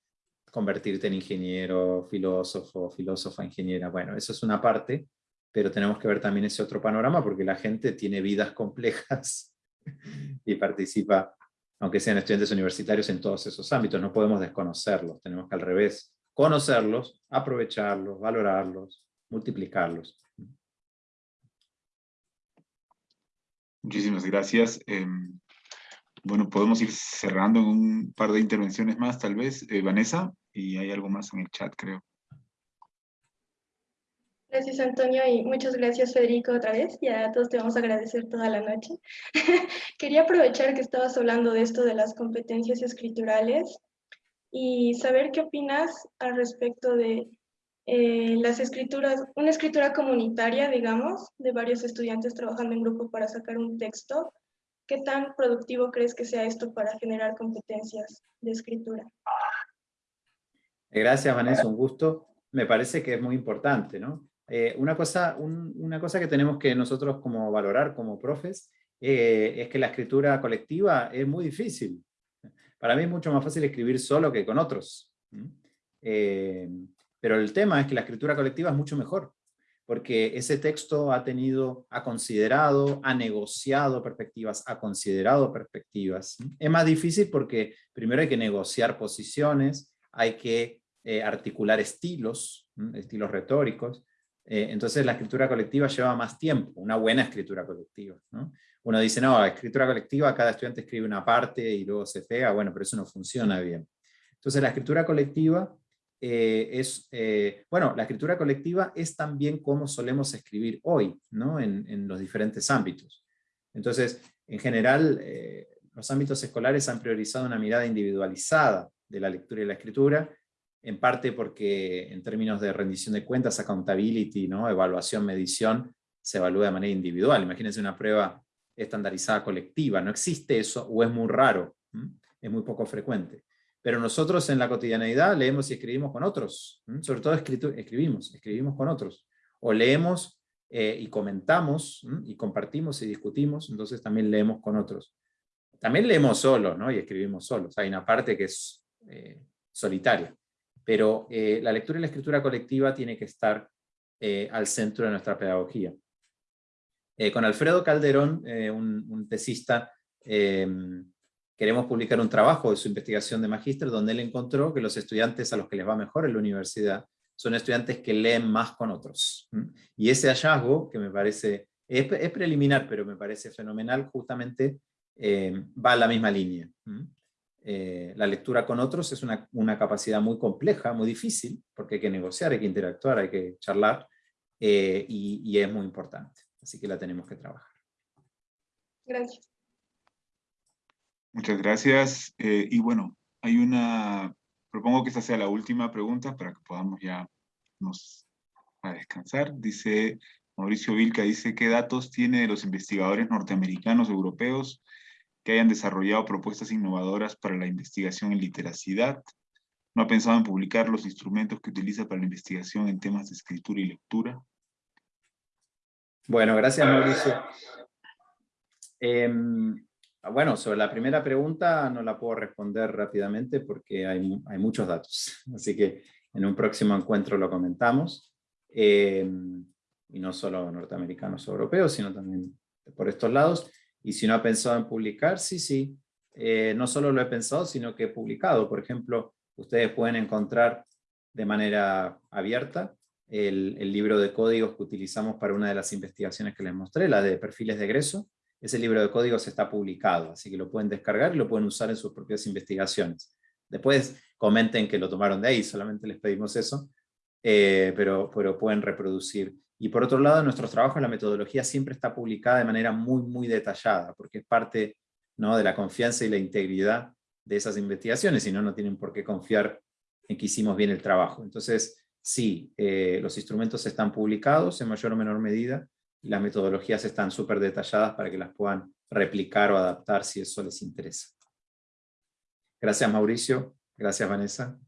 convertirte en ingeniero, filósofo, filósofa, ingeniera. Bueno, eso es una parte, pero tenemos que ver también ese otro panorama, porque la gente tiene vidas complejas y participa, aunque sean estudiantes universitarios, en todos esos ámbitos. No podemos desconocerlos, tenemos que al revés, conocerlos, aprovecharlos, valorarlos, multiplicarlos. Muchísimas gracias. Em, bueno, podemos ir cerrando en un par de intervenciones más, tal vez. Eh, Vanessa, y hay algo más en el chat, creo. Gracias, Antonio, y muchas gracias, Federico, otra vez. Ya todos te vamos a agradecer toda la noche. Quería aprovechar que estabas hablando de esto de las competencias escriturales y saber qué opinas al respecto de eh, las escrituras, una escritura comunitaria, digamos, de varios estudiantes trabajando en grupo para sacar un texto. ¿Qué tan productivo crees que sea esto para generar competencias de escritura? Gracias, Vanessa, un gusto. Me parece que es muy importante, ¿no? Eh, una, cosa, una cosa que tenemos que nosotros como valorar como profes eh, es que la escritura colectiva es muy difícil. Para mí es mucho más fácil escribir solo que con otros. Pero el tema es que la escritura colectiva es mucho mejor, porque ese texto ha tenido, ha considerado, ha negociado perspectivas, ha considerado perspectivas. Es más difícil porque primero hay que negociar posiciones, hay que eh, articular estilos, estilos retóricos, Eh, entonces la escritura colectiva lleva más tiempo, una buena escritura colectiva. ¿no? Uno dice, no, escritura colectiva, cada estudiante escribe una parte y luego se pega, bueno, pero eso no funciona bien. Entonces la escritura colectiva eh, es, eh, bueno, la escritura colectiva es también como solemos escribir hoy, ¿no? En, en los diferentes ámbitos. Entonces, en general, eh, los ámbitos escolares han priorizado una mirada individualizada de la lectura y la escritura, en parte porque en términos de rendición de cuentas, accountability, ¿no? evaluación, medición, se evalúa de manera individual. Imagínense una prueba estandarizada colectiva, no existe eso o es muy raro, es muy poco frecuente. Pero nosotros en la cotidianeidad leemos y escribimos con otros, sobre todo escribimos, escribimos con otros, o leemos eh, y comentamos, y compartimos y discutimos, entonces también leemos con otros. También leemos solos, ¿no? y escribimos solos, hay una parte que es eh, solitaria, pero eh, la lectura y la escritura colectiva tiene que estar al centro de nuestra pedagogía. con Alfredo Calderón, un, un, tesista, queremos publicar un trabajo de su investigación de magíster donde él encontró que los estudiantes a los que les va mejor en la universidad son estudiantes que leen más con otros. Y ese hallazgo, que me parece, es, preliminar, pero me parece fenomenal, justamente eh, va a la misma línea. Eh, la lectura con otros es una, una, capacidad muy compleja, muy difícil, porque hay que negociar, hay que interactuar, hay que charlar, eh, y, y es muy importante. Así que la tenemos que trabajar. Gracias. Muchas gracias. Eh, y bueno, hay una, propongo que esta sea la última pregunta para que podamos ya nos a descansar. Dice Mauricio Vilca, dice, ¿qué datos tiene de los investigadores norteamericanos europeos que hayan desarrollado propuestas innovadoras para la investigación en literacidad? ¿No ha pensado en publicar los instrumentos que utiliza para la investigación en temas de escritura y lectura? Bueno, gracias Mauricio. Eh, bueno, sobre la primera pregunta no la puedo responder rápidamente porque hay, hay muchos datos, así que en un próximo encuentro lo comentamos, em, y no solo norteamericanos o europeos, sino también por estos lados, y si no ha pensado en publicar, sí, sí, eh, no solo lo he pensado, sino que he publicado, por ejemplo, ustedes pueden encontrar de manera abierta el, el libro de códigos que utilizamos para una de las investigaciones que les mostré, la de perfiles de egreso, ese libro de códigos está publicado, así que lo pueden descargar y lo pueden usar en sus propias investigaciones. Después comenten que lo tomaron de ahí, solamente les pedimos eso, eh, pero, pueden reproducir. Y por otro lado, en nuestros trabajos la metodología siempre está publicada de manera muy, muy detallada, porque es parte ¿no? de la confianza y la integridad de esas investigaciones, si no, no tienen por qué confiar en que hicimos bien el trabajo. Entonces, sí, eh, los instrumentos están publicados en mayor o menor medida, las metodologías están súper detalladas para que las puedan replicar o adaptar si eso les interesa. Gracias Mauricio, gracias Vanessa.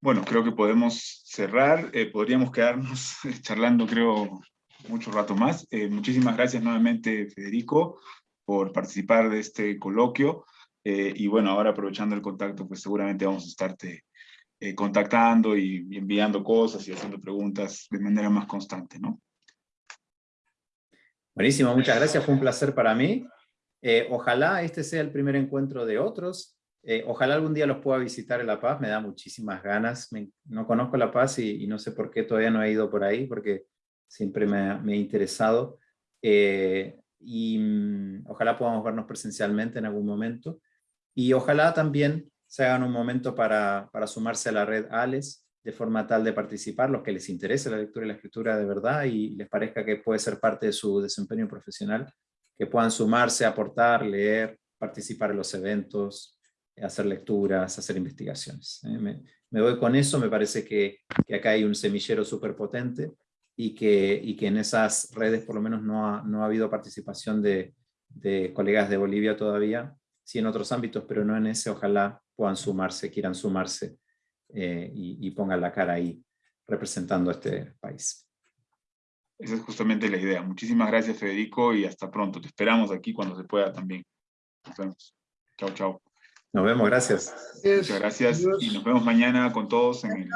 Bueno, creo que podemos cerrar, eh, podríamos quedarnos charlando creo mucho rato más. Eh, muchísimas gracias nuevamente Federico por participar de este coloquio. Eh, y bueno, ahora aprovechando el contacto, pues seguramente vamos a estarte eh, contactando y, enviando cosas y haciendo preguntas de manera más constante, ¿no? Buenísimo, muchas gracias, fue un placer para mí. Eh, ojalá este sea el primer encuentro de otros. Eh, ojalá algún día los pueda visitar en La Paz, me da muchísimas ganas. no conozco La Paz y, no sé por qué todavía no he ido por ahí, porque siempre me, me ha interesado. y mm, ojalá podamos vernos presencialmente en algún momento. Y ojalá también se hagan un momento para, para sumarse a la red ALES, de forma tal de participar, los que les interese la lectura y la escritura de verdad y les parezca que puede ser parte de su desempeño profesional, que puedan sumarse, aportar, leer, participar en los eventos, hacer lecturas, hacer investigaciones. ¿eh? Me, voy con eso, me parece que, que acá hay un semillero súper potente y que, y que en esas redes por lo menos no ha, no ha habido participación de, de colegas de Bolivia todavía, sí en otros ámbitos, pero no en ese, ojalá puedan sumarse, quieran sumarse eh, y, y, pongan la cara ahí representando a este país. Esa es justamente la idea. Muchísimas gracias Federico y hasta pronto. Te esperamos aquí cuando se pueda también. Nos vemos. Chao, chao. Nos vemos, gracias. Muchas gracias y nos vemos mañana con todos en el